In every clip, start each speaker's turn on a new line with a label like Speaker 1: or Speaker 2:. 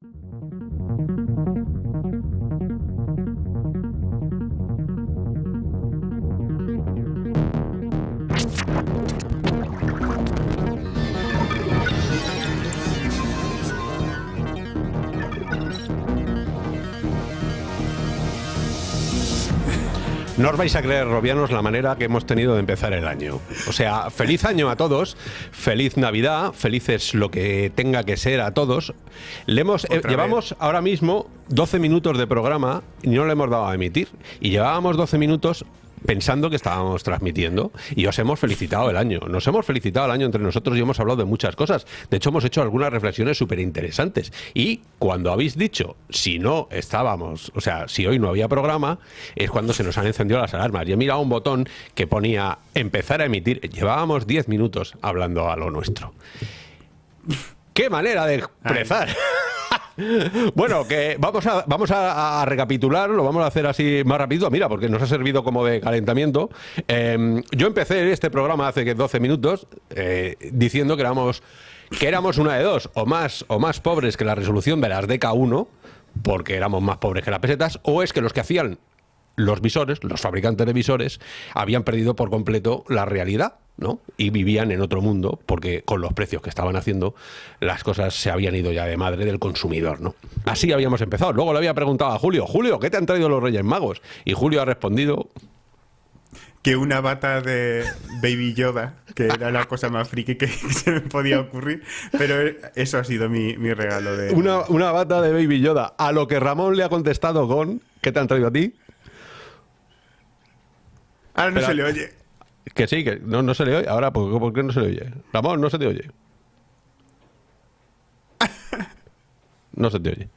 Speaker 1: Thank you. No os vais a creer, Robianos, la manera que hemos tenido de empezar el año. O sea, feliz año a todos, feliz Navidad, felices lo que tenga que ser a todos. Le hemos, eh, llevamos ahora mismo 12 minutos de programa y no le hemos dado a emitir. Y llevábamos 12 minutos pensando que estábamos transmitiendo y os hemos felicitado el año. Nos hemos felicitado el año entre nosotros y hemos hablado de muchas cosas. De hecho, hemos hecho algunas reflexiones súper interesantes. Y cuando habéis dicho, si no estábamos, o sea, si hoy no había programa, es cuando se nos han encendido las alarmas. Y he mirado un botón que ponía empezar a emitir. Llevábamos 10 minutos hablando a lo nuestro. ¡Qué manera de expresar! Bueno, que vamos a, vamos a, recapitular, lo vamos a hacer así más rápido. Mira, porque nos ha servido como de calentamiento. Em, yo empecé este programa hace 12 minutos eh, diciendo que éramos, que éramos una de dos, o más, o más pobres que la resolución de las DK1, porque éramos más pobres que las pesetas, o es que los que hacían los visores, los fabricantes de visores, habían perdido por completo la realidad, ¿no? Y vivían en otro mundo, porque con los precios que estaban haciendo, las cosas se habían ido ya de madre del consumidor, ¿no? Así habíamos empezado. Luego le había preguntado a Julio, Julio, ¿qué te han traído los Reyes Magos? Y Julio ha respondido
Speaker 2: que una bata de Baby Yoda, que era la cosa más friki que se me podía ocurrir, pero eso ha sido mi, regalo de...
Speaker 1: Una, una, bata de Baby Yoda, a lo que Ramón le ha contestado con, ¿qué te han traído a ti?
Speaker 2: Ahora no se le oye.
Speaker 1: Que sí, que no, no se le oye. Ahora, ¿por, qué no se le oye? Ramón, no se te oye. No se te oye.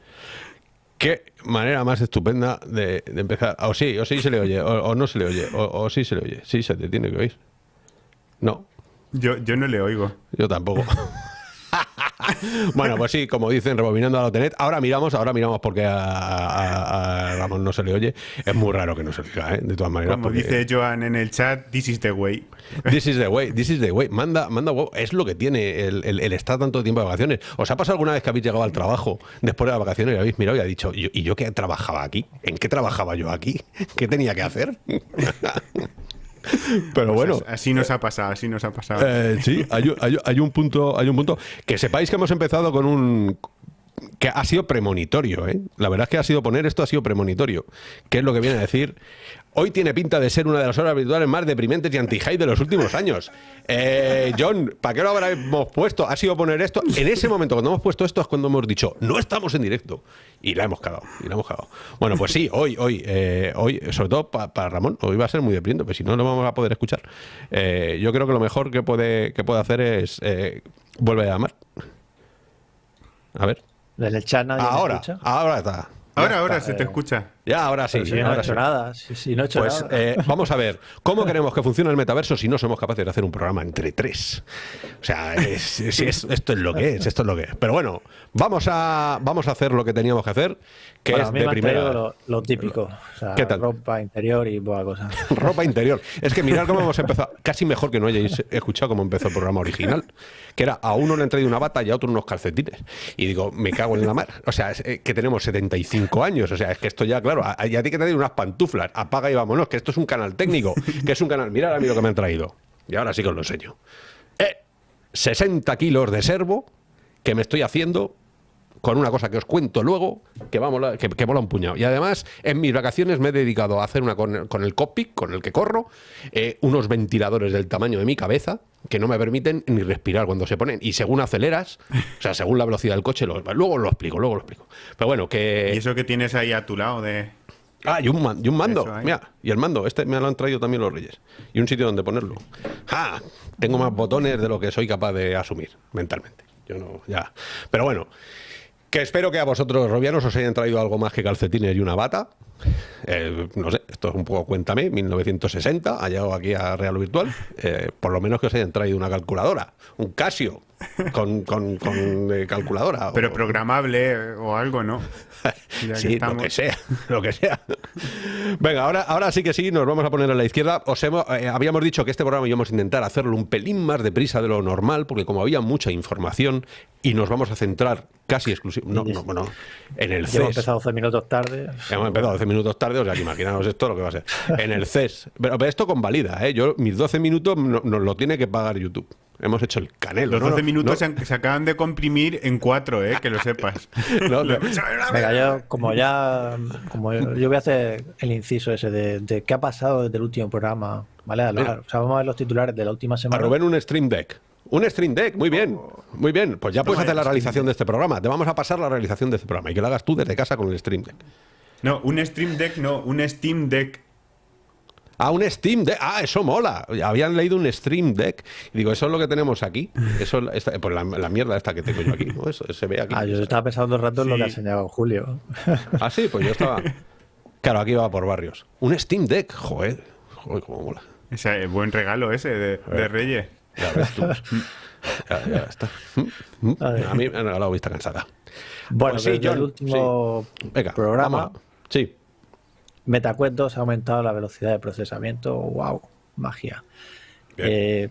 Speaker 1: Qué manera más estupenda de, empezar. O sí, o sí se le oye, o, no se le oye, o, sí se le oye. Sí se te tiene que oír. No.
Speaker 2: Yo, yo no le oigo.
Speaker 1: Yo tampoco. bueno, pues sí, como dicen, rebobinando a la Tenet. Ahora miramos, ahora miramos porque a, Ramón no se le oye. Es muy raro que no se oiga, ¿eh? de todas maneras.
Speaker 2: Como dice Joan en el chat, this is the way.
Speaker 1: This is the way, this is the way. Manda, manda Es lo que tiene el, estar tanto tiempo de vacaciones. ¿Os ha pasado alguna vez que habéis llegado al trabajo después de las vacaciones y habéis mirado y ha dicho, ¿y yo qué trabajaba aquí? ¿En qué trabajaba yo aquí? ¿Qué tenía que hacer? Pero bueno.
Speaker 2: así nos ha pasado, así nos ha pasado.
Speaker 1: Eh, sí, hay, un punto, hay un punto. Que sepáis que hemos empezado con un que ha sido premonitorio, ¿eh? La verdad es que ha sido poner esto ha sido premonitorio. ¿Qué es lo que viene a decir? Hoy tiene pinta de ser una de las horas virtuales más deprimentes y anti-high de los últimos años. Eh, John, ¿para qué lo habremos puesto? Ha sido poner esto. En ese momento, cuando hemos puesto esto, es cuando hemos dicho, no estamos en directo. Y la hemos cagado. Y la hemos cagado. Bueno, pues sí, hoy, hoy, eh, hoy, sobre todo para Ramón, hoy va a ser muy deprimente, pero si no, no vamos a poder escuchar. Eh, yo creo que lo mejor que puede, que puede hacer es. vuelve a llamar. A ver.
Speaker 3: Desde el chat nadie
Speaker 1: ahora, ahora está.
Speaker 2: Ahora, ahora se te escucha.
Speaker 1: Ya, ahora sí.
Speaker 3: Si
Speaker 1: no
Speaker 3: he hecho nada. Si, no he hecho
Speaker 1: pues,
Speaker 3: nada.
Speaker 1: Eh, vamos a ver, ¿cómo queremos que funcione el metaverso si no somos capaces de hacer un programa entre tres? O sea, si esto es lo que es, esto es lo que es. Pero bueno, vamos a, vamos a hacer lo que teníamos que hacer, que es de primera.
Speaker 3: Lo, típico. O sea, ¿Qué tal? Ropa interior y buena cosa.
Speaker 1: ropa interior. Es que mirad cómo hemos empezado. Casi mejor que no hayáis escuchado cómo empezó el programa original, que era a uno le han traído una bata y a otro unos calcetines. Y digo, me cago en la mar. O sea, es que tenemos 75 años. O sea, es que esto ya, claro, y a ti que te unas pantuflas, apaga y vámonos, que esto es un canal técnico, que es un canal, mirad a mí lo que me han traído. Y ahora sí que os lo enseño. 60 eh, kilos de servo que me estoy haciendo con una cosa que os cuento luego, que, vamos, que, que mola un puñado. Y además, en mis vacaciones me he dedicado a hacer una con, el cockpit, con el que corro, eh, unos ventiladores del tamaño de mi cabeza, que no me permiten ni respirar cuando se ponen. Y según aceleras, o sea, según la velocidad del coche, luego lo explico, luego lo explico. Pero bueno, que...
Speaker 2: ¿Y eso que tienes ahí a tu lado de...?
Speaker 1: Ah, y un, y un mando. Mira, y el mando, este me lo han traído también los reyes. Y un sitio donde ponerlo. Ah, tengo más botones de lo que soy capaz de asumir mentalmente. Yo no, ya. Pero bueno, que espero que a vosotros, robianos, os hayan traído algo más que calcetines y una bata. Eh, no sé, esto es un poco cuéntame, 1960, ha llegado aquí a Real Virtual. Eh, por lo menos que os hayan traído una calculadora, un Casio con, con, eh, calculadora.
Speaker 2: Pero programable o algo, ¿no?
Speaker 1: sí, lo que sea, lo que sea. Venga, ahora, ahora sí que sí, nos vamos a poner a la izquierda. Os hemos, eh, habíamos dicho que este programa íbamos a intentar hacerlo un pelín más deprisa de lo normal, porque como había mucha información y nos vamos a centrar casi exclusivamente. No, no, bueno, en el CES.
Speaker 3: Hemos empezado 12 minutos tarde.
Speaker 1: Hemos empezado 12 minutos tarde, o sea, que imaginaos esto lo que va a ser. En el CES. Pero, esto convalida, ¿eh? Yo, mis 12 minutos nos lo tiene que pagar YouTube. Hemos hecho el canelo.
Speaker 2: Los 12 minutos se, acaban de comprimir en 4, ¿eh? que lo sepas.
Speaker 3: Venga, yo, como ya. Como yo, voy a hacer el inciso ese de, qué ha pasado desde el último programa. ¿Vale? o sea, vamos a ver los titulares de la última semana.
Speaker 1: A Rubén un Stream Deck. Un Stream Deck, muy bien, muy bien. Pues ya puedes hacer la realización de este programa. Te vamos a pasar la realización de este programa y que lo hagas tú desde casa con el Stream Deck.
Speaker 2: No, un Stream Deck, no, un Steam Deck.
Speaker 1: Ah, un Steam Deck. Ah, eso mola. Habían leído un Stream Deck. Y digo, eso es lo que tenemos aquí. Eso es pues la, mierda esta que tengo yo aquí. ¿no? Eso se ve aquí.
Speaker 3: Ah, yo estaba pensando un rato en lo que ha enseñado Julio.
Speaker 1: Ah, sí, pues yo estaba. Claro, aquí va por barrios. Un Steam Deck, joder. Joder, cómo mola.
Speaker 2: Ese buen regalo ese de, de Reyes. Ya ves tú.
Speaker 1: ya, está. A mí me han regalado vista cansada.
Speaker 3: Bueno, pues sí, yo, el último programa.
Speaker 1: Sí.
Speaker 3: MetaQuest 2 ha aumentado la velocidad de procesamiento. ¡Wow! Magia. Eh,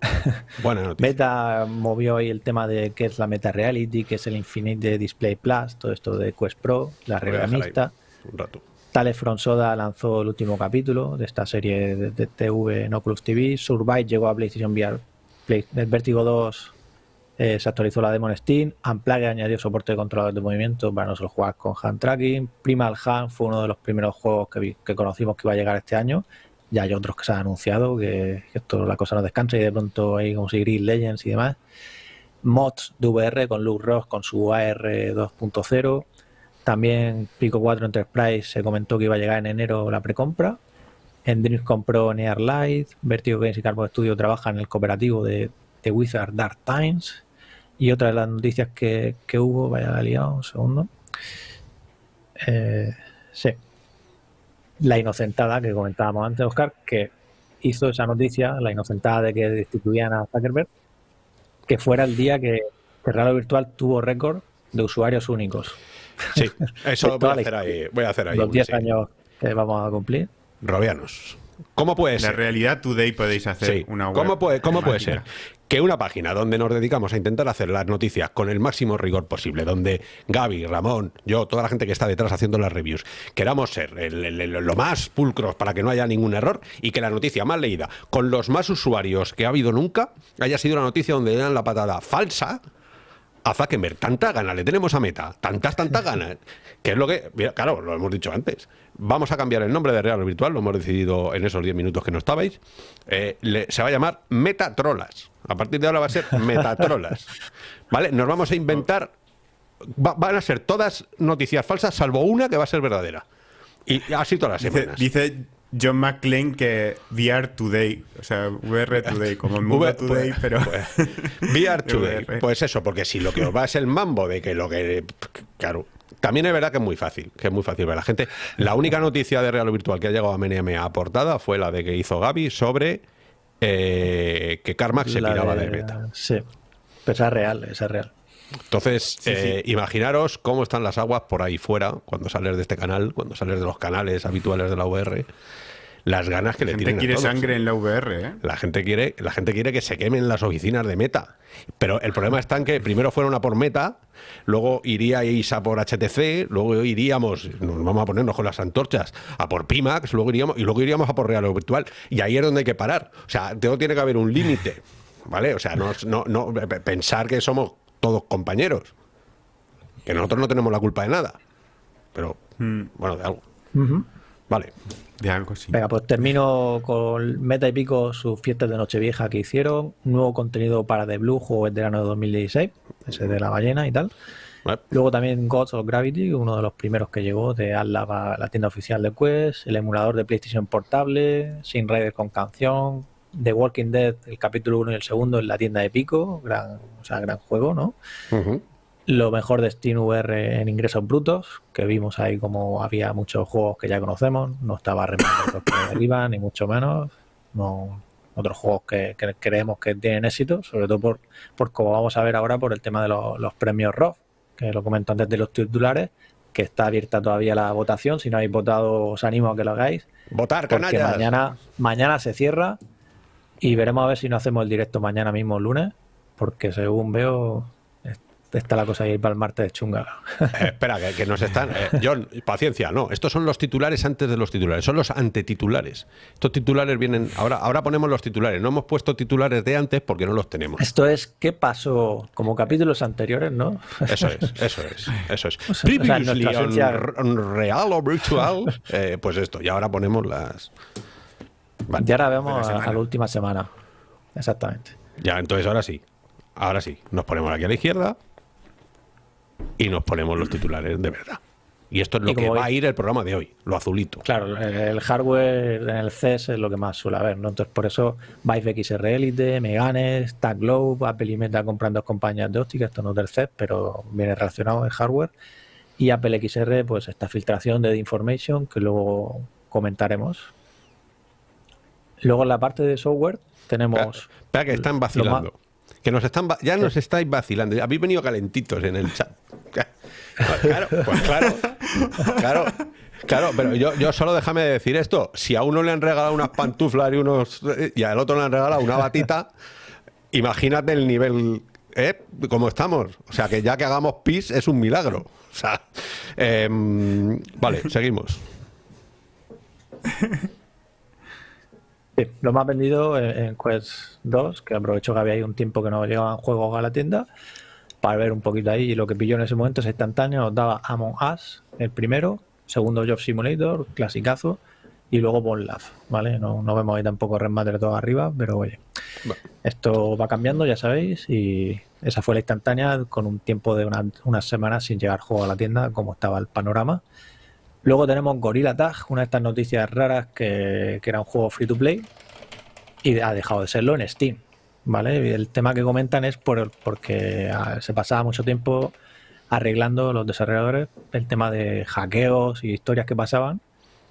Speaker 3: Meta movió hoy el tema de qué es la Meta Reality, qué es el Infinite Display Plus, todo esto de Quest Pro, la regla mixta. Un rato. Tale Soda lanzó el último capítulo de esta serie de, TV en Oculus TV. Survive llegó a PlayStation VR. el Vertigo 2 eh, se actualizó la demo en Steam. Unplugged añadió soporte de controladores de movimiento para no solo jugar con hand tracking. Primal Hand fue uno de los primeros juegos que, que conocimos que iba a llegar este año. Ya hay otros que se han anunciado, que, esto la cosa no descansa y de pronto hay como si Gris Legends y demás. Mods de VR con Luke Ross con su AR 2.0. También Pico 4 Enterprise se comentó que iba a llegar en enero la precompra. Endrix compró Near Light. Vertigo Games y Carbo Studio trabajan en el cooperativo de, de Wizard Dark Times. Y otra de las noticias que, hubo, vaya la liado, un segundo. Eh, sí. La inocentada que comentábamos antes, Oscar, que hizo esa noticia, la inocentada de que destituían a Zuckerberg, que fuera el día que, que Virtual tuvo récord de usuarios únicos.
Speaker 1: Sí, eso voy a, hacer ahí, voy a hacer ahí.
Speaker 3: Los 10 años que vamos a cumplir.
Speaker 1: Robianos. ¿Cómo puede ser?
Speaker 2: La realidad today podéis hacer una web.
Speaker 1: ¿Cómo puede, cómo puede ser que una página donde nos dedicamos a intentar hacer las noticias con el máximo rigor posible, donde Gaby, Ramón, yo, toda la gente que está detrás haciendo las reviews, queramos ser lo más pulcros para que no haya ningún error y que la noticia más leída, con los más usuarios que ha habido nunca, haya sido la noticia donde le dan la patada falsa a Zuckerberg. Tanta gana le tenemos a Meta, tantas, tantas ganas, que es lo que, claro, lo hemos dicho antes. Vamos a cambiar el nombre de Real Virtual, lo hemos decidido en esos 10 minutos que no estabais. Eh, se va a llamar Metatrolas. A partir de ahora va a ser Metatrolas. ¿Vale? Nos vamos a inventar, van a ser todas noticias falsas, salvo una que va a ser verdadera. Y así todas las semanas.
Speaker 2: Dice, John McClane que VR Today, o sea, VR Today, como el mundo Today, pues, pero...
Speaker 1: Pues, VR Today, pues eso, porque si lo que os va es el mambo de que lo que... Claro, también es verdad que es muy fácil, que es muy fácil ver la gente. La única noticia de Real Virtual que ha llegado a MNM aportada fue la de que hizo Gaby sobre eh, que Carmack se piraba de, beta.
Speaker 3: Sí, pero esa es real, esa es real.
Speaker 1: Entonces, eh, imaginaros cómo están las aguas por ahí fuera cuando sales de este canal, cuando sales de los canales habituales de la VR. Las ganas que le tienen.
Speaker 2: La gente quiere sangre en la VR, ¿eh?
Speaker 1: La gente, quiere, la gente quiere que se quemen las oficinas de Meta. Pero el problema está en que primero fueron a por Meta, luego iríais a por HTC, luego iríamos, nos vamos a ponernos con las antorchas, a por Pimax, luego iríamos, y luego iríamos a por Real Virtual. Y ahí es donde hay que parar. O sea, tiene que haber un límite. ¿Vale? O sea, no, no, no pensar que somos todos compañeros. Que nosotros no tenemos la culpa de nada. Pero, mm. bueno, de algo. Vale.
Speaker 2: De algo, sí.
Speaker 3: Venga, pues termino con Meta y Pico, sus fiestas de Nochevieja que hicieron. Nuevo contenido para The Blue, juego veterano de 2016, ese de la ballena y tal. Luego también Gods of Gravity, uno de los primeros que llegó de Atlas la tienda oficial de Quest, el emulador de PlayStation portable, Sin Rider con canción, The Walking Dead, el capítulo 1 y el segundo en la tienda de Pico, gran, o sea, gran juego, ¿no? Lo mejor de Steam VR en ingresos brutos, que vimos ahí como había muchos juegos que ya conocemos, no estaba remando por arriba, ni mucho menos. No, otros juegos que, creemos que tienen éxito, sobre todo por, por como vamos a ver ahora por el tema de los, premios ROF, que lo comento antes de los titulares, que está abierta todavía la votación. Si no habéis votado, os animo a que lo hagáis.
Speaker 1: Votar, canallas.
Speaker 3: Mañana, mañana se cierra y veremos a ver si no hacemos el directo mañana mismo, lunes, porque según veo, está la cosa ahí para el martes de chunga.
Speaker 1: Eh, espera, que, nos están. Eh, John, paciencia, no. Estos son los titulares antes de los titulares, son los antetitulares. Estos titulares vienen. Ahora, ahora ponemos los titulares. No hemos puesto titulares de antes porque no los tenemos.
Speaker 3: Esto es qué pasó, como capítulos anteriores, ¿no?
Speaker 1: Eso es, eso es, eso es. real o virtual. Eh, pues esto, y ahora ponemos las.
Speaker 3: Y ahora vemos a la última semana. Exactamente.
Speaker 1: Ya, entonces ahora sí. Ahora sí. Nos ponemos aquí a la izquierda y nos ponemos los titulares de verdad. Y esto es lo que va a ir el programa de hoy, lo azulito.
Speaker 3: Claro, el hardware en el CES es lo que más suele haber, ¿no? Entonces, por eso Vive XR Elite, Meganes, Tag Globe, Apple y Meta compran dos compañías de óptica, esto no es del CES, pero viene relacionado en hardware. Y Apple XR, pues esta filtración de information que luego comentaremos. Luego en la parte de software tenemos...
Speaker 1: Espera, que están vacilando. Que nos están ya nos estáis vacilando. Habéis venido calentitos en el chat. Claro, pues claro, claro, claro, pero yo, yo solo déjame decir esto. Si a uno le han regalado unas pantuflas y unos y al otro le han regalado una batita, imagínate el nivel ¿eh? como estamos. O sea, que ya que hagamos pis es un milagro. O sea, em, vale, seguimos.
Speaker 3: lo más vendido en Quest 2, que aprovecho que había ahí un tiempo que no llegaban juegos a la tienda, para ver un poquito ahí. Y lo que pilló en ese momento es instantáneo, nos daba Among Us, el primero, segundo Job Simulator, clasicazo, y luego Bon ¿vale? No, no, vemos ahí tampoco Red Matter todo arriba, pero oye, esto va cambiando, ya sabéis, y esa fue la instantánea con un tiempo de unas semanas sin llegar juego a la tienda, como estaba el panorama. Luego tenemos Gorilla Tag, una de estas noticias raras que, era un juego free to play y ha dejado de serlo en Steam. ¿vale? el tema que comentan es por, porque ah, se pasaba mucho tiempo arreglando los desarrolladores el tema de hackeos y historias que pasaban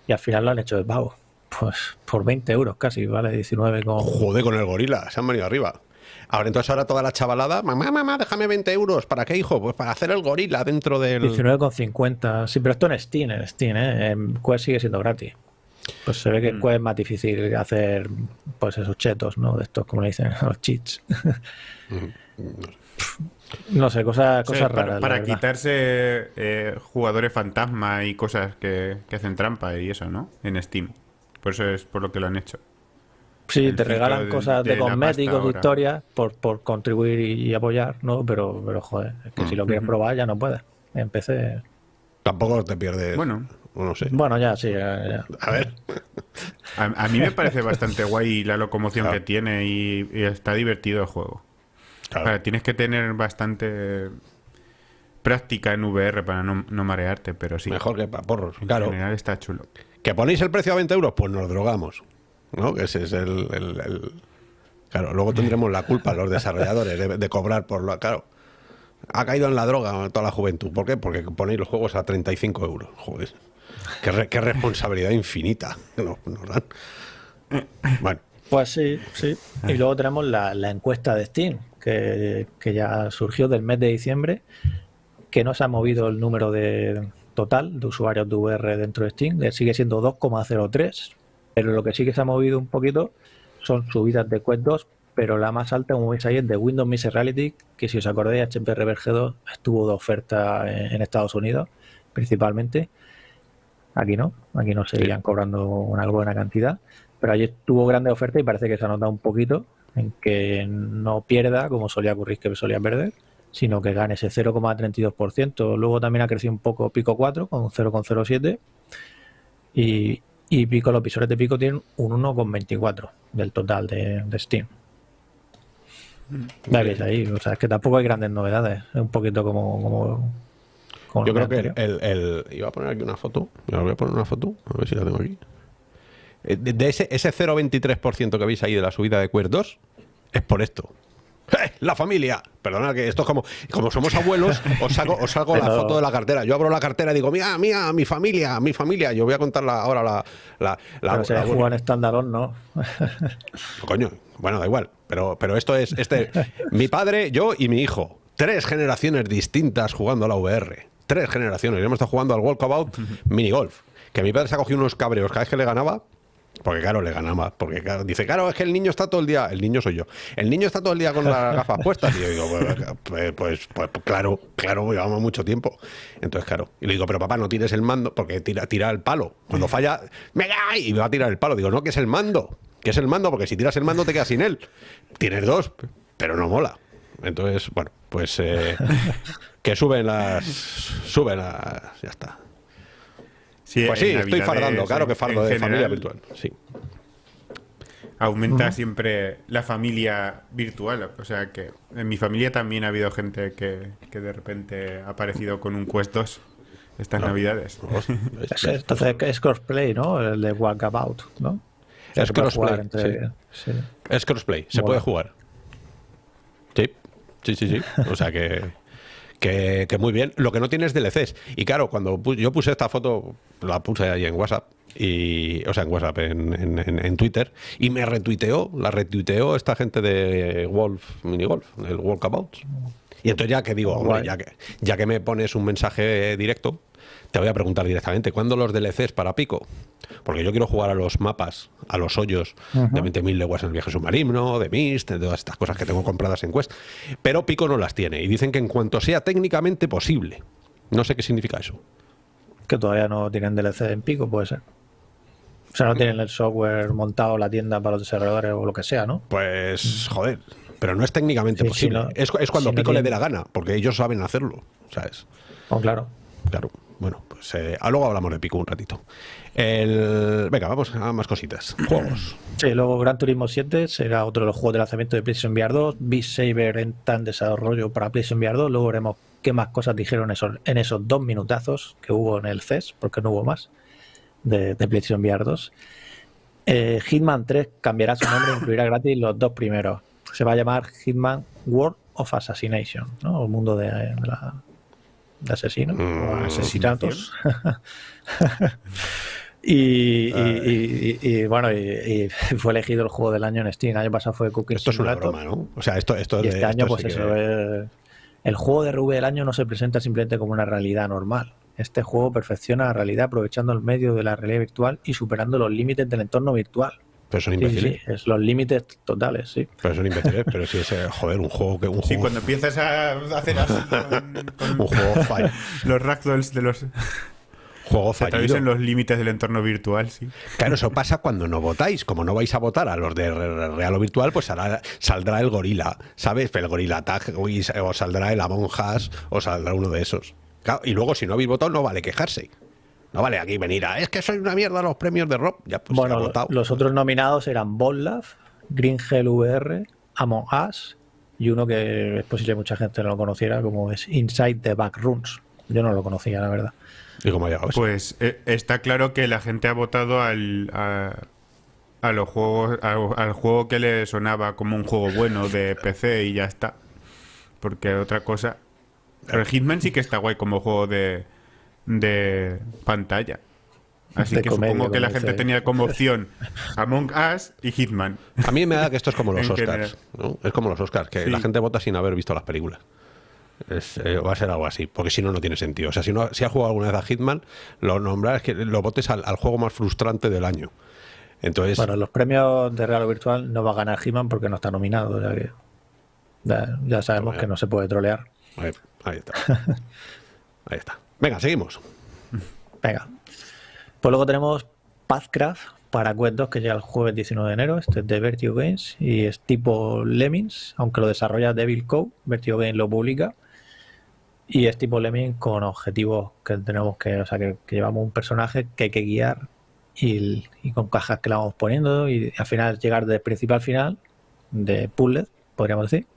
Speaker 3: y al final lo han hecho de pago. Pues por 20 euros casi, ¿vale? 19 con...
Speaker 1: Joder, con el gorila, se han venido arriba. Ahora, entonces ahora toda la chavalada, mamá, mamá, déjame 20 euros. ¿Para qué, hijo? Pues para hacer el gorila dentro del...
Speaker 3: 19,50. Sí, pero esto en Steam, en Steam, ¿eh? En Quest sigue siendo gratis. Pues se ve que en mm. Quest es más difícil hacer, pues esos chetos, ¿no? De estos, como le dicen, los cheats. no sé, cosas, cosas raras.
Speaker 2: Para, quitarse eh, jugadores fantasma y cosas que, que hacen trampa y eso, ¿no? En Steam. Por eso es por lo que lo han hecho.
Speaker 3: Sí, te regalan cosas de, cosméticos, de historias, por, por contribuir y, apoyar, ¿no? Pero, pero joder, es que si lo quieres probar ya no puedes. En PC.
Speaker 1: Tampoco te pierdes.
Speaker 2: Bueno.
Speaker 1: No sé.
Speaker 3: Bueno, ya, sí. A
Speaker 1: ver.
Speaker 2: A, mí me parece bastante guay la locomoción que tiene y, está divertido el juego. tienes que tener bastante práctica en VR para no, marearte, pero sí.
Speaker 1: Mejor que para porros.
Speaker 2: En
Speaker 1: claro.
Speaker 2: general está chulo.
Speaker 1: ¿Que ponéis el precio a 20 euros? Pues nos drogamos. ¿No? Que ese es el, Claro, luego tendremos la culpa los desarrolladores de, cobrar por lo... Claro, ha caído en la droga toda la juventud. ¿Por qué? Porque ponéis los juegos a 35 euros. Joder, qué, responsabilidad infinita nos, dan.
Speaker 3: Bueno. Pues sí, sí. Y luego tenemos la, encuesta de Steam, que, que, ya surgió del mes de diciembre, que no se ha movido el número de total de usuarios de VR dentro de Steam, sigue siendo 2,03 pero lo que sí que se ha movido un poquito son subidas de Quest 2, pero la más alta, como veis ahí, es de Windows Mixed Reality, que si os acordáis, HP Reverge 2 estuvo de oferta en, Estados Unidos, principalmente. Aquí no, aquí no seguían cobrando una buena cantidad, pero allí tuvo grande oferta y parece que se ha notado un poquito en que no pierda, como solía ocurrir que solía perder, sino que gane ese 0,32%. Luego también ha crecido un poco Pico 4 con 0,07%. Y, y Pico, los visores de Pico tienen un 1,24 del total de, Steam. ¿Veis ahí? O sea, es que tampoco hay grandes novedades. Es un poquito como.
Speaker 1: Yo creo que el, Iba a poner aquí una foto. Me voy a poner una foto. A ver si la tengo aquí. Eh, de, ese, ese 0,23% que veis ahí de la subida de Queer 2 es por esto. ¡Eh! La familia. Perdona, que esto es como, como somos abuelos, os saco, os saco la foto de la cartera. Yo abro la cartera y digo, mira, mía, mi familia, mi familia. Yo voy a contar ahora la. la,
Speaker 3: la, pero la, jugar estándar ¿no?
Speaker 1: Coño, bueno, da igual. Pero, pero esto es. este Mi padre, yo y mi hijo. Tres generaciones distintas jugando a la VR. tres generaciones. Hemos estado jugando al Walkabout Mini Golf. Que mi padre se ha cogido unos cabreos cada vez que le ganaba. Porque claro, le ganaba. Porque dice, claro, es que el niño está todo el día, el niño soy yo, el niño está todo el día con las gafas puestas. Y yo digo, pues, pues, pues, pues, claro, claro, llevamos mucho tiempo. Entonces, claro. Y le digo, pero papá, no tires el mando, porque tira, tira el palo. Cuando falla, me y me va a tirar el palo. Digo, no, que es el mando. Que es el mando, porque si tiras el mando te quedas sin él. Tienes dos, pero no mola. Entonces, bueno, pues eh, que suben las. Suben las. Ya está. Pues sí, estoy fardando, claro que fardo de familia virtual. Sí.
Speaker 2: Aumenta siempre la familia virtual. O sea que en mi familia también ha habido gente que, de repente ha aparecido con un Quest 2 estas navidades.
Speaker 3: Entonces es crossplay, ¿no? El de Walkabout, ¿no?
Speaker 1: Es crossplay. Es crossplay, se puede jugar. Sí, sí, sí, sí. O sea que, que, muy bien. Lo que no tiene es DLCs. Y claro, cuando yo puse esta foto, la puse ahí en WhatsApp, y, o sea, en WhatsApp, en, en, Twitter, y me retuiteó, la retuiteó esta gente de Wolf Mini Golf, el Walkabout. Y entonces ya que digo, ya que, ya que me pones un mensaje directo, te voy a preguntar directamente, ¿cuándo los DLCs para Pico? Porque yo quiero jugar a los mapas, a los hoyos de 20.000 leguas en el viaje submarino, de Mist, de todas estas cosas que tengo compradas en Quest. Pero Pico no las tiene y dicen que en cuanto sea técnicamente posible. No sé qué significa eso.
Speaker 3: Que todavía no tienen DLC en Pico, puede ser. O sea, no tienen el software montado, la tienda para los desarrolladores o lo que sea, ¿no?
Speaker 1: Pues, joder, pero no es técnicamente posible. es, cuando Pico le dé la gana, porque ellos saben hacerlo, ¿sabes?
Speaker 3: Oh, claro.
Speaker 1: Claro. Bueno, pues eh, luego hablamos de Pico un ratito. Venga, vamos a más cositas. Juegos.
Speaker 3: Sí, luego Gran Turismo 7 será otro de los juegos de lanzamiento de PlayStation VR 2. Beat Saber en tan desarrollo para PlayStation VR 2. Luego veremos qué más cosas dijeron en esos dos minutazos que hubo en el CES, porque no hubo más, de, PlayStation VR 2. Eh, Hitman 3 cambiará su nombre e incluirá gratis los dos primeros. Se va a llamar Hitman World of Assassination, ¿no? El mundo de la, de asesino mm, asesinatos. y, bueno, y, fue elegido el juego del año en Steam. El año pasado fue Cookie
Speaker 1: Esto es una broma, ¿no? O sea, esto, esto
Speaker 3: y este año, pues eso, el juego de RV del año no se presenta simplemente como una realidad normal. Este juego perfecciona la realidad aprovechando el medio de la realidad virtual y superando los límites del entorno virtual.
Speaker 1: Pero son imbéciles.
Speaker 3: Sí, es los límites totales, sí.
Speaker 1: Pero son imbéciles, pero si es, joder, un juego que un
Speaker 2: Sí, cuando empiezas a hacer así con, un juego fall. los ragdolls de los
Speaker 1: juego fallido.
Speaker 2: en los límites del entorno virtual, sí.
Speaker 1: Claro, eso pasa cuando no votáis. Como no vais a votar a los de real o virtual, pues saldrá el gorila, ¿sabes? El gorila tag, o saldrá el Among Us, o saldrá uno de esos. y luego, si no habéis votado, no vale quejarse. No vale aquí venir a, es que soy una mierda los premios de Rob. Ya, pues,
Speaker 3: bueno, los otros nominados eran Bollaf, Green Hell VR, Among Us y uno que es posible que mucha gente no lo conociera, como es Inside the Backrooms. Yo no lo conocía, la verdad.
Speaker 1: ¿Y cómo ha llegado
Speaker 2: Pues eh, está claro que la gente ha votado al, a, los juegos, al juego que le sonaba como un juego bueno de PC y ya está. Porque otra cosa. Pero Hitman sí que está guay como juego de de pantalla. Así que supongo que la gente tenía como opción Among Us y Hitman.
Speaker 1: A mí me da que esto es como los Oscars. Es como los Oscars, que la gente vota sin haber visto las películas. Eh, va a ser algo así, porque si no, no tiene sentido. O sea, si, no, si has jugado alguna vez a Hitman, lo nombras que lo votes al, juego más frustrante del año. Entonces,
Speaker 3: bueno, los premios de Real o Virtual no va a ganar Hitman porque no está nominado. ya, sabemos que no se puede trolear.
Speaker 1: ahí está. ahí está. Venga, seguimos.
Speaker 3: Venga. Pues luego tenemos Pathcraft para Quest 2 que llega el jueves 19 de enero. Este es de Vertigo Games y es tipo Lemmings, aunque lo desarrolla Devil Co. Vertigo Games lo publica. Y es tipo Lemmings con objetivos que tenemos que, o sea, que, llevamos un personaje que hay que guiar y, con cajas que le vamos poniendo y al final llegar de principal al final de puzzle, podríamos decir.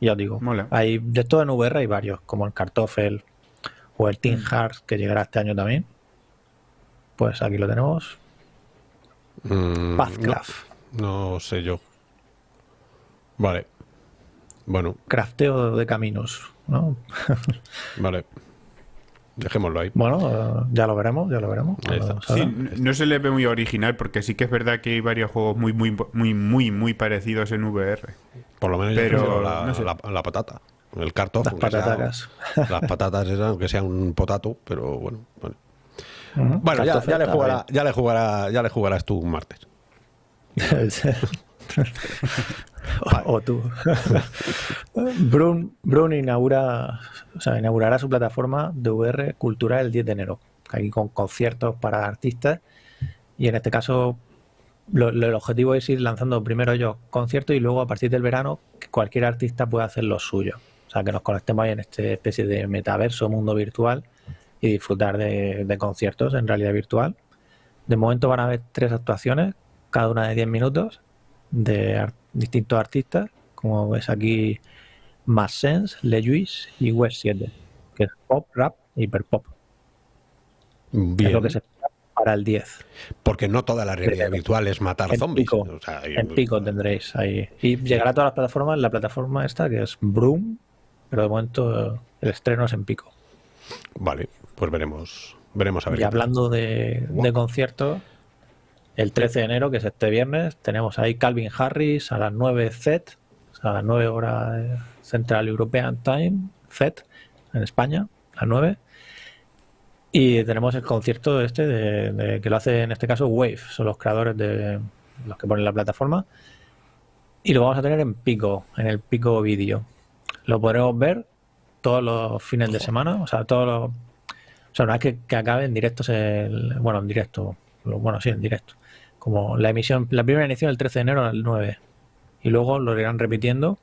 Speaker 3: Y ya os digo, hay de todo en VR hay varios, como el Kartoffel, o el Team mm. Hearts que llegará este año también. Pues aquí lo tenemos.
Speaker 1: Mm, Pathcraft. No, sé yo. Vale. Bueno.
Speaker 3: Crafteo de caminos, ¿no?
Speaker 1: vale. Dejémoslo ahí.
Speaker 3: Bueno, ya lo veremos, ya lo veremos.
Speaker 2: no se le ve muy original porque sí que es verdad que hay varios juegos muy, muy, muy, muy, muy parecidos en VR.
Speaker 1: Por lo menos pero, la, la, patata. El cartón.
Speaker 3: Las patatas.
Speaker 1: las patatas esas, aunque sea un potato, pero bueno. Bueno, ya, le jugará, ya, le jugará, ya le jugarás tú un martes.
Speaker 3: o, tú. Brun, inaugura, o sea, inaugurará su plataforma de VR Cultural el 10 de enero, ahí con conciertos para artistas y en este caso el objetivo es ir lanzando primero yo conciertos y luego a partir del verano que cualquier artista pueda hacer lo suyo. O sea, que nos conectemos ahí en esta especie de metaverso, mundo virtual y disfrutar de, conciertos en realidad virtual. De momento van a haber tres actuaciones, cada una de 10 minutos, de distintos artistas, como ves aquí, Más Sense, Le y West 7, que es pop, rap y hiperpop.
Speaker 1: Bien. Es
Speaker 3: lo que se para el 10.
Speaker 1: Porque no toda la realidad virtual es matar zombies.
Speaker 3: en pico tendréis ahí. Y llegará a todas las plataformas, la plataforma esta que es Broom, pero de momento el estreno es en pico.
Speaker 1: Vale, pues veremos, veremos a ver.
Speaker 3: Y hablando de, de conciertos, el 13 de enero, que es este viernes, tenemos ahí Calvin Harris a las 9 Z, a las 9 horas Central European Time, Z, en España, a las 9. Y tenemos el concierto este de, que lo hace en este caso Wave, son los creadores de los que ponen la plataforma. Y lo vamos a tener en Pico, en el Pico Vídeo. Lo podremos ver todos los fines de semana, o sea, todos los... O sea, una vez que, acabe en directo, el, bueno, en directo, bueno, sí, en directo. Como la emisión, la primera emisión el 13 de enero al 9. Y luego lo irán repitiendo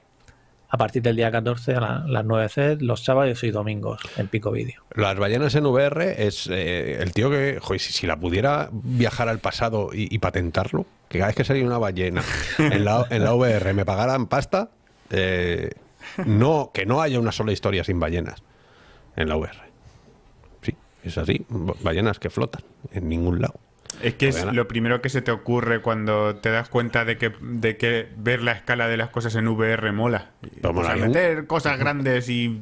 Speaker 3: a partir del día 14 a las 9 C, los sábados y domingos en Pico Vídeo.
Speaker 1: Las ballenas en VR es eh, el tío que, joder, si, la pudiera viajar al pasado y, patentarlo, que cada vez que salía una ballena en la, en la VR me pagaran pasta, eh, no, que no haya una sola historia sin ballenas en la VR. Sí, es así, ballenas que flotan en ningún lado.
Speaker 2: Es que es lo primero que se te ocurre cuando te das cuenta de que, de que ver la escala de las cosas en VR mola. O meter cosas grandes y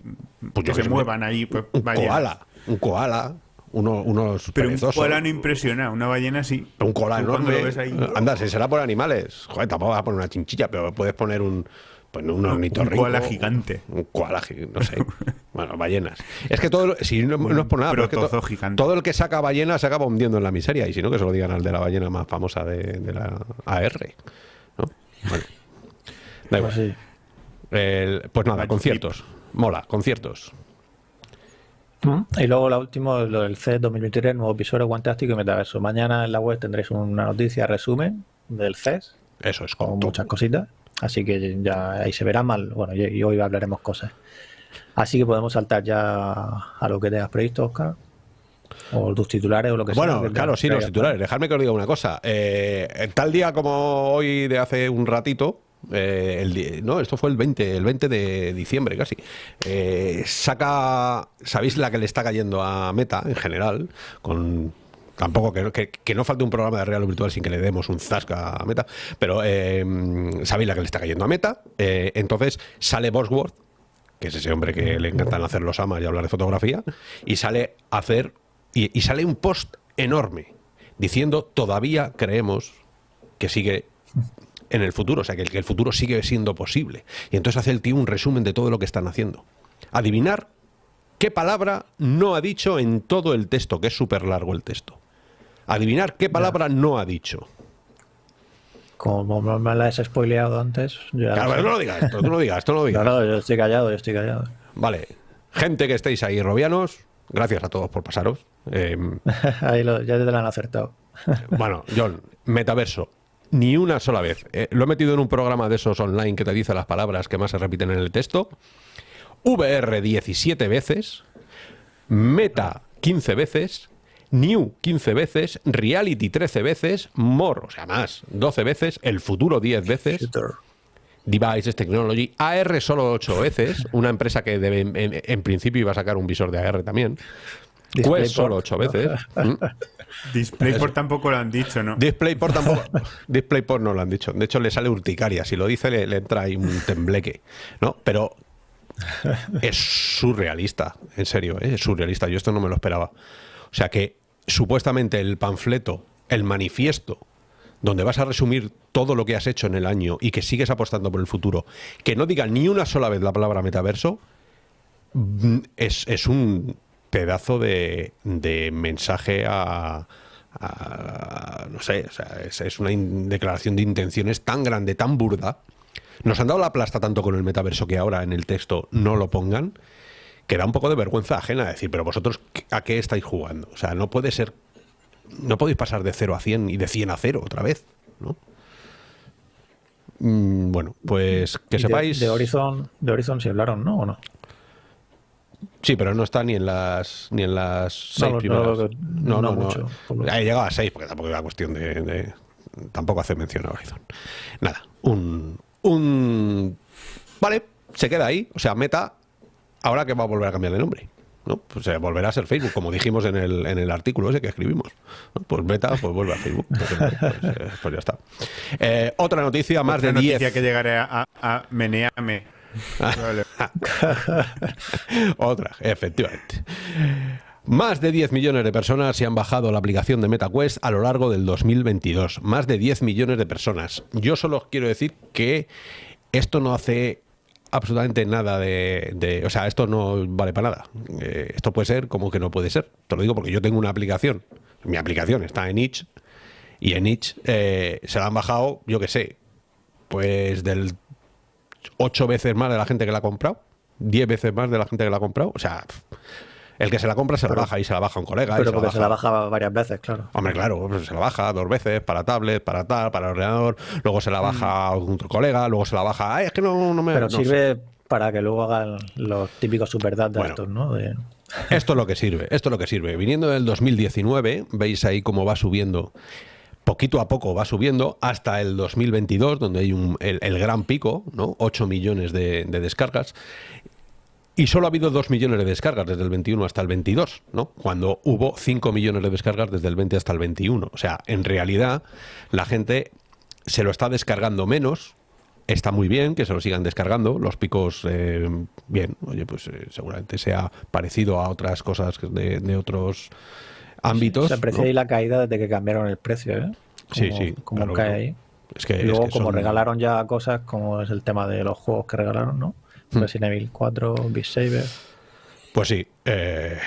Speaker 2: pues que se muevan ahí. Pues,
Speaker 1: un koala, un koala, uno, unos
Speaker 2: Pero un koala no impresiona, una ballena sí.
Speaker 1: Un koala enorme. Anda, si será por animales. Joder, tampoco vas a poner una chinchilla, pero puedes poner un pues un ornitorrinco.
Speaker 2: Un koala gigante.
Speaker 1: Un koala no sé. bueno, ballenas. Es que todo, si no, es por nada, pero todo el que saca ballenas se acaba hundiendo en la miseria. Y si no, que se lo digan al de la ballena más famosa de, la AR. ¿no? Da igual. Pues, pues nada, conciertos. Mola, conciertos.
Speaker 3: Y luego la última, lo del CES 2023, nuevo episodio Guantástico y Metaverso. Mañana en la web tendréis una noticia resumen del CES.
Speaker 1: Eso es
Speaker 3: con muchas cositas. Así que ya ahí se verá mal. Bueno, y, hoy hablaremos cosas. Así que podemos saltar ya a lo que tengas previsto, Oscar. O tus titulares o lo que
Speaker 1: sea.
Speaker 3: Bueno,
Speaker 1: claro, sí, los titulares. Dejadme que os diga una cosa. Eh, tal día como hoy de hace un ratito, eh, el, no, esto fue el 20, el 20 de diciembre casi. Eh, saca, ¿sabéis la que le está cayendo a Meta en general? Con tampoco que, que, no falte un programa de real virtual sin que le demos un zasca a Meta, pero eh, sabéis la que le está cayendo a Meta. Eh, entonces sale Bosworth, que es ese hombre que le encantan hacer los amas y hablar de fotografía, y sale a hacer, y, sale un post enorme diciendo todavía creemos que sigue en el futuro, o sea, que el, que el futuro sigue siendo posible. Y entonces hace el tío un resumen de todo lo que están haciendo. Adivinar qué palabra no ha dicho en todo el texto, que es súper largo el texto. Adivinar qué palabra no ha dicho.
Speaker 3: Como me la has spoileado antes.
Speaker 1: claro, no lo digas, tú no lo digas, tú no lo digas.
Speaker 3: No, yo estoy callado, yo estoy callado.
Speaker 1: Vale. Gente que estéis ahí, robianos, gracias a todos por pasaros.
Speaker 3: Em, ahí lo, ya te lo han acertado.
Speaker 1: bueno, John, metaverso. Ni una sola vez. Eh, lo he metido en un programa de esos online que te dice las palabras que más se repiten en el texto. VR 17 veces. Meta 15 veces New 15 veces, Reality 13 veces, More, o sea, más, 12 veces, El Futuro 10 veces. Devices Technology, AR solo 8 veces, una empresa que debe, en, principio iba a sacar un visor de AR también. Quest solo 8 veces.
Speaker 2: ¿Mm? DisplayPort tampoco lo han dicho, ¿no?
Speaker 1: DisplayPort tampoco. DisplayPort no lo han dicho. De hecho, le sale urticaria. Si lo dice, le, le entra ahí un tembleque. ¿no? Pero es surrealista, en serio, ¿eh? es surrealista. Yo esto no me lo esperaba. O sea que supuestamente el panfleto, el manifiesto, donde vas a resumir todo lo que has hecho en el año y que sigues apostando por el futuro, que no diga ni una sola vez la palabra metaverso, mm, es, un pedazo de, mensaje a, no sé, o sea, es, una declaración de intenciones tan grande, tan burda. Nos han dado la plasta tanto con el metaverso que ahora en el texto no lo pongan, que da un poco de vergüenza ajena decir, pero vosotros, ¿a qué estáis jugando? O sea, no puede ser, no podéis pasar de 0 a 100 y de 100 a 0 otra vez, ¿no? Mm, bueno, pues que sepáis.
Speaker 3: De, Horizon, de Horizon sí hablaron, ¿no? ¿O no?
Speaker 1: Sí, pero no está ni en las ni en las seis no, primeras. No, no, no. Ha llegado a seis, porque tampoco era cuestión de, Tampoco hace mención a Horizon. Nada, un, un. Vale, se queda ahí. O sea, Meta, ahora que va a volver a cambiar de nombre. ¿no? Pues eh, volverá a ser Facebook, como dijimos en el, en el artículo ese que escribimos. Pues Meta, pues vuelve a Facebook. Pues, pues, eh, pues ya está. Eh, otra noticia, más de 10. noticia
Speaker 2: que llegaré a, a Meneame.
Speaker 1: otra, efectivamente. Más de 10 millones de personas se han bajado la aplicación de MetaQuest a lo largo del 2022. Más de 10 millones de personas. Yo solo quiero decir que esto no hace absolutamente nada de, O sea, esto no vale para nada. Eh, esto puede ser como que no puede ser. Te lo digo porque yo tengo una aplicación. Mi aplicación está en itch. Y en itch eh, se la han bajado, yo qué sé, pues del 8 veces más de la gente que la ha comprado. 10 veces más de la gente que la ha comprado. O sea, el que se la compra se la baja y se la baja un colega.
Speaker 3: Pero porque se la baja varias veces, claro.
Speaker 1: Hombre, claro, pues se la baja dos veces para tablet, para tal, para ordenador, luego se la baja a otro colega, luego se la baja. Ay, es que no, me.
Speaker 3: Pero sirve para que luego hagan los típicos superdatos, ¿no?
Speaker 1: Esto es lo que sirve, esto es lo que sirve. Viniendo del 2019, veis ahí cómo va subiendo poquito a poco va subiendo hasta el 2022, donde hay un, el, gran pico, ¿no? 8 millones de, de, descargas. Y solo ha habido 2 millones de descargas desde el 21 hasta el 22, ¿no? Cuando hubo 5 millones de descargas desde el 20 hasta el 21. O sea, en realidad la gente se lo está descargando menos. Está muy bien que se lo sigan descargando. Los picos, eh, bien, oye, pues eh, seguramente sea parecido a otras cosas de, otros ámbitos.
Speaker 3: Se aprecia ahí la caída desde que cambiaron el precio, ¿eh?
Speaker 1: sí, sí.
Speaker 3: Como cae ahí. Es que, luego, como regalaron ya cosas, como es el tema de los juegos que regalaron, ¿no? Hmm. Resident Evil 4, Beat Saber.
Speaker 1: Pues sí, eh,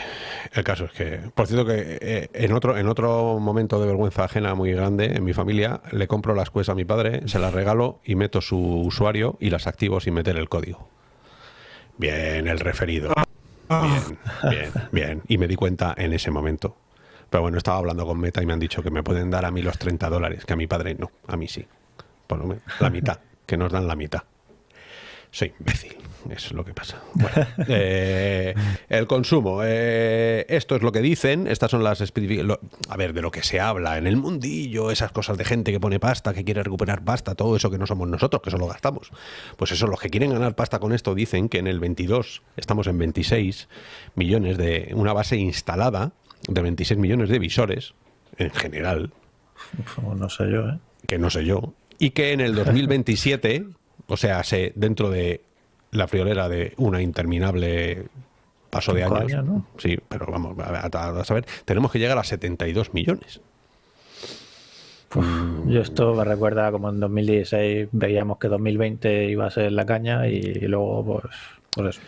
Speaker 1: el caso es que, por cierto que eh, en otro en otro momento de vergüenza ajena muy grande en mi familia, le compro las quests a mi padre, se las regalo y meto su usuario y las activo sin meter el código. Bien, el referido. Bien, bien, bien. Y me di cuenta en ese momento. Pero bueno, estaba hablando con Meta y me han dicho que me pueden dar a mí los 30 dólares, que a mi padre no, a mí sí. Por lo menos, la mitad, que nos dan la mitad. Soy imbécil. Es lo que pasa. Eh, el consumo. Eh, esto es lo que dicen. Estas son las A ver, de lo que se habla en el mundillo, esas cosas de gente que pone pasta, que quiere recuperar pasta, todo eso que no somos nosotros, que solo gastamos. Pues eso, los que quieren ganar pasta con esto dicen que en el 22 estamos en 26 millones de una base instalada de 26 millones de visores en general.
Speaker 3: No sé yo, ¿eh?
Speaker 1: Que no sé yo. Y que en el 2027 o sea, se, dentro de la friolera de una interminable paso de años. Sí, pero vamos, a, saber, tenemos que llegar a 72 millones.
Speaker 3: yo esto me recuerda como en 2016 veíamos que 2020 iba a ser la caña y, luego pues, pues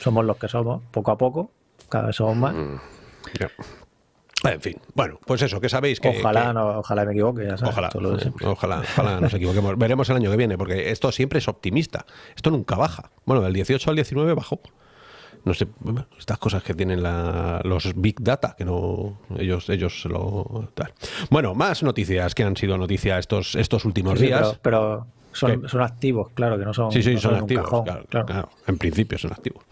Speaker 3: somos los que somos, poco a poco, cada vez somos más. Mm,
Speaker 1: en fin, bueno, pues eso, que sabéis que...
Speaker 3: Ojalá, No, ojalá me equivoque, ya
Speaker 1: ojalá, ojalá, ojalá nos equivoquemos. Veremos el año que viene, porque esto siempre es optimista. Esto nunca baja. Bueno, del 18 al 19 bajó. No sé, estas cosas que tienen los Big Data, que no ellos ellos lo... Tal. Bueno, más noticias que han sido noticias estos, estos últimos días.
Speaker 3: pero son, son, activos, claro, que no son.
Speaker 1: Sí, sí, son, activos. claro, En principio son activos.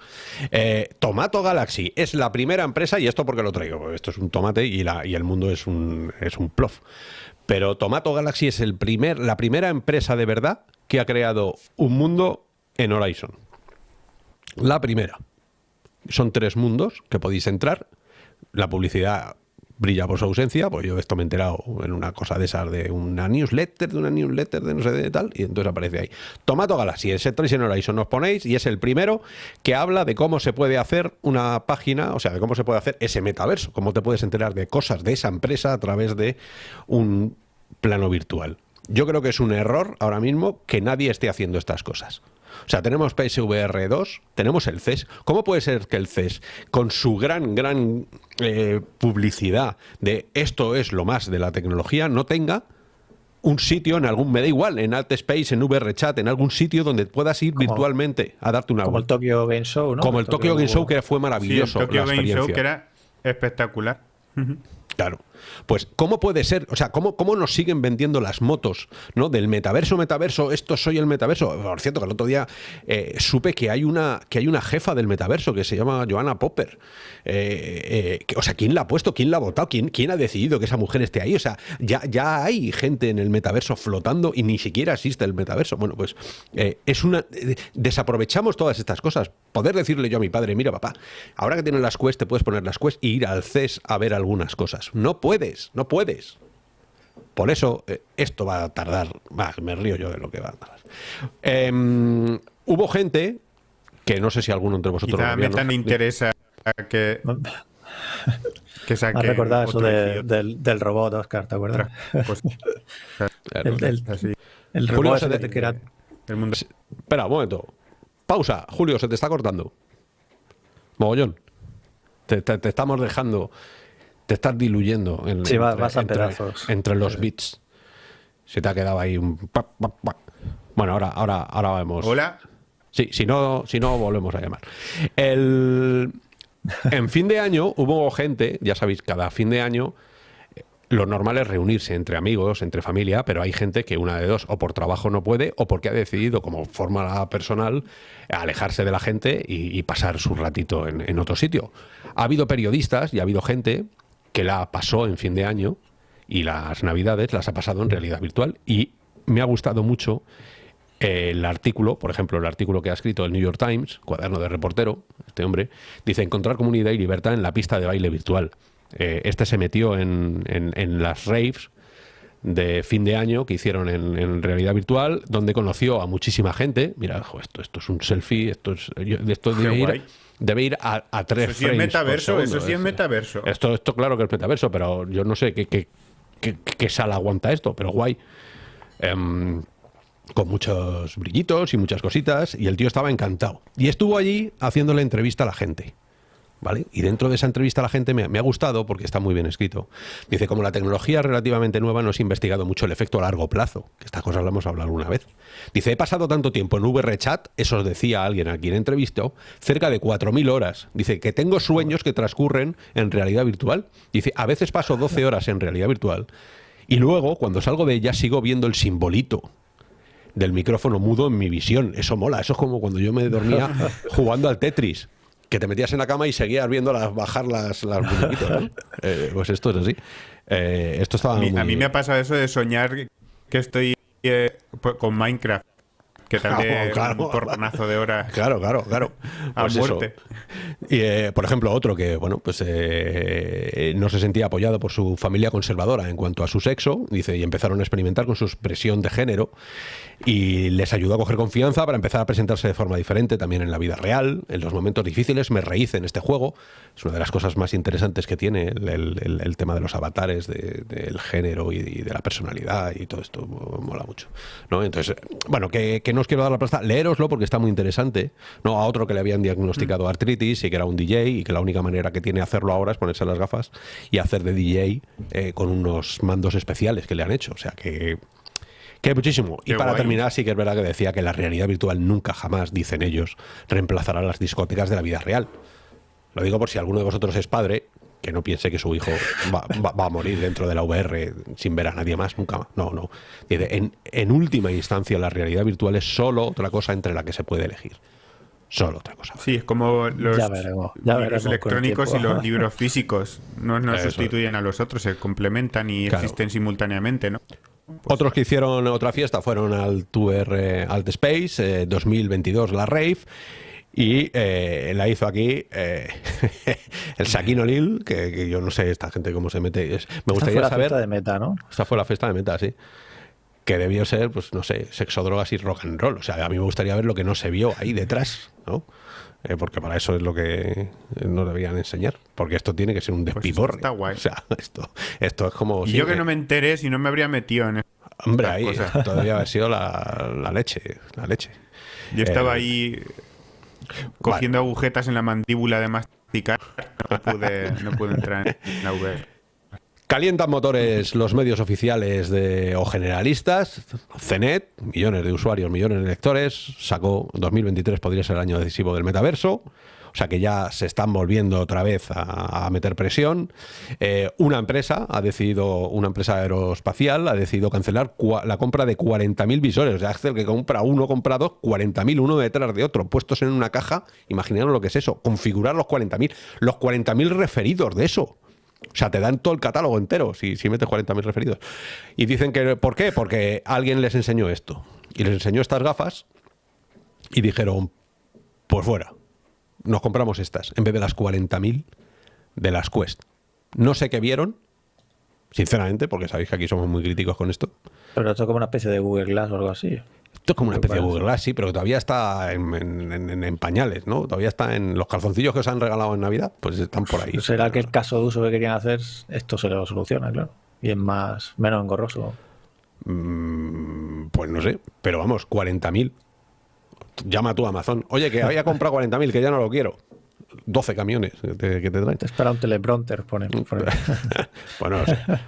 Speaker 1: Eh, Tomato Galaxy es la primera empresa, y esto porque lo traigo, esto es un tomate y, la, y el mundo es un, es un plof. Pero Tomato Galaxy es el primer, la primera empresa de verdad que ha creado un mundo en Horizon. La primera. Son tres mundos que podéis entrar. La publicidad brilla por su ausencia, pues yo esto me he enterado en una cosa de esas, de una newsletter, de una newsletter de no sé de tal, y entonces aparece ahí. Tomato Galaxy, ese en Horizon nos ponéis, y es el primero que habla de cómo se puede hacer una página, o sea, de cómo se puede hacer ese metaverso, cómo te puedes enterar de cosas de esa empresa a través de un plano virtual. Yo creo que es un error ahora mismo que nadie esté haciendo estas cosas. O sea, tenemos PSVR 2, tenemos el CES. ¿Cómo puede ser que el CES, con su gran, gran eh, publicidad de esto es lo más de la tecnología, no tenga un sitio en algún, me da igual, en Alt Space, en VR Chat, en algún sitio donde puedas ir virtualmente a darte una
Speaker 3: Como el Tokyo Game Show, ¿no?
Speaker 1: Como el, Tokyo, Game Show, que fue maravilloso.
Speaker 2: el Tokyo Game Show, que era espectacular.
Speaker 1: Claro. Pues, ¿cómo puede ser? O sea, ¿cómo, ¿cómo nos siguen vendiendo las motos ¿no? del metaverso, metaverso? Esto soy el metaverso. Por cierto, que el otro día eh, supe que hay, una, que hay una jefa del metaverso que se llama Joanna Popper. Eh, eh, o sea, ¿quién la ha puesto? ¿Quién la ha votado? ¿Quién, ¿Quién ha decidido que esa mujer esté ahí? O sea, ya, ya hay gente en el metaverso flotando y ni siquiera existe el metaverso. Bueno, pues es una. desaprovechamos todas estas cosas. Poder decirle yo a mi padre, mira, papá, ahora que tienes las Quest, te puedes poner las Quest e ir al CES a ver algunas cosas. No no puedes. Por eso eh, esto va a tardar, más me río yo de lo que va a tardar. Em, hubo gente que no sé si alguno entre vosotros...
Speaker 2: Quizá me tan interesa que...
Speaker 3: que saque Me recordado eso del, del, robot, Oscar, ¿te acuerdas? Pues, el, el, robot que era...
Speaker 1: El mundo... Espera, un momento. Pausa. Julio, se te está cortando. Mogollón. te estamos dejando te estás diluyendo en, entre, los bits. Se te ha quedado ahí un... Bueno, ahora, ahora, ahora vemos.
Speaker 2: Hola.
Speaker 1: Sí, si no, si no, volvemos a llamar. El... En fin de año hubo gente, ya sabéis, cada fin de año lo normal es reunirse entre amigos, entre familia, pero hay gente que una de dos, o por trabajo no puede, o porque ha decidido, como forma personal, alejarse de la gente y, pasar su ratito en, en, otro sitio. Ha habido periodistas y ha habido gente que la pasó en fin de año y las navidades las ha pasado en realidad virtual y me ha gustado mucho el artículo, por ejemplo, el artículo que ha escrito el New York Times, cuaderno de reportero, este hombre, dice encontrar comunidad y libertad en la pista de baile virtual. Eh, este se metió en, en, las raves de fin de año que hicieron en, realidad virtual, donde conoció a muchísima gente. Mira, esto, esto es un selfie, esto es, esto debe ir, debe ir a, a tres
Speaker 2: Eso sí es metaverso, eso sí es metaverso.
Speaker 1: Esto, esto claro que es metaverso, pero yo no sé qué, qué, qué, sala aguanta esto, pero guay. Em, con muchos brillitos y muchas cositas, y el tío estaba encantado. Y estuvo allí haciéndole entrevista a la gente. ¿Vale? Y dentro de esa entrevista la gente me, ha gustado porque está muy bien escrito. Dice, como la tecnología es relativamente nueva, no se ha investigado mucho el efecto a largo plazo, que estas cosas las hemos hablado una vez. Dice, he pasado tanto tiempo en VR Chat, eso decía alguien a quien entrevistó, cerca de 4.000 horas. Dice, que tengo sueños que transcurren en realidad virtual. Dice, a veces paso 12 horas en realidad virtual y luego, cuando salgo de ella, sigo viendo el simbolito del micrófono mudo en mi visión. Eso mola, eso es como cuando yo me dormía jugando al Tetris que te metías en la cama y seguías viendo las, bajar las, las eh, pues esto es así. Eh, esto estaba
Speaker 2: a mí, me ha pasado eso de soñar que estoy eh, con Minecraft que tarde claro, un porronazo de horas.
Speaker 1: Claro, claro, claro.
Speaker 2: A pues muerte.
Speaker 1: Y, eh, por ejemplo, otro que, bueno, pues eh, no se sentía apoyado por su familia conservadora en cuanto a su sexo, dice, y empezaron a experimentar con su expresión de género y les ayudó a coger confianza para empezar a presentarse de forma diferente también en la vida real. En los momentos difíciles me rehice en este juego. Es una de las cosas más interesantes que tiene el, tema de los avatares, del género y, de la personalidad y todo esto. Mola mucho. ¿no? Entonces, bueno, que, que no os quiero dar la plaza, leeroslo porque está muy interesante. ¿no? A otro que le habían diagnosticado mm. artritis y que era un DJ y que la única manera que tiene hacerlo ahora es ponerse las gafas y hacer de DJ eh, con unos mandos especiales que le han hecho. O sea que que muchísimo. y para terminar, sí que es verdad que decía que la realidad virtual nunca jamás, dicen ellos, reemplazará las discotecas de la vida real. Lo digo por si alguno de vosotros es padre que no piense que su hijo va, a morir dentro de la VR sin ver a nadie más, nunca más. No, no. En, en última instancia, la realidad virtual es solo otra cosa entre la que se puede elegir. Solo otra cosa.
Speaker 2: Sí, es como los, electrónicos y los libros físicos. No, no sustituyen a los otros, se complementan y existen simultáneamente, ¿no?
Speaker 1: Otros que hicieron otra fiesta fueron al Tour Alt Space 2022, eh, la Rave, y eh, la hizo aquí eh, el Saquino Lil, que, yo no sé esta gente cómo se mete. me gustaría
Speaker 3: esta
Speaker 1: fue la
Speaker 3: fiesta de meta, ¿no?
Speaker 1: Esta fue la fiesta de meta, sí. Que debió ser, pues no sé, sexo, drogas y rock and roll. O sea, a mí me gustaría ver lo que no se vio ahí detrás, ¿no? Eh, porque para eso es lo que nos debían enseñar. Porque esto tiene que ser un pues despiporre.
Speaker 2: está guay.
Speaker 1: O sea, esto, esto es como.
Speaker 2: Y yo que no me enteré si no me habría metido en
Speaker 1: Hombre, ahí todavía haber sido la, leche, la leche.
Speaker 2: Yo estaba eh, ahí cogiendo agujetas en la mandíbula de masticar, no pude, no pude entrar en la VR.
Speaker 1: Calientan motores los medios oficiales de, o generalistas. CENET, millones de usuarios, millones de lectores, sacó 2023 podría ser el año decisivo del metaverso. O sea que ya se están volviendo otra vez a, meter presión. Eh, una empresa ha decidido, una empresa aeroespacial ha decidido cancelar la compra de 40.000 visores. O sea, Axel que compra uno, compra dos, 40.000 uno detrás de otro, puestos en una caja. Imaginaros lo que es eso, configurar los 40.000. Los 40.000 referidos de eso. O sea, te dan todo el catálogo entero si, si metes 40.000 referidos. Y dicen que, ¿por qué? Porque alguien les enseñó esto. Y les enseñó estas gafas y dijeron, por fuera nos compramos estas en vez de las 40.000 de las Quest. No sé qué vieron, sinceramente, porque sabéis que aquí somos muy críticos con esto.
Speaker 3: Pero esto es como una especie de Google Glass o algo así.
Speaker 1: Esto es como una especie de Google Glass, sí, pero todavía está en, pañales, ¿no? Todavía está en los calzoncillos que os han regalado en Navidad, pues están por ahí.
Speaker 3: ¿Será que el caso de uso que querían hacer, esto se lo soluciona, claro? Y es más, menos engorroso.
Speaker 1: Mm, pues no sé, pero vamos, 40.000 llama tú a Amazon. Oye, que había comprado 40.000, que ya no lo quiero. 12 camiones que te, traen.
Speaker 3: Te espera un teleprompter, pone.
Speaker 1: bueno,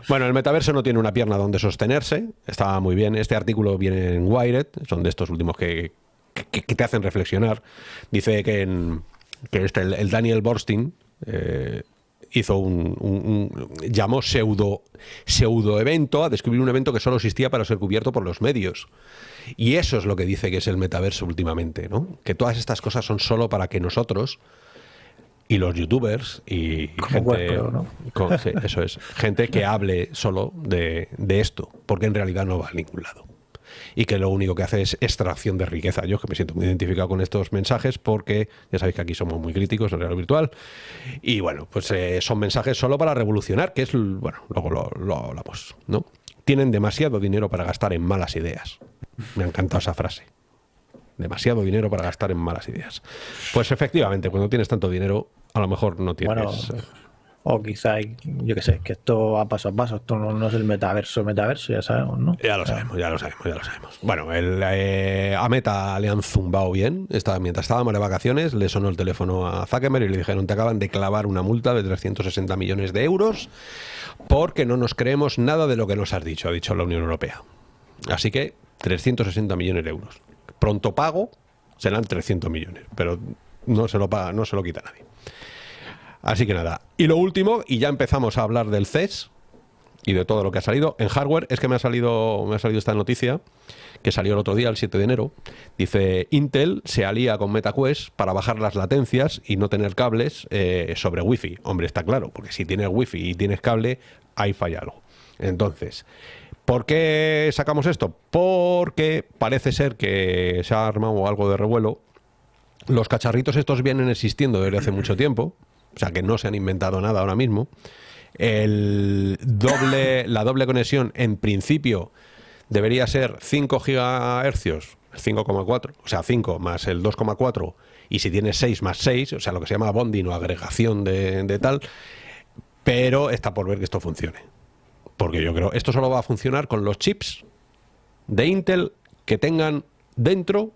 Speaker 1: bueno, el metaverso no tiene una pierna donde sostenerse. Está muy bien. Este artículo viene en Wired. Son de estos últimos que, te hacen reflexionar. Dice que, en, que este, el, Daniel Borstein eh, hizo un, llamó pseudo, pseudo evento a descubrir un evento que solo existía para ser cubierto por los medios. Y eso es lo que dice que es el metaverso últimamente, ¿no? Que todas estas cosas son solo para que nosotros y los youtubers y gente, eso es, gente que hable solo de, de esto, porque en realidad no va a ningún lado y que lo único que hace es extracción de riqueza. Yo que me siento muy identificado con estos mensajes porque ya sabéis que aquí somos muy críticos en realidad virtual y bueno, pues eh, son mensajes solo para revolucionar, que es, bueno, luego lo, lo hablamos, ¿no? Tienen demasiado dinero para gastar en malas ideas. Me ha encantado esa frase. Demasiado dinero para gastar en malas ideas. Pues efectivamente, cuando tienes tanto dinero, a lo mejor no tienes... Eh,
Speaker 3: o quizá, yo qué sé, que esto va paso a paso, esto no, es el metaverso, metaverso, ya sabemos, ¿no?
Speaker 1: Ya lo sabemos, ya lo sabemos, ya lo sabemos. Bueno, el, eh, a Meta le han zumbado bien. Estaba, mientras estábamos de vacaciones, le sonó el teléfono a Zuckerberg y le dijeron, te acaban de clavar una multa de 360 millones de euros porque no nos creemos nada de lo que nos has dicho, ha dicho la Unión Europea. Así que 360 millones de euros. Pronto pago serán 300 millones, pero no se lo paga, no se lo quita nadie. Así que nada. Y lo último, y ya empezamos a hablar del CES y de todo lo que ha salido. En hardware es que me ha salido, me ha salido esta noticia que salió el otro día, el 7 de enero. Dice, Intel se alía con MetaQuest para bajar las latencias y no tener cables eh, sobre Wi-Fi. Hombre, está claro, porque si tienes Wi-Fi y tienes cable, ahí falla algo. Entonces, ¿por qué sacamos esto? Porque parece ser que se ha armado algo de revuelo. Los cacharritos estos vienen existiendo desde hace mucho tiempo o sea que no se han inventado nada ahora mismo. El doble, la doble conexión en principio debería ser 5 gigahercios, 5,4, o sea, 5 más el 2,4, y si tienes 6 más 6, o sea, lo que se llama bonding o agregación de, de tal, pero está por ver que esto funcione. Porque yo creo, esto solo va a funcionar con los chips de Intel que tengan dentro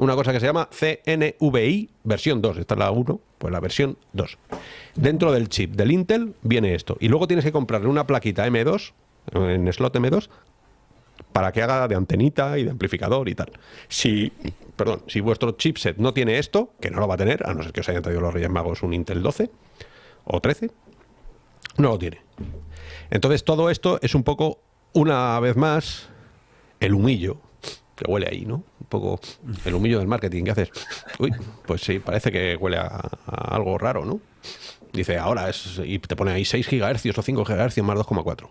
Speaker 1: una cosa que se llama CNVI versión 2. Esta es la 1, pues la versión 2. Dentro del chip del Intel viene esto. Y luego tienes que comprarle una plaquita M2, en slot M2, para que haga de antenita y de amplificador y tal. Si, perdón, si vuestro chipset no tiene esto, que no lo va a tener, a no ser que os hayan traído los Reyes Magos un Intel 12 o 13, no lo tiene. Entonces todo esto es un poco, una vez más, el humillo que huele ahí, ¿no? Poco el humillo del marketing que haces. Uy, pues sí, parece que huele a, algo raro, ¿no? Dice, ahora es, y te pone ahí 6 GHz o 5 GHz más 2,4.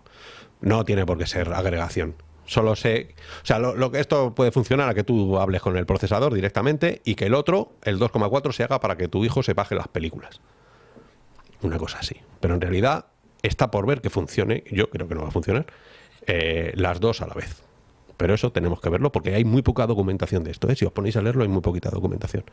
Speaker 1: No tiene por qué ser agregación. Solo sé, o sea, lo, que esto puede funcionar a que tú hables con el procesador directamente y que el otro, el 2,4, se haga para que tu hijo se baje las películas. Una cosa así. Pero en realidad está por ver que funcione, yo creo que no va a funcionar, eh, las dos a la vez. Pero eso tenemos que verlo porque hay muy poca documentación de esto. ¿eh? Si os ponéis a leerlo, hay muy poquita documentación.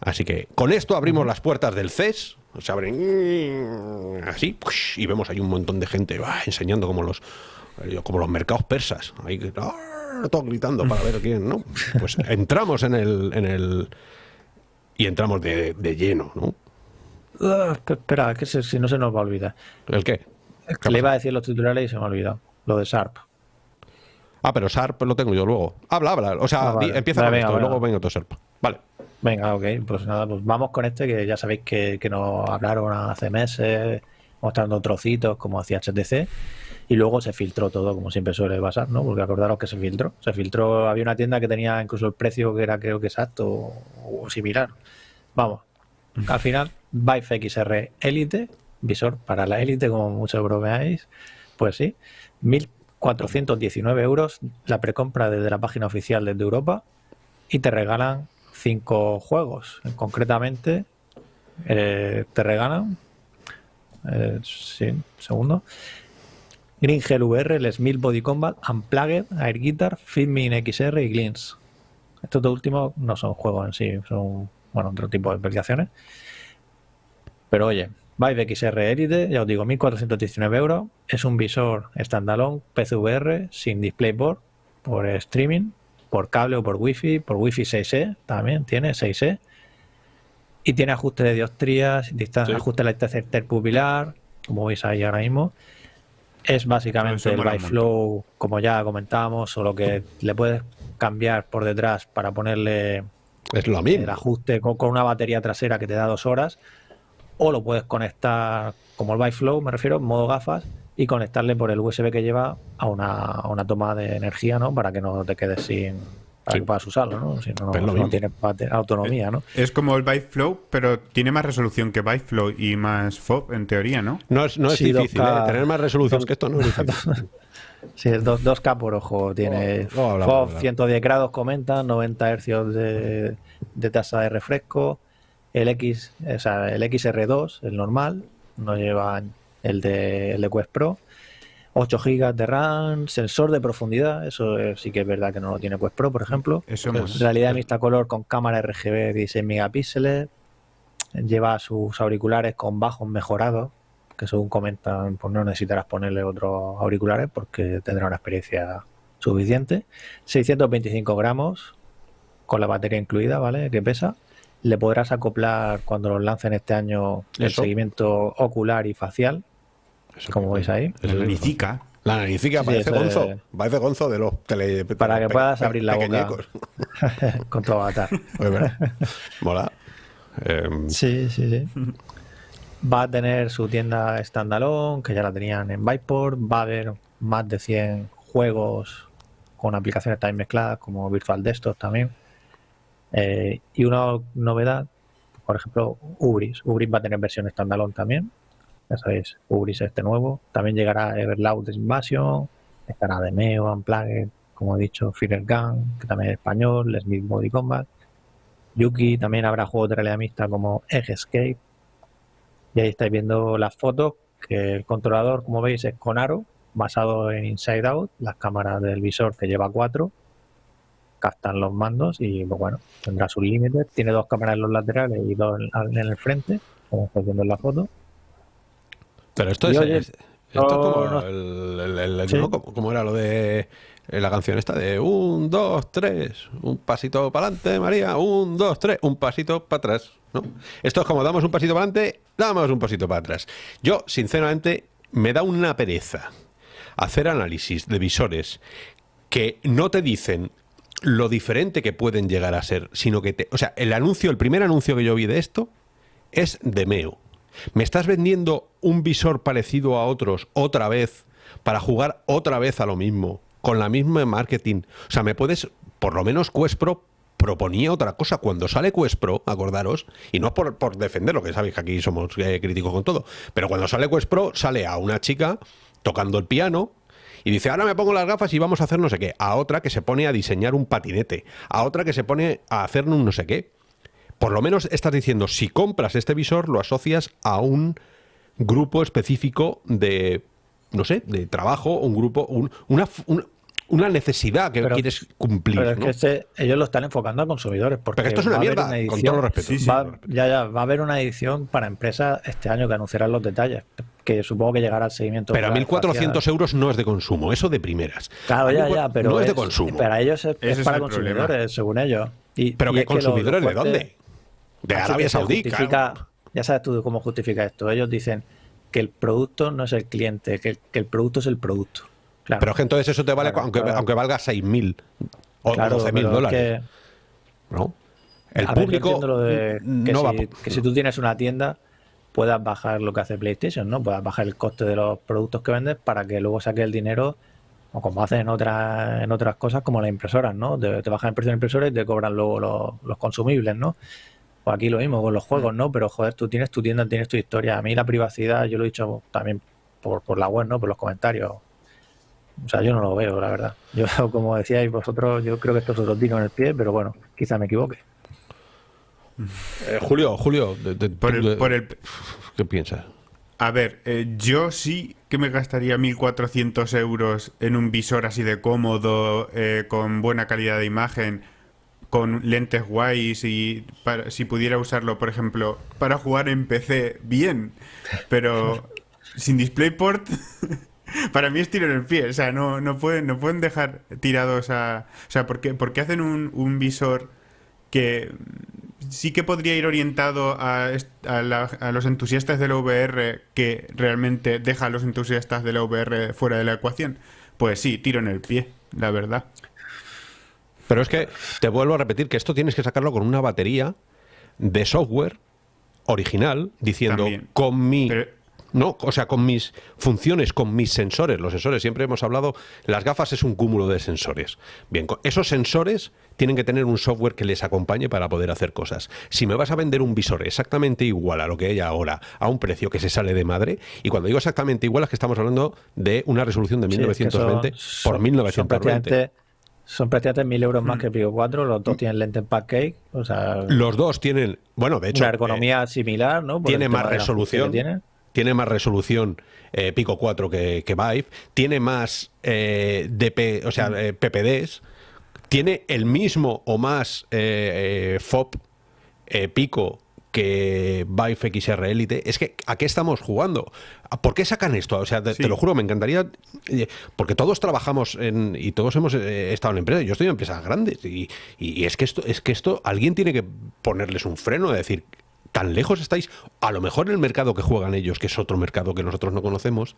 Speaker 1: Así que con esto abrimos las puertas del CES, se abren así, y vemos ahí un montón de gente enseñando como los, como los mercados persas. Ahí, ¡ah! todos gritando para ver quién, ¿no? Pues entramos en el, en el y entramos de, lleno, ¿no?
Speaker 3: Ah, espera, que si no se nos va a olvidar.
Speaker 1: ¿El qué?
Speaker 3: le iba a decir los titulares y se me ha olvidado. Lo de Sharp.
Speaker 1: Ah, pero Sharp lo tengo yo luego. Habla, habla. O sea, ah, empieza con esto y luego venga otro Sharp. Vale.
Speaker 3: Venga, ok. Pues nada, pues vamos con este que ya sabéis que, que nos hablaron hace meses mostrando trocitos como hacía HTC y luego se filtró todo como siempre suele pasar, ¿no? Porque acordaros que se filtró. Se filtró, había una tienda que tenía incluso el precio que era creo que exacto o, similar. Vamos, al final, Vive XR Elite, visor para la Elite como muchos bromeáis, pues sí, 1.419 euros la precompra desde la página oficial desde Europa y te regalan cinco juegos. Concretamente, eh, te regalan eh, sí, segundo. Green Hell VR, el Smith Body Combat, Unplugged, Air Guitar, Fitmin XR y Glins. Estos dos últimos no son juegos en sí, son bueno, otro tipo de aplicaciones. Pero oye, Vive XR Elite, ya os digo, 1419 euros. Es un visor standalone PCVR sin DisplayPort por streaming, por cable o por wifi, por wifi 6E también tiene 6E y tiene ajuste de dioptrías, ajuste de la distancia interpupilar, como veis ahí ahora mismo. Es básicamente el Flow, como ya comentábamos, solo que le puedes cambiar por detrás para ponerle
Speaker 1: es lo mismo.
Speaker 3: el ajuste con, una batería trasera que te da dos horas, o lo puedes conectar como el Flow, me refiero, en modo gafas, y conectarle por el USB que lleva a una, a una toma de energía, ¿no? Para que no te quedes sin, para que puedas usarlo, ¿no? Si no, no, tiene autonomía, ¿no?
Speaker 2: Es como el Byte Flow, pero tiene más resolución que Byte Flow y más FOB en teoría, ¿no?
Speaker 1: No es, no es difícil, ¿eh? tener más resolución que esto no es difícil.
Speaker 3: sí, es 2, k por ojo, tiene oh, FOB 110 grados, comenta, 90 Hz de, de, tasa de refresco, el X, o sea, el XR2, el normal, no lleva el de, el de Quest Pro, 8 GB de RAM, sensor de profundidad, eso sí que es verdad que no lo tiene Quest Pro, por ejemplo. Eso Realidad mixta color con cámara RGB 16 megapíxeles. Lleva sus auriculares con bajos mejorados, que según comentan, pues no necesitarás ponerle otros auriculares porque tendrá una experiencia suficiente. 625 gramos con la batería incluida, ¿vale? Que pesa. Le podrás acoplar cuando los lancen este año el seguimiento ocular y facial, como veis ahí.
Speaker 1: La naricica. La naricica parece gonzo. Parece gonzo de los tele...
Speaker 3: Para que puedas abrir la boca con tu avatar.
Speaker 1: Mola.
Speaker 3: Em, sí, sí, sí. Va a tener su tienda standalone, que ya la tenían en Byport. Va a haber más de 100 juegos con aplicaciones también mezcladas, como Virtual Desktop también. Eh, y una novedad, por ejemplo, Ubris. Ubris va a tener versión standalone también ya sabéis, Ubris este nuevo. También llegará Everloud Invasion, estará Demeo, Unplugged, como he dicho, Fire Gun, que también es español, Smith Body Combat. Yuki, también habrá juegos de realidad mixta como Egg Escape. Y ahí estáis viendo las fotos, que el controlador, como veis, es con aro, basado en Inside Out, las cámaras del visor que lleva cuatro, captan los mandos y pues bueno, tendrá sus límites. Tiene dos cámaras en los laterales y dos en el frente, como estáis viendo en la foto.
Speaker 1: Pero esto es, esto como, el, como, era lo de la canción esta de un, dos, tres, un pasito para adelante, María, un, dos, tres, un pasito para atrás. ¿no? Esto es como damos un pasito para adelante, damos un pasito para atrás. Yo, sinceramente, me da una pereza hacer análisis de visores que no te dicen lo diferente que pueden llegar a ser, sino que te... O sea, el anuncio, el primer anuncio que yo vi de esto es de Meo. ¿Me estás vendiendo un visor parecido a otros otra vez para jugar otra vez a lo mismo, con la misma marketing? O sea, me puedes, por lo menos Quest Pro proponía otra cosa. Cuando sale Quest Pro, acordaros, y no por, por defenderlo, que sabéis que aquí somos eh, críticos con todo, pero cuando sale Quest Pro, sale a una chica tocando el piano, y dice, ahora me pongo las gafas y vamos a hacer no sé qué. A otra que se pone a diseñar un patinete. A otra que se pone a hacer un no sé qué por lo menos estás diciendo, si compras este visor, lo asocias a un grupo específico de, no sé, de trabajo, un grupo, una, una necesidad que quieres cumplir.
Speaker 3: Pero es que ellos lo están enfocando a consumidores. Porque
Speaker 1: esto es una mierda, con todo
Speaker 3: va, ya, ya, va a haber una edición para empresas este año que anunciarán los detalles, que supongo que llegará al seguimiento.
Speaker 1: Pero a 1.400 euros no es de consumo, eso de primeras.
Speaker 3: Claro, ya, ya, pero.
Speaker 1: No es, de consumo.
Speaker 3: Para ellos es, para consumidores, según ellos.
Speaker 1: Y, ¿Pero qué consumidores de dónde? De Arabia Saudí.
Speaker 3: Ya sabes tú cómo justifica esto. Ellos dicen que el producto no es el cliente, que el producto es el producto.
Speaker 1: Pero es que entonces eso te vale aunque, aunque valga 6.000 o 12.000 dólares. ¿No?
Speaker 3: El público que, si, tú tienes una tienda puedas bajar lo que hace PlayStation, ¿no? Puedas bajar el coste de los productos que vendes para que luego saques el dinero o como hacen en otras en otras cosas como las impresoras, ¿no? Te, bajan el precio de la impresora y te cobran luego los, consumibles, ¿no? O aquí lo mismo con los juegos, ¿no? Pero joder, tú tienes tu tienda, tienes tu historia. A mí la privacidad, yo lo he dicho también por, por la web, ¿no? Por los comentarios. O sea, yo no lo veo, la verdad. Yo, como decíais vosotros, yo creo que esto es otro tiro en el pie, pero bueno, quizá me equivoque.
Speaker 1: Eh, Julio, Julio,
Speaker 2: por, el,
Speaker 1: ¿qué piensas?
Speaker 2: A ver, eh, yo sí que me gastaría 1.400 euros en un visor así de cómodo, eh, con buena calidad de imagen, con lentes guays y para, si pudiera usarlo, por ejemplo, para jugar en PC, bien, pero sin DisplayPort para mí es tiro en el pie. O sea, no, no, pueden, no pueden dejar tirados a. O sea, ¿por qué, hacen un, visor que sí que podría ir orientado a, a, los entusiastas de la VR que realmente deja a los entusiastas de la VR fuera de la ecuación? Pues sí, tiro en el pie, la verdad.
Speaker 1: Pero es que te vuelvo a repetir que esto tienes que sacarlo con una batería de software original diciendo con mi no, o sea, con mis funciones, con mis sensores. Los sensores, siempre hemos hablado, las gafas es un cúmulo de sensores. Bien, esos sensores tienen que tener un software que les acompañe para poder hacer cosas. Si me vas a vender un visor exactamente igual a lo que hay ahora, a un precio que se sale de madre, y cuando digo exactamente igual es que estamos hablando de una resolución de 1920 por 1920.
Speaker 3: Son prácticamente mil euros más mm. que Pico 4, los dos tienen lente pancake, o sea...
Speaker 1: Los dos tienen, bueno, de hecho...
Speaker 3: Una ergonomía eh, similar, ¿no?
Speaker 1: tiene más resolución tiene más resolución eh, Pico 4 que, que Vive, tiene más eh, DP, o sea, eh, PPDs, tiene el mismo o más FOP Pico que Vive XR Elite. Es que, ¿a qué estamos jugando? ¿Por qué sacan esto? O sea, te, lo juro, me encantaría. Porque todos trabajamos en. y todos hemos estado en empresas. Yo estoy en empresas grandes. Y, y, es que esto, es que esto, alguien tiene que ponerles un freno, de decir, tan lejos estáis, a lo mejor el mercado que juegan ellos, que es otro mercado que nosotros no conocemos,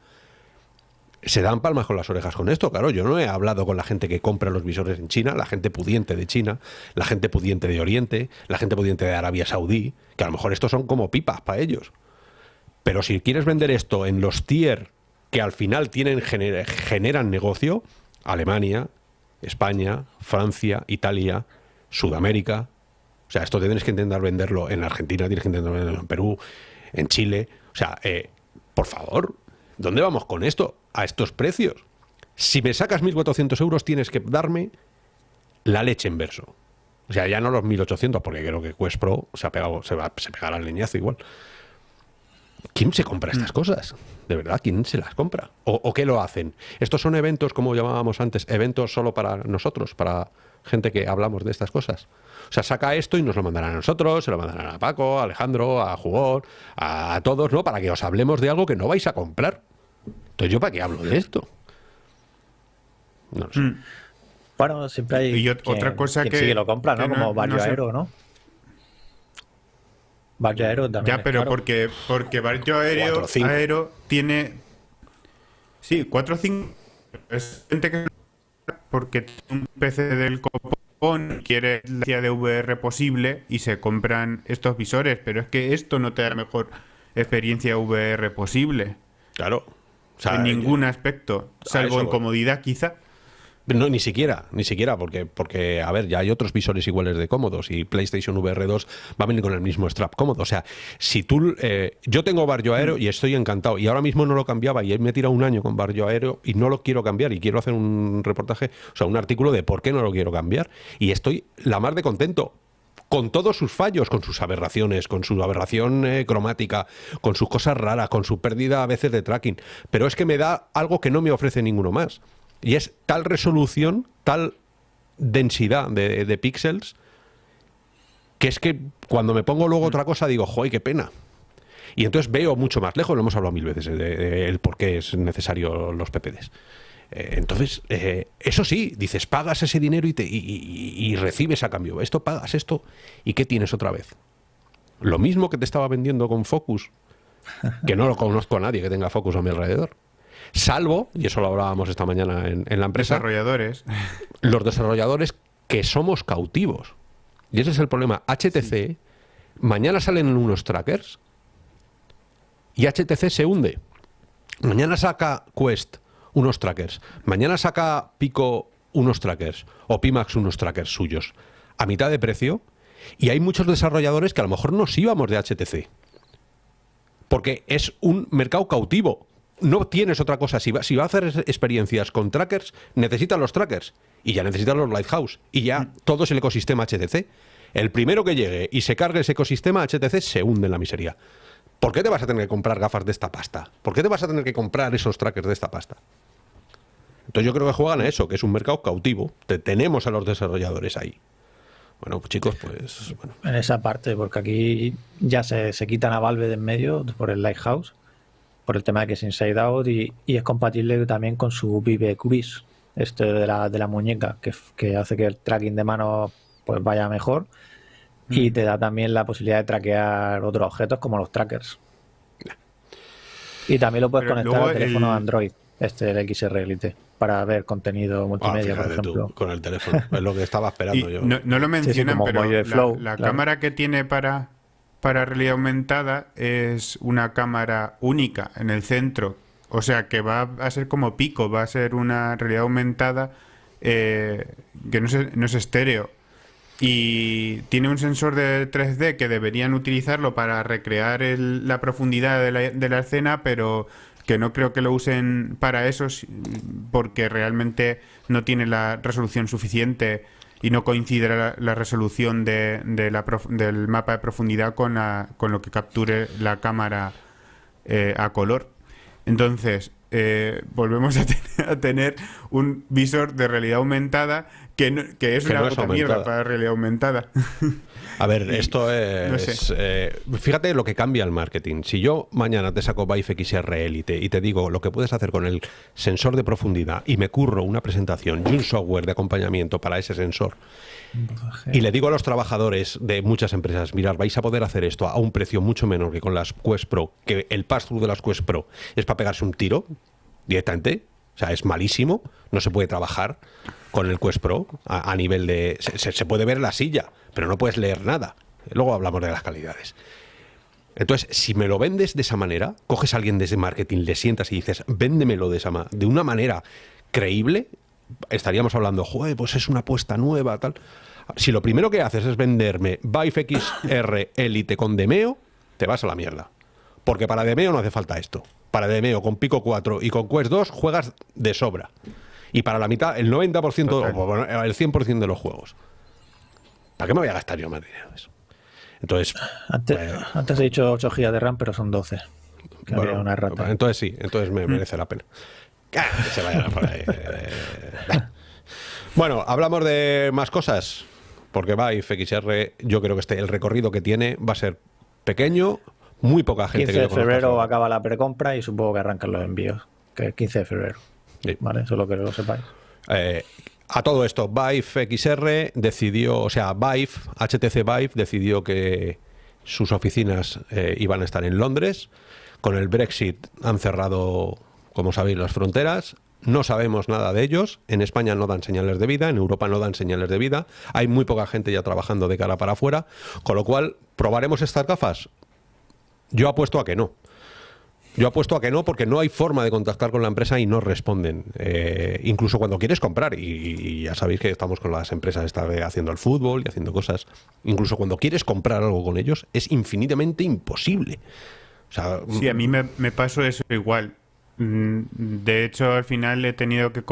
Speaker 1: se dan palmas con las orejas con esto. Claro, yo no he hablado con la gente que compra los visores en China, la gente pudiente de China, la gente pudiente de Oriente, la gente pudiente de Arabia Saudí, que a lo mejor estos son como pipas para ellos. Pero si quieres vender esto en los tier que al final tienen, generan negocio, Alemania, España, Francia, Italia, Sudamérica, o sea, esto tienes que intentar venderlo en Argentina, tienes que intentar venderlo en Perú, en Chile. O sea, eh, por favor, ¿dónde vamos con esto? A estos precios. Si me sacas 1.400 euros, tienes que darme la leche en verso. O sea, ya no los 1.800, porque creo que Quest Pro se, ha pegado, se, va, se pegará el leñazo igual. ¿Quién se compra estas mm. cosas? ¿De verdad? ¿Quién se las compra? ¿O, ¿O, qué lo hacen? Estos son eventos, como llamábamos antes, eventos solo para nosotros, para gente que hablamos de estas cosas. O sea, saca esto y nos lo mandarán a nosotros, se lo mandarán a Paco, a Alejandro, a Jugón, a, todos, ¿no? Para que os hablemos de algo que no vais a comprar. Entonces, ¿yo para qué hablo de esto?
Speaker 3: No lo sé. Mm. Bueno, siempre hay.
Speaker 2: Y otra cosa que.
Speaker 3: Sí que lo compra, ¿no? Como Barrio Aero, ¿no? Barrio Aero también.
Speaker 2: Ya, pero porque, porque Barrio Aero, Aero tiene. Sí, 4 o 5. Es gente que. Porque tiene un PC del copón quiere la de VR posible y se compran estos visores, pero es que esto no te da la mejor experiencia VR posible.
Speaker 1: Claro.
Speaker 2: En ningún aspecto, salvo en comodidad quizá.
Speaker 1: No, ni siquiera, ni siquiera, porque, porque, a ver, ya hay otros visores iguales de cómodos y PlayStation VR 2 va a venir con el mismo strap cómodo. O sea, si tú. Eh, yo tengo Barrio Aero y estoy encantado, y ahora mismo no lo cambiaba, y me he tirado un año con Barrio Aero y no lo quiero cambiar, y quiero hacer un reportaje, o sea, un artículo de por qué no lo quiero cambiar. Y estoy la más de contento, con todos sus fallos, con sus aberraciones, con su aberración eh, cromática, con sus cosas raras, con su pérdida a veces de tracking. Pero es que me da algo que no me ofrece ninguno más Y es tal resolución, tal densidad de, de píxeles, que es que cuando me pongo luego otra cosa digo, joder, qué pena. Y entonces veo mucho más lejos, lo hemos hablado mil veces, de, el por qué es necesario los PPDs. Eh, entonces, eh, eso sí, dices, pagas ese dinero y, te, y, recibes a cambio. Esto pagas esto y ¿qué tienes otra vez? Lo mismo que te estaba vendiendo con Focus, que no lo conozco a nadie que tenga Focus a mi alrededor. Salvo, y eso lo hablábamos esta mañana en, en la empresa.
Speaker 2: Desarrolladores.
Speaker 1: Los desarrolladores que somos cautivos. Y ese es el problema. HTC, mañana salen unos trackers y HTC se hunde. Mañana saca Quest unos trackers. Mañana saca Pico unos trackers o Pimax unos trackers suyos a mitad de precio y hay muchos desarrolladores que a lo mejor nos íbamos de HTC. Porque es un mercado cautivo. No tienes otra cosa. Si va, si va a hacer experiencias con trackers, necesitan los trackers. Y ya necesitan los Lighthouse. Y ya todo es el ecosistema HTC. El primero que llegue y se cargue ese ecosistema HTC se hunde en la miseria. ¿Por qué te vas a tener que comprar gafas de esta pasta? ¿Por qué te vas a tener que comprar esos trackers de esta pasta? Entonces yo creo que juegan a eso, que es un mercado cautivo. Te, tenemos a los desarrolladores ahí. Bueno, pues chicos, pues...
Speaker 3: En esa parte, porque aquí ya se, quitan a Valve de en medio por el Lighthouse, por el tema de que es Inside Out y, es compatible también con su Vive Quiz, este de la, de la muñeca, que, que hace que el tracking de mano pues vaya mejor y mm. te da también la posibilidad de traquear otros objetos como los trackers. Y también lo puedes conectar al teléfono Android, este el XR Elite, para ver contenido multimedia, ah, por ejemplo.
Speaker 1: con el teléfono, es lo que estaba esperando yo.
Speaker 2: No, lo mencionan, pero la, cámara que tiene para, para realidad aumentada es una cámara única en el centro. O sea que va a ser como pico, va a ser una realidad aumentada eh, que no no es estéreo y tiene un sensor de 3D que deberían utilizarlo para recrear la profundidad de la, de la, escena, pero que no creo que lo usen para eso porque realmente no tiene la resolución suficiente y no coincide la, resolución de, la del mapa de profundidad con, con lo que capture la cámara eh, a color. Entonces, eh, volvemos a, tener un visor de realidad aumentada que, que es una mierda para realidad aumentada.
Speaker 1: A ver, esto es... Eh, fíjate lo que cambia el marketing. Si yo mañana te saco Vive XR Elite y te digo lo que puedes hacer con el sensor de profundidad y me curro una presentación y un software de acompañamiento para ese sensor y le digo a los trabajadores de muchas empresas, mirad, vais a poder hacer esto a un precio mucho menor que con las Quest Pro, que el pass-through de las Quest Pro es para pegarse un tiro directamente, o sea, es malísimo, no se puede trabajar con el Quest Pro a, nivel de... Se, puede ver la silla, pero no puedes leer nada. Luego hablamos de las calidades. Entonces, si me lo vendes de esa manera, coges a alguien desde marketing, le sientas y dices, véndemelo de, esa de una manera creíble, estaríamos hablando, joder, pues es una apuesta nueva, tal. Si lo primero que haces es venderme Vive XR Elite con Demeo, te vas a la mierda. Porque para Demeo no hace falta esto para Demeo con Pico 4 y con Quest 2 juegas de sobra. Y para la mitad, el 90%, el 100% de los juegos. ¿Para qué me voy a gastar yo más dinero eso? Entonces.
Speaker 3: Antes, pues, he dicho 8 GB de RAM, pero son 12.
Speaker 1: Bueno, una rata. Entonces sí, entonces me mm. merece la pena. Que se vaya por ahí. Bueno, hablamos de más cosas. Porque va FXR, yo creo que este, el recorrido que tiene va a ser pequeño, muy poca gente.
Speaker 3: 15 de febrero acaba la precompra y supongo que arrancan los envíos. Que es 15 de febrero. Vale, eso es lo que lo sepáis.
Speaker 1: Eh, a todo esto, Vive XR decidió, o sea, Vive, HTC Vive decidió que sus oficinas eh, iban a estar en Londres. Con el Brexit han cerrado, como sabéis, las fronteras. No sabemos nada de ellos. En España no dan señales de vida, en Europa no dan señales de vida. Hay muy poca gente ya trabajando de cara para afuera. Con lo cual, ¿probaremos estas gafas? Yo apuesto a que no. Yo apuesto a que no porque no hay forma de contactar con la empresa y no responden. Eh, incluso cuando quieres comprar, y, ya sabéis que estamos con las empresas esta haciendo el fútbol y haciendo cosas, incluso cuando quieres comprar algo con ellos es infinitamente imposible.
Speaker 2: sí, a mí me, me pasó eso igual. Mm, de hecho, al final he tenido que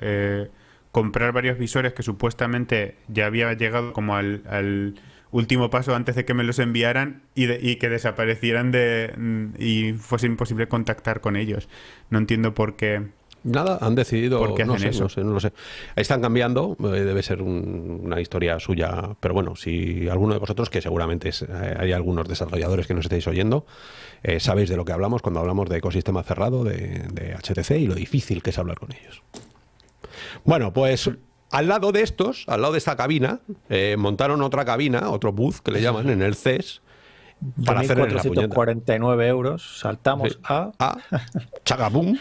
Speaker 2: eh, comprar varios visores que supuestamente ya había llegado como al último paso antes de que me los enviaran y, que desaparecieran de y fuese imposible contactar con ellos. No entiendo por qué
Speaker 1: Nada, han decidido. ¿Por qué no, sé, eso? no sé, no lo sé. Están cambiando, eh, debe ser una historia suya. Pero bueno, si alguno de vosotros, que seguramente eh, hay algunos desarrolladores que nos estáis oyendo, eh, sabéis de lo que hablamos cuando hablamos de ecosistema cerrado de, de HTC y lo difícil que es hablar con ellos. Bueno, pues al lado de estos, al lado de esta cabina, montaron otra cabina, otro booth que le llaman en el CES.
Speaker 3: Para hacer 449 euros, saltamos a...
Speaker 1: A Chagabum.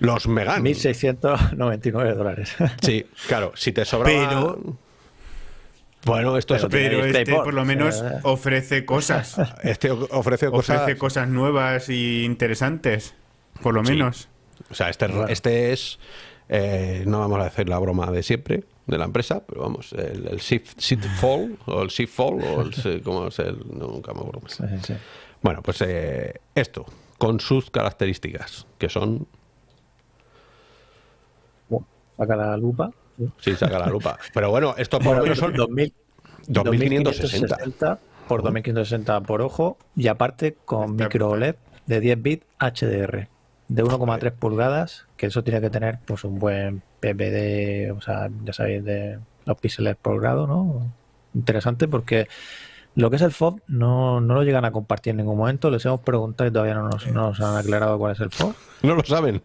Speaker 1: Los Megan.
Speaker 3: 1.699 dólares.
Speaker 1: Sí, claro, si te sobra.
Speaker 2: Pero.
Speaker 1: Bueno, esto
Speaker 2: es Pero este por lo menos ofrece cosas.
Speaker 1: Este ofrece cosas.
Speaker 2: Ofrece cosas nuevas y interesantes. Por lo menos.
Speaker 1: O sea, este, este es. Eh, no vamos a hacer la broma de siempre de la empresa, pero vamos, el, el shift, fall o el shift fall o el, ¿cómo es el? nunca me acuerdo. Bueno, pues eh, esto, con sus características, que son
Speaker 3: saca la lupa.
Speaker 1: Sí, saca la lupa. Pero bueno, esto por lo menos son
Speaker 3: 2560 por 2560 por ojo y aparte con micro OLED de 10 bits HDR de 1,3 pulgadas, que eso tiene que tener pues un buen PPD, o sea, ya sabéis, de los píxeles por grado, ¿no? Interesante porque lo que es el FOB no, no lo llegan a compartir en ningún momento. Les hemos preguntado y todavía no nos, no nos han aclarado cuál es el FOB.
Speaker 1: No lo saben.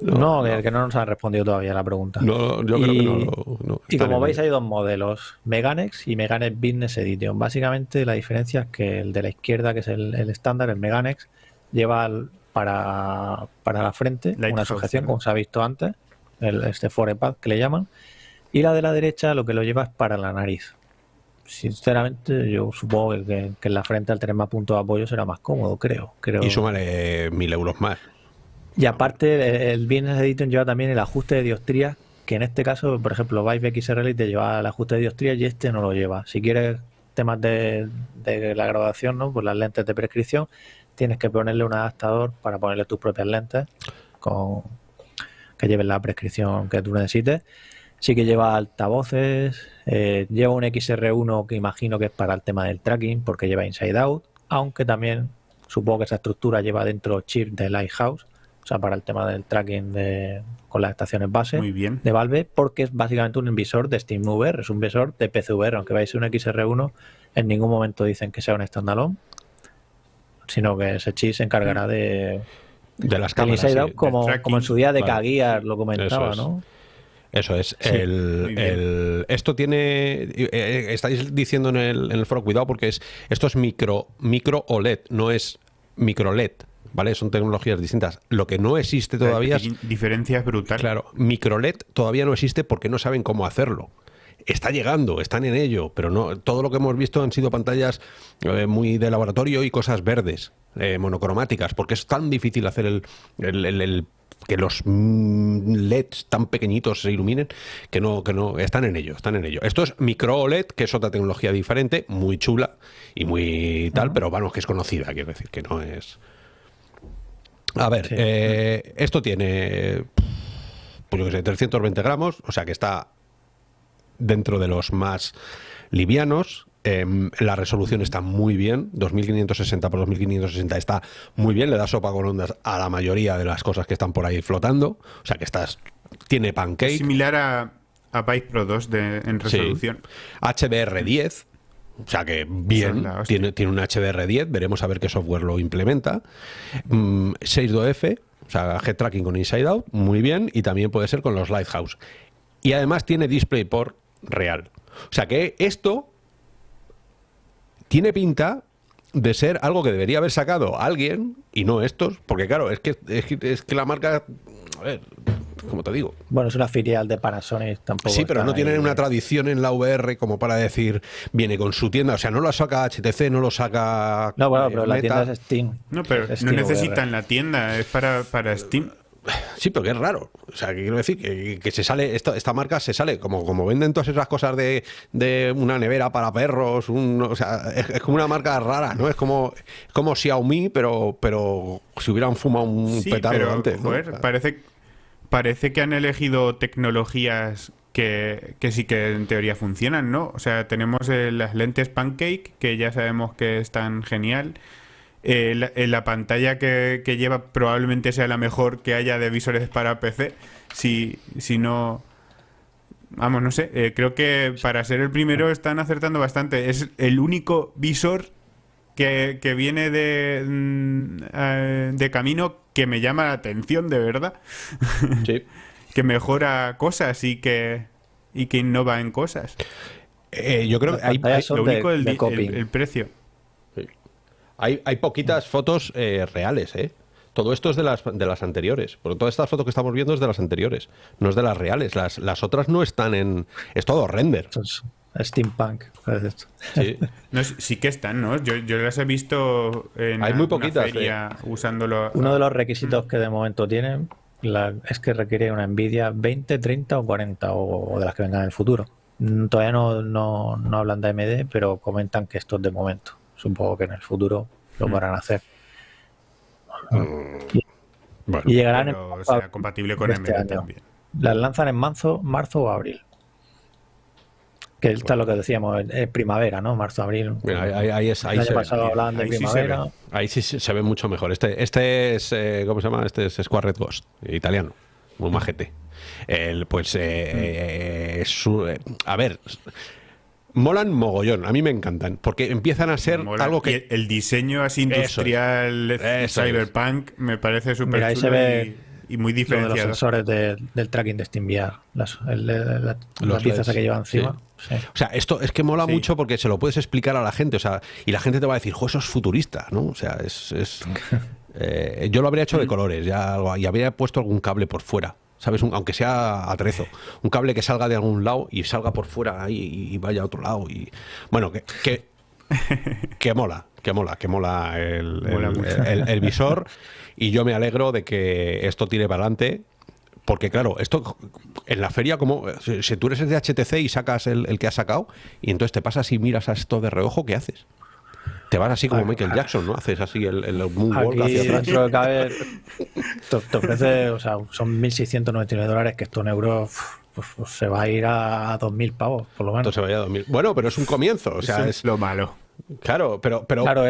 Speaker 3: No, que no nos han respondido todavía la pregunta.
Speaker 1: No, yo creo que no.
Speaker 3: y como veis hay dos modelos, Meganex y Meganex Business Edition. Básicamente la diferencia es que el de la izquierda, que es el, estándar, el Meganex, lleva para, la frente una sujeción, como se ha visto antes, el, este forepad que le llaman, y la de la derecha lo que lo lleva es para la nariz. Sinceramente, yo supongo que, en la frente al tener más puntos de apoyo será más cómodo, creo. creo.
Speaker 1: Y súmale mil euros más.
Speaker 3: Y aparte, el Business Edition lleva también el ajuste de diostría, que en este caso, por ejemplo, Vive XR te lleva el ajuste de diostría y este no lo lleva. Si quieres temas de, la graduación, ¿no? Pues las lentes de prescripción, tienes que ponerle un adaptador para ponerle tus propias lentes con que lleven la prescripción que tú necesites. Sí que lleva altavoces, eh, lleva un XR1 que imagino que es para el tema del tracking, porque lleva Inside Out, aunque también supongo que esa estructura lleva dentro chip de Lighthouse o sea, para el tema del tracking de, con las estaciones base de Valve, porque es básicamente un invisor de SteamVR, es un visor de PCVR, aunque vais a un XR1, en ningún momento dicen que sea un standalone, sino que ese chip se encargará de,
Speaker 1: de las cámaras.
Speaker 3: como, como en su día de vale. lo comentaba, ¿no?
Speaker 1: Eso es. el, esto tiene. Eh, eh, estáis diciendo en el, en el foro, cuidado, porque es esto es micro, micro OLED, no es micro LED. ¿vale? Son tecnologías distintas. Lo que no existe todavía es...
Speaker 2: Diferencias brutales.
Speaker 1: Claro, microLED todavía no existe porque no saben cómo hacerlo. Está llegando, están en ello, pero no todo lo que hemos visto han sido pantallas eh, muy de laboratorio y cosas verdes, eh, monocromáticas, porque es tan difícil hacer el, el, que los mm, LEDs tan pequeñitos se iluminen que no, que no, están en ello, están en ello. Esto es micro OLED, que es otra tecnología diferente, muy chula y muy tal, pero vamos, que es conocida, quiero decir, que no es. A ver, eh, esto tiene, pues yo que sé, 320 gramos, o sea que está dentro de los más livianos. Em, la resolución está muy bien, 2560 por 2560 está muy bien, le da sopa con ondas a la mayoría de las cosas que están por ahí flotando. O sea que estás, tiene pancake.
Speaker 2: Similar a, a Pro 2 de, en resolución.
Speaker 1: HDR10, o sea que bien, tiene, tiene un HDR10, veremos a ver qué software lo implementa. 62F, mm, o sea, head tracking con Inside Out, muy bien, y también puede ser con los Lighthouse. Y además tiene DisplayPort real. O sea que esto tiene pinta de ser algo que debería haber sacado alguien y no estos, porque claro, es que, es que la marca, a ver, como te digo.
Speaker 3: Bueno, es una filial de Panasonic tampoco.
Speaker 1: Sí, pero no tienen una tradición en la VR como para decir, viene con su tienda. O sea, no lo saca HTC, no lo saca.
Speaker 3: No, bueno, pero la tienda es Steam.
Speaker 2: No, pero no necesitan la tienda, es para, para Steam.
Speaker 1: Sí, pero que es raro. O sea, que quiero decir que, se sale, esta, esta, marca se sale, como, como venden todas esas cosas de, de una nevera para perros, un, o sea, es, como una marca rara, ¿no? Es como, como Xiaomi, pero, pero si hubieran fumado un petardo antes.
Speaker 2: parece parece que han elegido tecnologías que, sí que en teoría funcionan, ¿no? O sea, tenemos eh, las lentes Pancake, que ya sabemos que están genial. Eh, la, pantalla que, lleva probablemente sea la mejor que haya de visores para PC. Si, si no... Vamos, no sé. Eh, creo que para ser el primero están acertando bastante. Es el único visor que, viene de, mm, eh, de camino que me llama la atención, de verdad. Sí. que mejora cosas y que, y que innova en cosas.
Speaker 1: yo creo que hay,
Speaker 2: lo único el precio.
Speaker 1: Hay, hay poquitas fotos eh, reales, ¿eh? Todo esto es de las, de las anteriores. Porque todas estas fotos que estamos viendo es de las anteriores, no es de las reales. Las, las otras no están en. Es todo render.
Speaker 3: steampunk.
Speaker 2: Sí. sí que están, ¿no? Yo, yo las he visto en
Speaker 1: Hay muy poquitas,
Speaker 2: feria eh. usándolo.
Speaker 3: Uno de los requisitos que de momento tienen es que requiere una Nvidia 20, 30 o 40 o, de las que vengan en el futuro. Mm, todavía no, no, no hablan de AMD, pero comentan que esto es de momento. Supongo que en el futuro lo van a hacer.
Speaker 2: Mm. y llegarán en compatible con este AMD también.
Speaker 3: Las lanzan en marzo, marzo o abril. Que está lo que decíamos, es primavera, ¿no? Marzo, abril.
Speaker 1: ahí, es, ahí
Speaker 3: el año pasado hablaban de primavera.
Speaker 1: ahí sí se ve mucho mejor. Este, este es, eh, ¿cómo se llama? Este es Square Ghost, italiano. Muy majete. El, pues, eh, mm. eh, a ver, molan mogollón, a mí me encantan, porque empiezan a ser algo que...
Speaker 2: el diseño así industrial, cyberpunk, me parece súper chulo y, muy diferenciado.
Speaker 3: Los sensores del tracking de SteamVR, las, la, piezas que lleva encima.
Speaker 1: O sea, esto es que mola mucho porque se lo puedes explicar a la gente, o sea, y la gente te va a decir, jo, eso es futurista, ¿no? O sea, es... Eh, yo lo habría hecho de colores, ya, y habría puesto algún cable por fuera. ¿Sabes? aunque sea atrezo. Un cable que salga de algún lado y salga por fuera y, vaya a otro lado. Y bueno, que, que, mola, que mola, que mola el, visor. Y yo me alegro de que esto tire para adelante. Porque claro, esto en la feria, como si tú eres el de HTC y sacas el, el que has sacado, y entonces te pasas y miras a esto de reojo, ¿qué haces? Te vas así como ah, Michael. Jackson, ¿no? Haces así el, el moonwalk hacia atrás.
Speaker 3: te, ofrece, o sea, son 1.699 dólares, que esto en euros pues, pues, se va a ir a 2.000 pavos, por lo menos.
Speaker 1: se va a ir a 2.000. Bueno, pero es un comienzo, o sea, es,
Speaker 2: lo malo.
Speaker 1: Claro, pero... pero...
Speaker 3: Claro,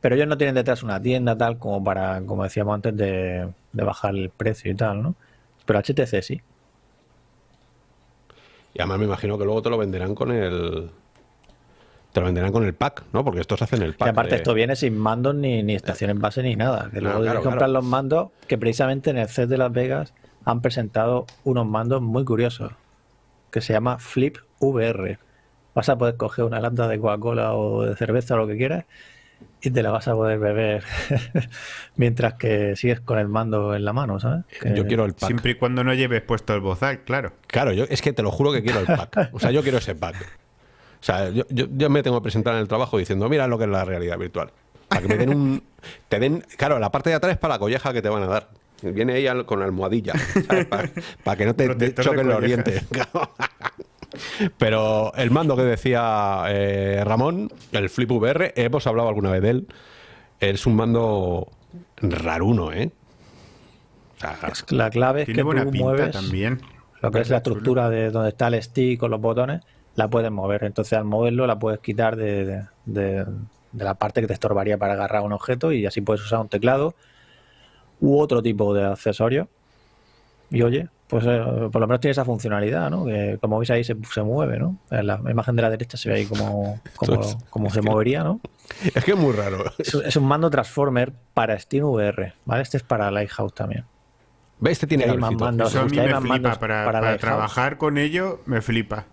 Speaker 3: pero ellos no tienen detrás una tienda tal como para, como decíamos antes, de, de bajar el precio y tal, ¿no? Pero HTC sí.
Speaker 1: Y además me imagino que luego te lo venderán con el te lo venderán con el pack, ¿no? Porque estos hacen el pack.
Speaker 3: Y aparte, esto viene sin mandos ni, ni estaciones base ni nada. Que luego claro, comprar los mandos, que precisamente en el set de Las Vegas han presentado unos mandos muy curiosos, que se llama Flip VR. Vas a poder coger una lata de Coca-Cola o de cerveza o lo que quieras y te la vas a poder beber mientras que sigues con el mando en la mano, ¿sabes?
Speaker 1: Yo quiero el pack.
Speaker 2: Siempre y cuando no lleves puesto el bozal, claro.
Speaker 1: Claro, yo es que te lo juro que quiero el pack. O sea, yo quiero ese pack. O sea, yo, yo, me tengo que presentar en el trabajo diciendo, mira lo que es la realidad virtual. Para que me den un... Te den, claro, la parte de atrás es para la colleja que te van a dar. Viene ella con almohadilla, Para, que no te, choquen los dientes. Pero el mando que decía eh, Ramón, el Flip VR, hemos hablado alguna vez de él. Es un mando raruno, ¿eh?
Speaker 3: la clave es que tú mueves también. lo que es la estructura de donde está el stick con los botones la puedes mover. Entonces al moverlo la puedes quitar de, la parte que te estorbaría para agarrar un objeto y así puedes usar un teclado u otro tipo de accesorio. Y oye, pues eh, por lo menos tiene esa funcionalidad, ¿no? Que como veis ahí se, mueve, ¿no? En la imagen de la derecha se ve ahí como, como, se movería, ¿no?
Speaker 1: Es que es muy raro.
Speaker 3: Es, un mando Transformer para SteamVR, ¿vale? Este es para Lighthouse también.
Speaker 1: ¿Ves? Este tiene
Speaker 2: más mandos, Eso a mí me flipa. Para, para trabajar con ello, me flipa.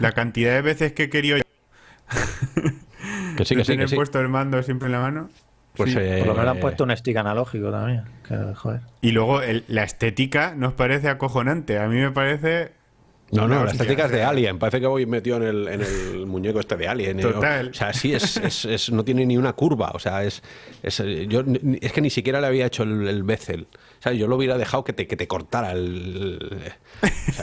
Speaker 2: La cantidad de veces que he querido
Speaker 1: que sí, que sí, que sí.
Speaker 2: puesto el mando siempre en la mano.
Speaker 3: Pues Por lo menos han puesto un stick analógico también.
Speaker 2: Y luego la estética nos parece acojonante. A mí me parece.
Speaker 1: No, no, la estética es de Alien. Parece que voy metido en el, en el muñeco este de Alien.
Speaker 2: Total.
Speaker 1: O, sea, sí, es, es, no tiene ni una curva. O sea, es, es, yo, es que ni siquiera le había hecho el, el bezel. Yo lo hubiera dejado que te, que te cortara el...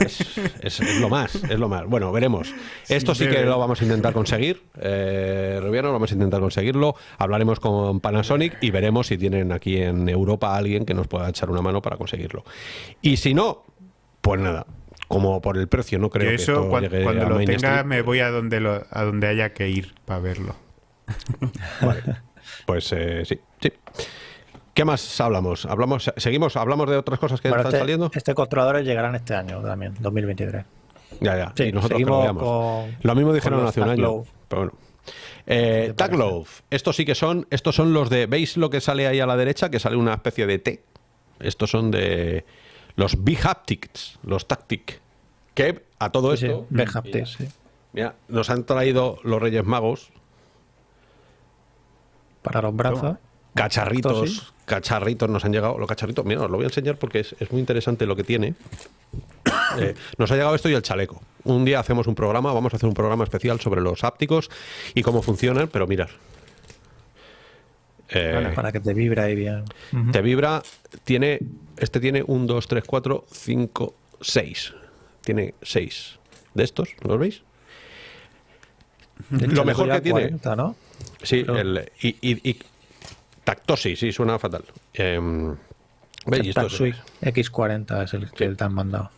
Speaker 1: es, lo más, es lo más. Bueno, veremos. Esto sí que lo vamos a intentar conseguir. Eh, vamos a intentar conseguirlo. Hablaremos con Panasonic y veremos si tienen aquí en Europa alguien que nos pueda echar una mano para conseguirlo. Y si no, pues nada, como por el precio no creo que eso
Speaker 2: cuando, lo tenga me voy a donde a donde haya que ir para verlo.
Speaker 1: Vale. Pues eh, sí, sí. ¿Qué más hablamos? ¿Hablamos, seguimos, hablamos de otras cosas que están
Speaker 3: este,
Speaker 1: saliendo?
Speaker 3: Este controladores llegarán este año también, 2023.
Speaker 1: Ya, ya.
Speaker 3: Sí,
Speaker 1: y nosotros
Speaker 3: seguimos con-
Speaker 1: lo mismo dijeron hace un año. Pero bueno. Eh,
Speaker 3: ¿Qué
Speaker 1: Taglow. Estos sí que son. Estos son los de. ¿Veis lo que sale ahí a la derecha? Que sale una especie de T. Estos son de. Los Big Haptics. Los Tactic. Que a todo
Speaker 3: Sí,
Speaker 1: esto.
Speaker 3: Sí.
Speaker 1: Mira, nos han traído los Reyes Magos.
Speaker 3: Para los brazos.
Speaker 1: Cacharritos,
Speaker 3: sí.
Speaker 1: cacharritos nos han llegado. Los cacharritos, mira, os lo voy a enseñar porque es, es muy interesante lo que tiene. Eh, nos ha llegado esto y el chaleco. Un día hacemos un programa, vamos a hacer un programa especial sobre los ápticos y cómo funcionan, pero mirad. Eh,
Speaker 3: Para que te vibra ahí bien.
Speaker 1: Te vibra, tiene, este tiene 1, 2, 3, 4, 5, 6. Tiene 6 de estos, ¿los veis? Lo mejor que tiene-
Speaker 3: 40, ¿no?
Speaker 1: Sí, el, y, y- y- Tactosis, sí, suena fatal. ¿veis?
Speaker 3: El
Speaker 1: Esto es-
Speaker 3: Taxui X40 es el que te han mandado.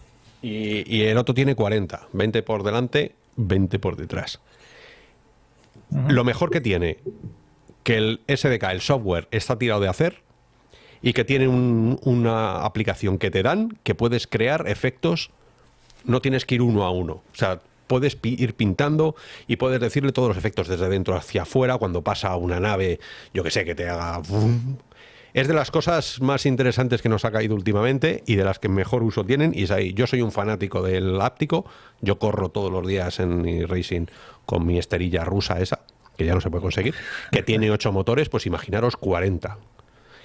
Speaker 1: Y, y el otro tiene 40, 20 por delante, 20 por detrás. Lo mejor que tiene, que el SDK, el software, está tirado de hacer y que tiene un- una aplicación que te dan que puedes crear efectos, no tienes que ir uno a uno. O sea, puedes ir pintando y puedes decirle todos los efectos desde dentro hacia afuera cuando pasa una nave, yo que sé, que te haga... Es de las cosas más interesantes que nos ha caído últimamente y de las que mejor uso tienen. Y es ahí, yo soy un fanático del áptico. Yo corro todos los días en mi racing con mi esterilla rusa esa, que ya no se puede conseguir, que tiene 8 motores, pues imaginaros 40.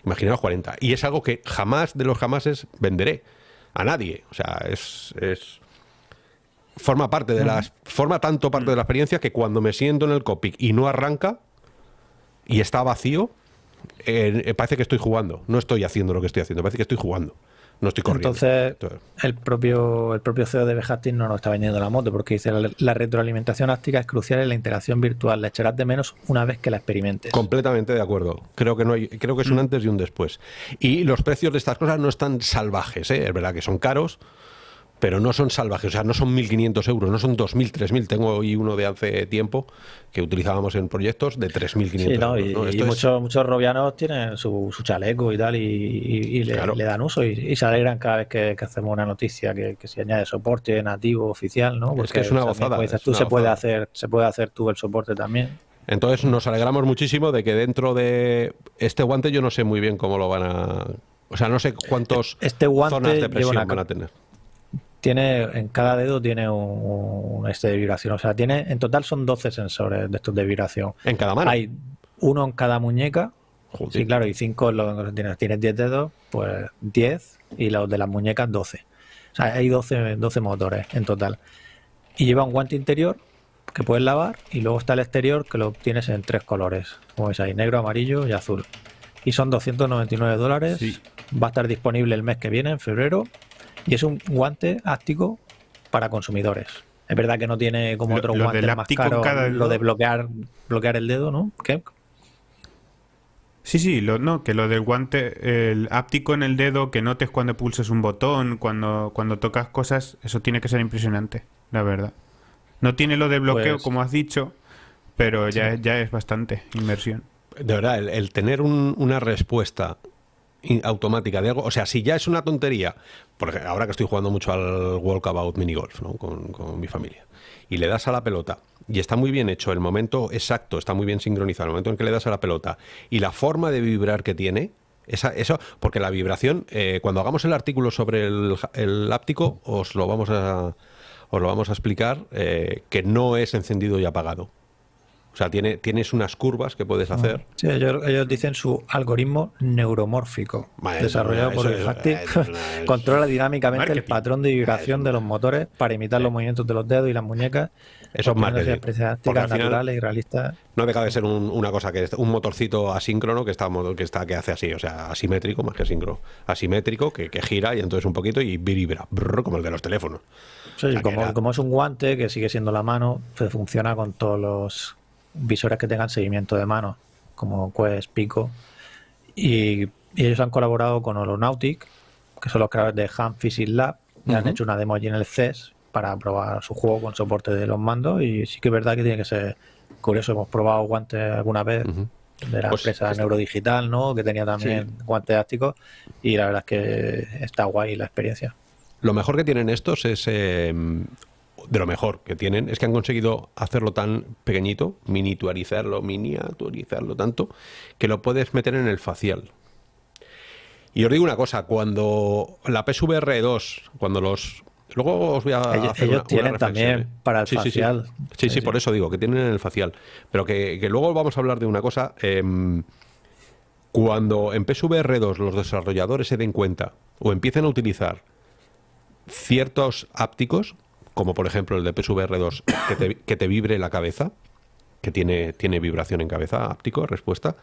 Speaker 1: Imaginaros 40. Y es algo que jamás de los jamases venderé a nadie. O sea, es- forma parte de las. Forma tanto parte de la experiencia que cuando me siento en el cockpit y no arranca y está vacío, eh, parece que estoy jugando. No estoy haciendo lo que estoy haciendo, parece que estoy jugando. No estoy corriendo.
Speaker 3: Entonces,
Speaker 1: Entonces,
Speaker 3: el propio, el propio CEO de Bejastin no nos está vendiendo la moto porque dice la, la retroalimentación áptica es crucial en la interacción virtual. La echarás de menos una vez que la experimentes.
Speaker 1: Completamente de acuerdo. Creo que no hay, creo que es un antes y un después. Y los precios de estas cosas no están salvajes, ¿eh? es verdad que son caros, pero no son salvajes, o sea, no son 1.500 euros, no son 2.000, 3.000. Tengo hoy uno de hace tiempo que utilizábamos en proyectos de 3.500
Speaker 3: Sí, ¿no?
Speaker 1: euros.
Speaker 3: Y,
Speaker 1: ¿no?
Speaker 3: y
Speaker 1: Esto es-
Speaker 3: muchos, muchos robianos tienen su, su chaleco y tal, y, y- y le,
Speaker 1: Claro.
Speaker 3: le dan uso y, se alegran cada vez que, que hacemos una noticia que, que se añade soporte nativo oficial, ¿no?
Speaker 1: Es que es una gozada, es
Speaker 3: tú,
Speaker 1: una
Speaker 3: se puede hacer, se puede hacer tú el soporte también.
Speaker 1: Entonces nos alegramos muchísimo de que dentro de este guante yo no sé muy bien cómo lo van a... O sea, no sé cuántos
Speaker 3: Este guante
Speaker 1: zonas de presión
Speaker 3: una-
Speaker 1: van a tener.
Speaker 3: Tiene, en cada dedo tiene un, un este de vibración. O sea, tiene, en total son 12 sensores de estos de vibración.
Speaker 1: En cada mano.
Speaker 3: Hay uno en cada muñeca.
Speaker 1: Joder.
Speaker 3: Sí, claro, y 5 lo que tienes. Tienes 10 dedos, pues 10, y los de las muñecas 12. O sea, hay 12, 12 motores en total. Y lleva un guante interior que puedes lavar, y luego está el exterior que lo tienes en tres colores. Como veis ahí, negro, amarillo y azul. Y son 299 dólares.
Speaker 2: Sí.
Speaker 3: Va a estar disponible el mes que viene, en febrero. Y es un guante áptico para consumidores. Es verdad que no tiene como
Speaker 2: Lo-
Speaker 3: otros
Speaker 2: lo
Speaker 3: más
Speaker 2: cada
Speaker 3: lo de bloquear, bloquear el dedo, ¿no? ¿Qué?
Speaker 2: Sí, sí, lo, no, que lo del guante, el áptico en el dedo, que notes cuando pulses un botón, cuando, cuando tocas cosas, eso tiene que ser impresionante, la verdad. No tiene lo de bloqueo,
Speaker 3: Pues-
Speaker 2: como has dicho, pero ya, ya es bastante inmersión.
Speaker 1: De verdad, el, el tener un- una respuesta automática de algo, o sea, si ya es una tontería, porque ahora que estoy jugando mucho al Walkabout Minigolf ¿no? con, con mi familia, y le das a la pelota, y está muy bien hecho, el momento exacto, está muy bien sincronizado, el momento en que le das a la pelota, y la forma de vibrar que tiene, esa, eso, porque la vibración, eh, cuando hagamos el artículo sobre el, el áptico, os lo vamos a, os lo vamos a explicar, eh, que no es encendido y apagado. O sea, tiene, tienes unas curvas que puedes hacer.
Speaker 3: Sí, ellos, ellos dicen su algoritmo neuromórfico,
Speaker 1: Vale,
Speaker 3: desarrollado
Speaker 1: eso
Speaker 3: por el Haptic, controla dinámicamente el patrón de vibración de los motores para imitar los movimientos de los dedos y las muñecas.
Speaker 1: Eso es marketing. Porque al final-
Speaker 3: y realistas.
Speaker 1: No deja de ser un- una cosa que es un motorcito asíncrono que está que está que hace así, o sea, asimétrico más que asíncrono, asimétrico que, que gira y entonces un poquito y vibra, brrr, como el de los teléfonos.
Speaker 3: Sí,
Speaker 1: sea, que
Speaker 3: como,
Speaker 1: era-
Speaker 3: como es un guante que sigue siendo la mano, pues funciona con todos los visores que tengan seguimiento de mano, como Quest, Pico. Y, y ellos han colaborado con Holonautic, que son los creadores de Ham Physics Lab, y han hecho una demo allí en el CES para probar su juego con soporte de los mandos. Y sí que es verdad que tiene que ser curioso. Hemos probado guantes alguna vez de la pues empresa Neurodigital, ¿no? Que tenía también guantes ácticos y la verdad es que está guay la experiencia.
Speaker 1: Lo mejor que tienen estos es, em, de lo mejor que tienen, es que han conseguido hacerlo tan pequeñito, miniaturizarlo, miniaturizarlo tanto, que lo puedes meter en el facial. Y os digo una cosa, cuando la PSVR 2, cuando los... Luego os voy a
Speaker 3: hacer ellos tienen también ¿eh? para el facial.
Speaker 1: Sí sí. por eso digo, que tienen en el facial. Pero que, luego vamos a hablar de una cosa. Em, cuando en PSVR 2 los desarrolladores se den cuenta o empiecen a utilizar ciertos ápticos, como por ejemplo el de PSVR 2, que te, que te vibre la cabeza, que tiene, tiene vibración en cabeza, áptico, respuesta,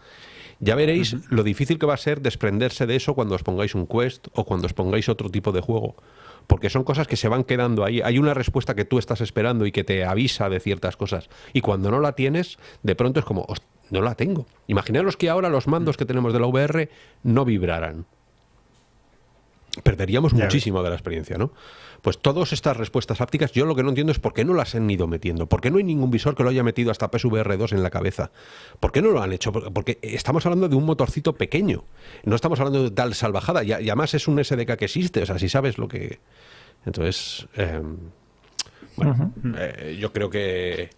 Speaker 1: ya veréis lo difícil que va a ser desprenderse de eso cuando os pongáis un quest o cuando os pongáis otro tipo de juego. Porque son cosas que se van quedando ahí. Hay una respuesta que tú estás esperando y que te avisa de ciertas cosas. Y cuando no la tienes, de pronto es como, no la tengo. Imaginaros que ahora los mandos que tenemos de la VR no vibraran perderíamos muchísimo de la experiencia, ¿no? Pues todas estas respuestas ápticas, yo lo que no entiendo es por qué no las han ido metiendo. ¿Por qué no hay ningún visor que lo haya metido hasta PSVR 2 en la cabeza? ¿Por qué no lo han hecho? Porque estamos hablando de un motorcito pequeño. No estamos hablando de tal salvajada. Y, además es un SDK que existe. O sea, si sabes lo que... Entonces, em, bueno, eh, yo creo que,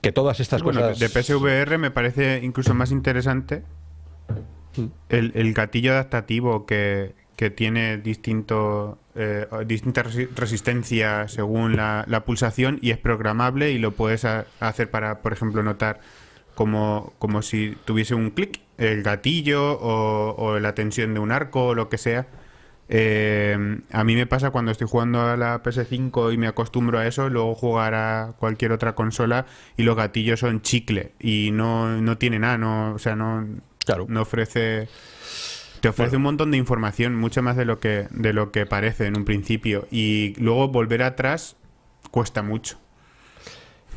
Speaker 1: que todas estas cosas...
Speaker 2: De PSVR me parece incluso más interesante mm. el, el gatillo adaptativo que, que tiene distinto, eh, distinta resistencia según la, pulsación y es programable y lo puedes hacer para, por ejemplo, notar como, como si tuviese un clic, el gatillo o, la tensión de un arco o lo que sea. Eh, a mí me pasa cuando estoy jugando a la PS5 y me acostumbro a eso, luego jugar a cualquier otra consola y los gatillos son chicle y no, no tiene nada, no, o sea, no, no ofrece te ofrece un montón de información, mucho más de lo que de lo que parece en un principio y luego volver atrás cuesta mucho.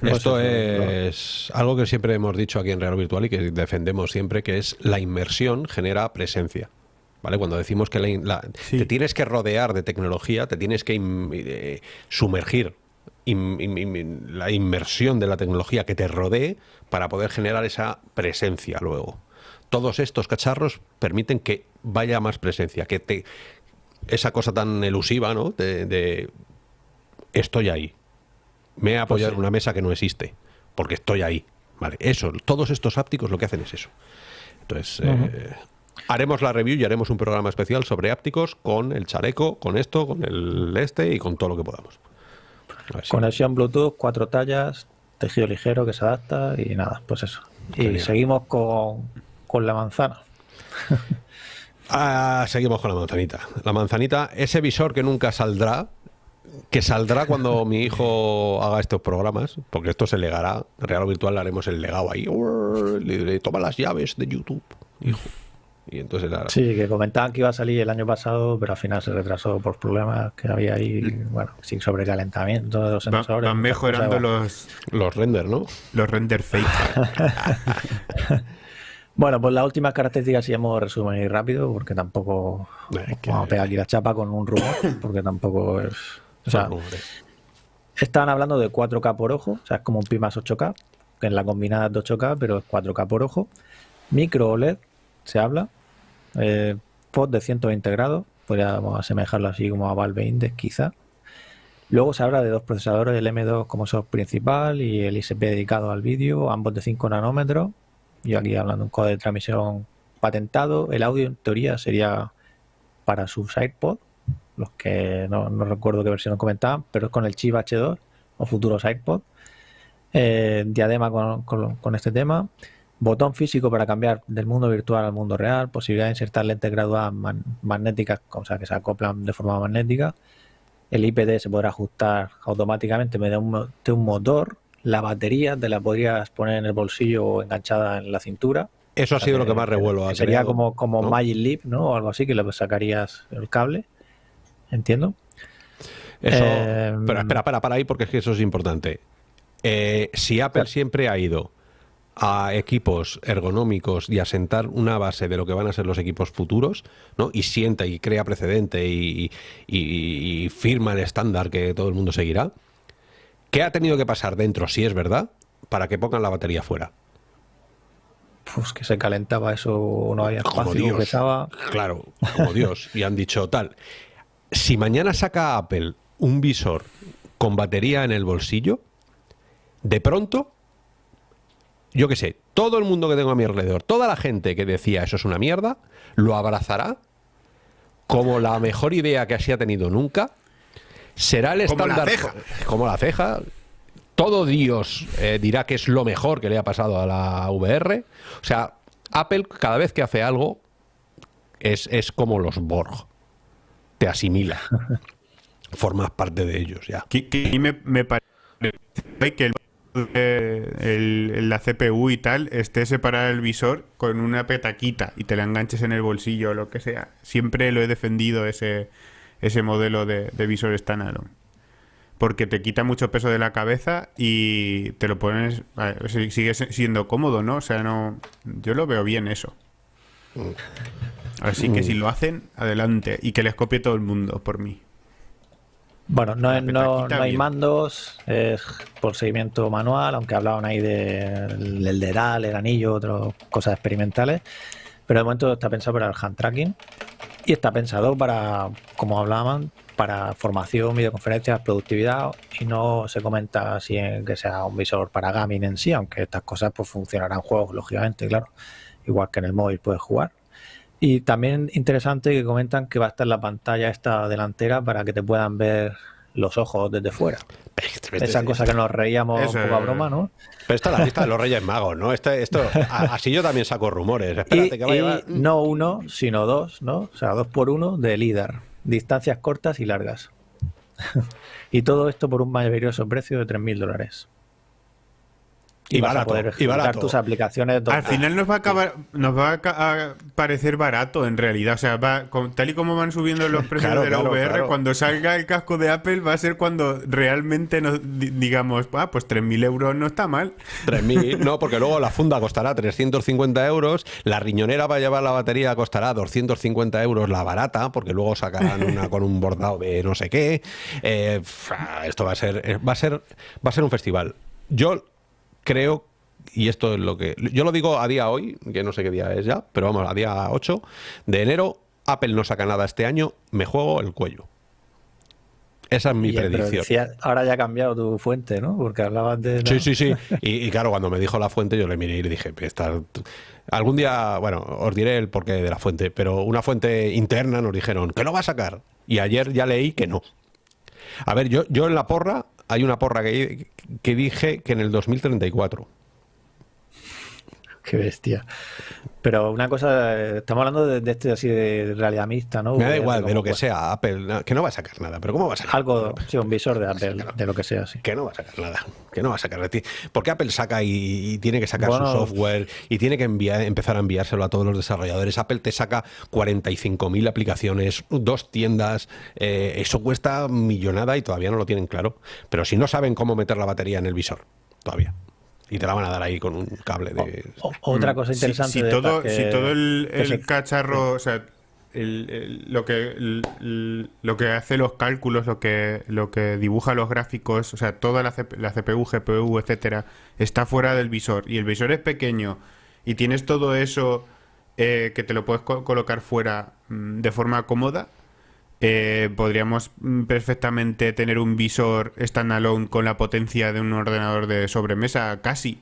Speaker 1: Esto es algo que siempre hemos dicho aquí en Real Virtual y que defendemos siempre, que es la inmersión genera presencia. ¿Vale? Cuando decimos que te tienes que rodear de tecnología, te tienes que eh, sumergir la inmersión de la tecnología que te rodee para poder generar esa presencia luego todos estos cacharros permiten que vaya más presencia, que te esa cosa tan elusiva, ¿no? De, estoy ahí. Me he apoyado pues en una mesa que no existe, porque estoy ahí. Vale, eso, todos estos ápticos lo que hacen es eso. Entonces, eh, haremos la review y haremos un programa especial sobre ápticos con el chaleco, con esto, con el este y con todo lo que podamos.
Speaker 3: Conexión Bluetooth, cuatro tallas, tejido ligero que se adapta y nada, pues eso. Y seguimos con con la manzana.
Speaker 1: ah, seguimos con la manzanita. La manzanita, ese visor que nunca saldrá, que saldrá cuando mi hijo haga estos programas, porque esto se legará, real o virtual le haremos el legado ahí, le toma las llaves de YouTube, hijo. Y entonces
Speaker 3: Sí, que comentaban que iba a salir el año pasado, pero al final se retrasó por problemas que había ahí, bueno, sin sobrecalentamiento de los
Speaker 2: sensores. Van mejorando los,
Speaker 1: los render, ¿no?
Speaker 2: Los render fake.
Speaker 3: Bueno, pues las últimas características sí hemos resumen y rápido, porque tampoco vamos a pegar aquí la chapa con un rumor, porque tampoco es. O sea, estaban hablando de 4K por ojo, o sea, es como un Pi más 8K, que en la combinada es 8K, pero es 4K por ojo. Micro OLED, se habla. Eh, pod de 120 grados, podríamos asemejarlo así como a Valve Index, quizá. Luego se habla de dos procesadores, el M2 como software principal y el ISP dedicado al vídeo, ambos de 5 nanómetros yo aquí hablando de un código de transmisión patentado. El audio en teoría sería para sus iPod, los que no, recuerdo qué versión comentaban, pero es con el chip H2 o futuros iPod. Eh, diadema con, este tema. Botón físico para cambiar del mundo virtual al mundo real. Posibilidad de insertar lentes graduadas magnéticas, o sea, que se acoplan de forma magnética. El IPD se podrá ajustar automáticamente mediante un motor la batería te la podrías poner en el bolsillo o enganchada en la cintura.
Speaker 1: Eso ha sido lo que más revuelo ha
Speaker 3: Sería como, como Magic Leap, ¿no? O algo así, que le sacarías el cable. Entiendo.
Speaker 1: Eso, eh, pero espera, para, para ahí porque es que eso es importante. Eh, si Apple siempre ha ido a equipos ergonómicos y a sentar una base de lo que van a ser los equipos futuros, ¿no? Y sienta y crea precedente y firma el estándar que todo el mundo seguirá. ¿Qué ha tenido que pasar dentro, si es verdad, para que pongan la batería fuera?
Speaker 3: pues que se calentaba eso, no había espacio, pesaba.
Speaker 1: Claro, como Dios. Y han dicho tal. Si mañana saca Apple un visor con batería en el bolsillo, de pronto, yo qué sé, todo el mundo que tengo a mi alrededor, toda la gente que decía eso es una mierda, lo abrazará como la mejor idea que se ha tenido nunca. Será el estándar. Como la ceja. Como la ceja. Todo Dios eh, dirá que es lo mejor que le ha pasado a la VR. O sea, Apple cada vez que hace algo es, es como los Borg. Te asimila. Formas parte de ellos ya.
Speaker 2: Que, me, me parece que el, la CPU y tal esté separado el visor con una petaquita y te la enganches en el bolsillo o lo que sea. Siempre lo he defendido ese, ese modelo de, de visor standalone. Porque te quita mucho peso de la cabeza y te lo pones. Sigue siendo cómodo, ¿no? O sea, no. Yo lo veo bien eso. Así que si lo hacen, adelante. Y que les copie todo el mundo por mí.
Speaker 3: Bueno, no, no, no, hay mandos, es por seguimiento manual, aunque hablaban ahí del de, DERAL, el anillo, otras cosas experimentales. Pero de momento está pensado para el hand tracking y está pensado para, como hablaban, para formación, videoconferencias, productividad y no se comenta así en que sea un visor para gaming en sí, aunque estas cosas pues funcionarán juegos, lógicamente, claro. Igual que en el móvil puedes jugar. Y también interesante que comentan que va a estar la pantalla esta delantera para que te puedan ver los ojos desde fuera. Esa cosa que nos reíamos un poco a broma, ¿no?
Speaker 1: Pero esta es la lista de los Reyes Magos, ¿no? Este, esto, así yo también saco rumores. Espérate
Speaker 3: que va a llevar... No uno, sino dos, ¿no? O sea, dos por uno de líder. Distancias cortas y largas. y todo esto por un maravilloso precio de 3.000 dólares.
Speaker 1: Y, barato, poder
Speaker 3: y barato. tus aplicaciones.
Speaker 2: Al final nos va a acabar, nos va a, parecer barato en realidad. O sea, va, tal y como van subiendo los precios de la VR, cuando salga el casco de Apple va a ser cuando realmente nos digamos, ah, pues 3.000 euros no está mal.
Speaker 1: 3.000, no, porque luego la funda costará 350 euros, la riñonera para llevar la batería costará 250 euros la barata, porque luego sacarán una con un bordado de no sé qué. Eh, esto va a ser, va a ser, va a ser un festival. Yo creo, y esto es lo que... Yo lo digo a día hoy, que no sé qué día es ya, pero vamos, a día 8 de enero, Apple no saca nada este año, me juego el cuello. Esa es mi predicción.
Speaker 3: ahora ya ha cambiado tu fuente, ¿no? Porque hablabas de...
Speaker 1: Sí, sí, sí. Y, claro, cuando me dijo la fuente, yo le miré y le dije, algún día, bueno, os diré el porqué de la fuente, pero una fuente interna nos dijeron que no va a sacar. Y ayer ya leí que no. A ver, yo, yo en la porra hay una porra que, dije que en el 2034.
Speaker 3: Qué bestia. Pero una cosa, estamos hablando de, este así de realidad mixta, ¿no?
Speaker 1: Me da igual, de lo que sea, Apple, que no va a sacar nada, pero ¿cómo va a sacar?
Speaker 3: Algo, sí, un visor de Apple, de lo que sea, sí.
Speaker 1: Que no va a sacar nada, que no va a sacar de ti. Porque Apple saca y, tiene que sacar su software y tiene que enviar, empezar a enviárselo a todos los desarrolladores. Apple te saca 45.000 aplicaciones, dos tiendas, eh, eso cuesta millonada y todavía no lo tienen claro. Pero si no saben cómo meter la batería en el visor, todavía y te la van a dar ahí con un cable de...
Speaker 3: otra cosa interesante.
Speaker 2: Si, todo, si todo el, cacharro, o sea, lo, que, lo que hace los cálculos, lo que, lo que dibuja los gráficos, o sea, toda la, la CPU, GPU, etcétera, está fuera del visor. Y el visor es pequeño y tienes todo eso eh, que te lo puedes colocar fuera mm, de forma cómoda, eh, podríamos mm, perfectamente tener un visor standalone con la potencia de un ordenador de sobremesa, casi.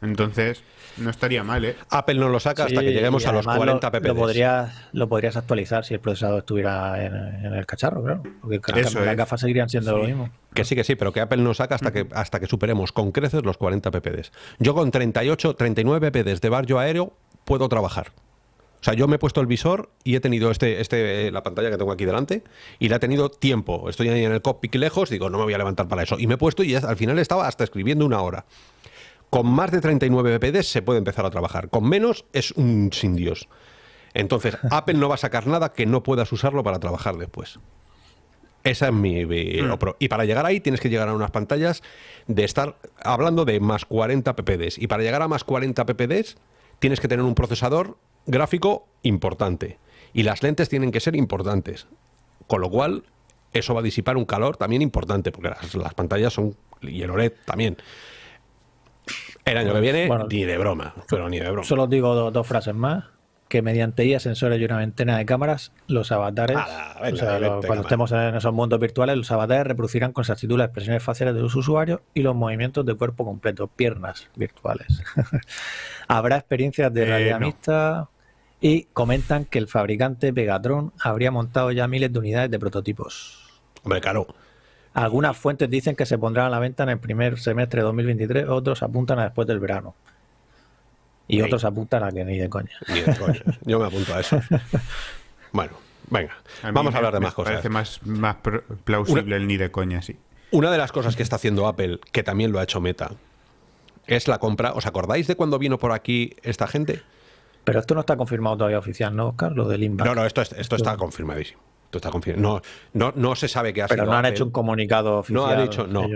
Speaker 2: Entonces, no estaría mal, ¿eh?
Speaker 1: Apple no lo saca hasta que lleguemos a los 40 pp.
Speaker 3: Lo podrías, lo podrías actualizar si el procesador estuviera en, el cacharro, claro. Porque las gafas seguirían siendo lo mismo.
Speaker 1: Que sí, que sí, pero que Apple no saca hasta, que, hasta que superemos con creces los 40 ppd. Yo con 38, 39 ppd de barrio aéreo puedo trabajar. O sea, yo me he puesto el visor y he tenido este, este, la pantalla que tengo aquí delante y la he tenido tiempo. Estoy ahí en el cockpit lejos, digo, no me voy a levantar para eso. Y me he puesto y al final estaba hasta escribiendo una hora. Con más de 39 BPD se puede empezar a trabajar. Con menos es un sin Dios. Entonces, Apple no va a sacar nada que no puedas usarlo para trabajar después. Esa es mi... Hmm. Y para llegar ahí tienes que llegar a unas pantallas de estar hablando de más 40 ppds. Y para llegar a más 40 ppds tienes que tener un procesador gráfico importante y las lentes tienen que ser importantes. Con lo cual, eso va a disipar un calor también importante, porque las, pantallas son, y el OLED también. El año que viene, ni de broma, pero ni de broma.
Speaker 3: Solo digo dos frases más que mediante IA, sensores y una ventana de cámaras, los avatares, cuando estemos en esos mundos virtuales, los avatares reproducirán con exactitud las expresiones faciales de los usuarios y los movimientos de cuerpo completo, piernas virtuales. Habrá experiencias de realidad mixta y comentan que el fabricante Pegatron habría montado ya miles de unidades de prototipos.
Speaker 1: Hombre, claro.
Speaker 3: Algunas fuentes dicen que se pondrán a la venta en el primer semestre de 2023, otros apuntan a después del verano. Y otros apuntan a que ni de coña.
Speaker 1: Ni de coña. Yo me apunto a eso. Bueno, venga. vamos a hablar de más cosas.
Speaker 2: Parece más, más plausible el ni de coña, sí.
Speaker 1: Una de las cosas que está haciendo Apple, que también lo ha hecho Meta, es la compra. ¿Os acordáis de cuando vino por aquí esta gente?
Speaker 3: Pero esto no está confirmado todavía oficial, ¿no, Oscar? Lo del
Speaker 1: No, no, esto, esto está confirmadísimo. Esto está confirmado. No, no, se sabe qué ha
Speaker 3: Pero no han hecho un comunicado oficial.
Speaker 1: No ha dicho, no.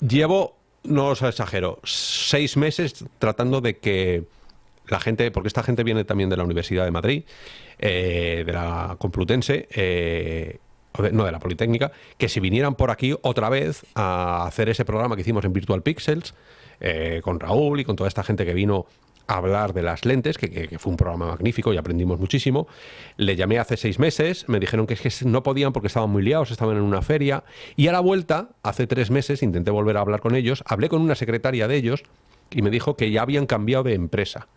Speaker 1: Llevo no os exagero, seis meses tratando de que la gente, porque esta gente viene también de la Universidad de Madrid, eh, de la Complutense, eh, no de la Politécnica, que si vinieran por aquí otra vez a hacer ese programa que hicimos en Virtual Pixels, eh, con Raúl y con toda esta gente que vino hablar de las lentes, que, fue un programa magnífico y aprendimos muchísimo. Le llamé hace seis meses, me dijeron que, es que no podían porque estaban muy liados, estaban en una feria. Y a la vuelta, hace tres meses, intenté volver a hablar con ellos, hablé con una secretaria de ellos y me dijo que ya habían cambiado de empresa.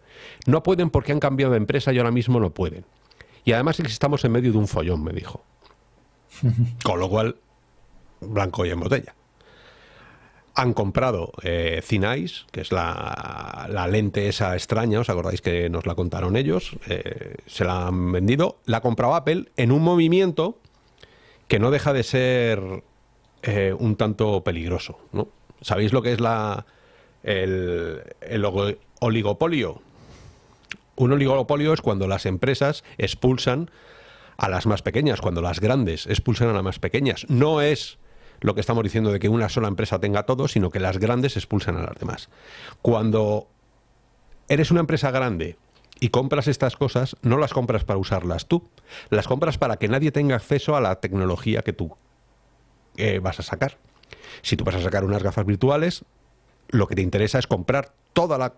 Speaker 1: No pueden porque han cambiado de empresa y ahora mismo no pueden. Y además estamos en medio de un follón, me dijo. Con lo cual, blanco y en botella han comprado eh, que es la, lente esa extraña, ¿os acordáis que nos la contaron ellos? Eh, se la han vendido. La ha comprado Apple en un movimiento que no deja de ser eh, un tanto peligroso. ¿Sabéis lo que es la, el, el oligopolio? Un oligopolio es cuando las empresas expulsan a las más pequeñas, cuando las grandes expulsan a las más pequeñas. No es lo que estamos diciendo de que una sola empresa tenga todo, sino que las grandes expulsan a las demás. Cuando eres una empresa grande y compras estas cosas, no las compras para usarlas tú, las compras para que nadie tenga acceso a la tecnología que tú eh, vas a sacar. Si tú vas a sacar unas gafas virtuales, lo que te interesa es comprar toda la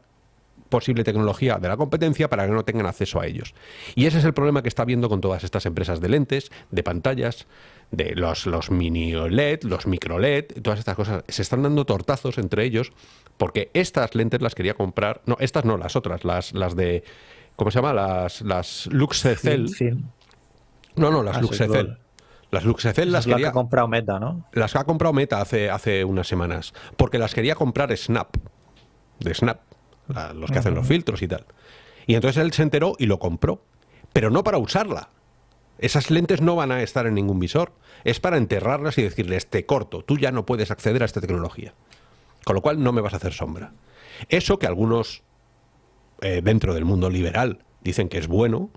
Speaker 1: posible tecnología de la competencia para que no tengan acceso a ellos. Y ese es el problema que está viendo con todas estas empresas de lentes, de pantallas, de los, los mini LED, los micro LED, todas estas cosas. Se están dando tortazos entre ellos porque estas lentes las quería comprar, no, estas no, las otras, las, las de, ¿cómo se llama? Las, las Luxecel. No, no, las ah, Luxecel. Las Luxecel las, quería...
Speaker 3: Las ha comprado Meta, ¿no?
Speaker 1: Las ha comprado Meta hace, hace unas semanas. Porque las quería comprar Snap. De Snap. los que hacen los filtros y tal. Y entonces él se enteró y lo compró. Pero no para usarla. Esas lentes no van a estar en ningún visor. Es para enterrarlas y decirles, te corto, tú ya no puedes acceder a esta tecnología. Con lo cual no me vas a hacer sombra. Eso que algunos eh, dentro del mundo liberal dicen que es bueno,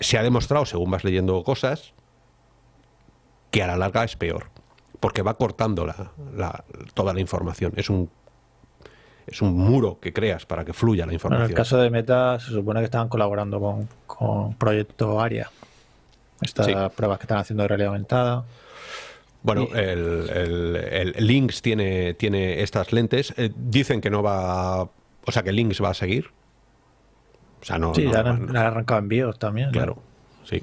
Speaker 1: se ha demostrado, según vas leyendo cosas, que a la larga es peor. Porque va cortando toda la información. Es un es un muro que creas para que fluya la información.
Speaker 3: en el caso de Meta se supone que estaban colaborando con, con Proyecto ARIA. Estas pruebas que están haciendo de realidad aumentada.
Speaker 1: Bueno, el, el, Lynx tiene, tiene estas lentes. Eh, dicen que no va... O sea, que Lynx va a seguir.
Speaker 3: O sea, no... Sí, no, han, arrancado envíos también.
Speaker 1: Claro, sí.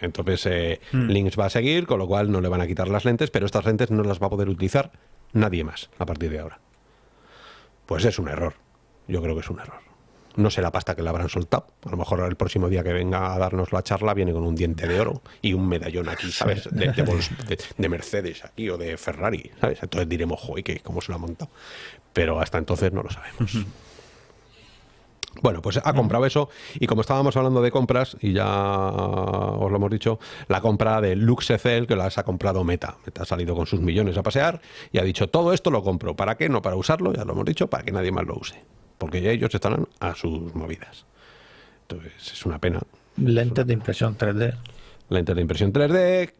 Speaker 1: Entonces, eh, hmm. Lynx va a seguir, con lo cual no le van a quitar las lentes, pero estas lentes no las va a poder utilizar nadie más a partir de ahora. Pues es un error. Yo creo que es un error. No sé la pasta que le habrán soltado. A lo mejor el próximo día que venga a darnos la charla viene con un diente de oro y un medallón aquí, ¿sabes? De, Mercedes aquí o de Ferrari, ¿sabes? Entonces diremos, joder, ¿cómo se lo ha montado? Pero hasta entonces no lo sabemos. Bueno, pues ha comprado eso y como estábamos hablando de compras, y ya os lo hemos dicho, la compra de Luxecel, que las ha comprado Meta. Meta ha salido con sus millones a pasear y ha dicho, todo esto lo compro. ¿Para qué? No para usarlo, ya lo hemos dicho, para que nadie más lo use. Porque ya ellos están a sus movidas. Entonces, es una pena.
Speaker 3: Lentes de impresión 3D.
Speaker 1: Lentes de impresión 3D,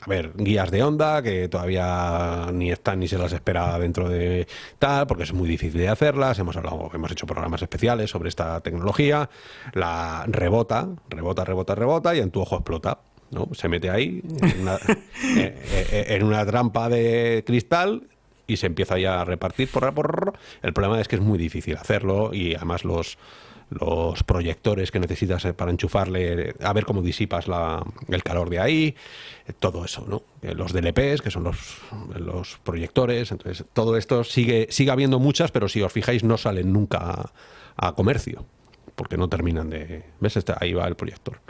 Speaker 1: a ver, guías de onda que todavía ni están ni se las espera dentro de tal, porque es muy difícil de hacerlas. Hemos hablado, hemos hecho programas especiales sobre esta tecnología. La rebota, rebota, rebota, rebota y en tu ojo explota. ¿no? Se mete ahí en una, eh, eh, en una trampa de cristal y se empieza ya a repartir por, por el problema es que es muy difícil hacerlo y además los los proyectores que necesitas eh, para enchufarle, a ver cómo disipas la, el calor de ahí, eh, todo eso, ¿no? Eh, los DLPs, que son los, los proyectores, entonces todo esto sigue, sigue habiendo muchas, pero si os fijáis no salen nunca a, comercio, porque no terminan de... ¿Ves? Este, ahí va el proyector.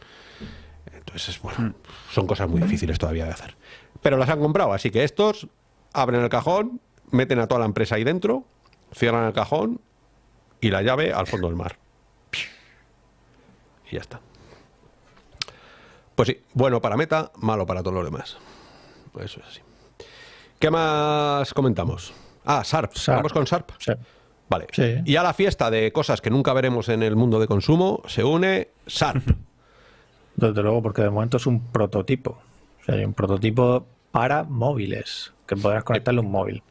Speaker 1: Entonces, bueno, hmm. son cosas muy difíciles todavía de hacer. Pero las han comprado, así que estos abren el cajón, meten a toda la empresa ahí dentro, cierran el cajón y la llave al fondo del mar. Y ya está. Pues sí, bueno para Meta, malo para todos los demás. Eso es así. ¿Qué más comentamos? Ah, SARP. ¿Vamos con SARP?
Speaker 3: Sí.
Speaker 1: Vale. Y a la fiesta de cosas que nunca veremos en el mundo de consumo se une SARP.
Speaker 3: Desde luego, porque de momento es un prototipo. O sea, hay un prototipo para móviles, que podrás conectarle un móvil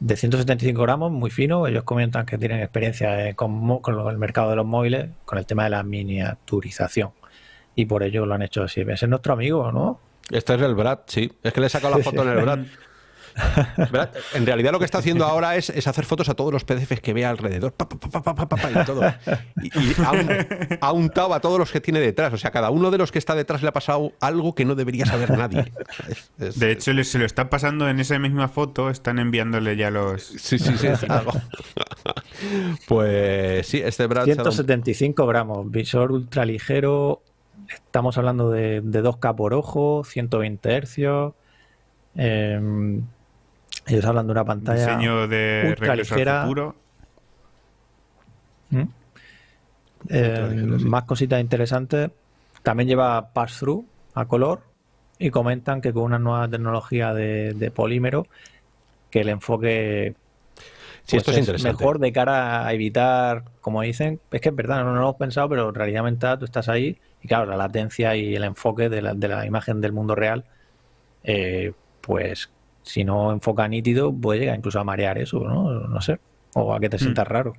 Speaker 3: de 175 gramos, muy fino. Ellos comentan que tienen experiencia eh, con, con, el mercado de los móviles, con el tema de la miniaturización. Y por ello lo han hecho así. Ese es nuestro amigo, ¿no?
Speaker 1: Este es el Brad, sí. Es que le he sacado la foto en el Brad. En realidad lo que está haciendo ahora es, hacer fotos a todos los PDFs que vea alrededor. y todo. Y, ha, untado a todos los que tiene detrás. O sea, cada uno de los que está detrás le ha pasado algo que no debería saber nadie.
Speaker 2: de hecho, se lo está pasando en esa misma foto. Están enviándole ya los...
Speaker 1: Sí, sí, sí. pues sí, este Brad...
Speaker 3: 175 gramos. Visor ultra ligero. Estamos hablando de, de 2K por ojo, 120 hercios. Eh, ellos hablan de una pantalla
Speaker 2: Diseño de ultra ligera.
Speaker 3: ¿Mm? Eh, más cositas interesantes. También lleva pass-through a color y comentan que con una nueva tecnología de, polímero que el enfoque
Speaker 1: sí, esto es,
Speaker 3: mejor de cara a evitar, como dicen, es que es verdad, no, lo hemos pensado, pero realmente tú estás ahí y claro, la latencia y el enfoque de la, imagen del mundo real, eh, pues si no enfoca nítido, puede llegar incluso a marear eso, ¿no? No sé. O a que te sientas mm. raro.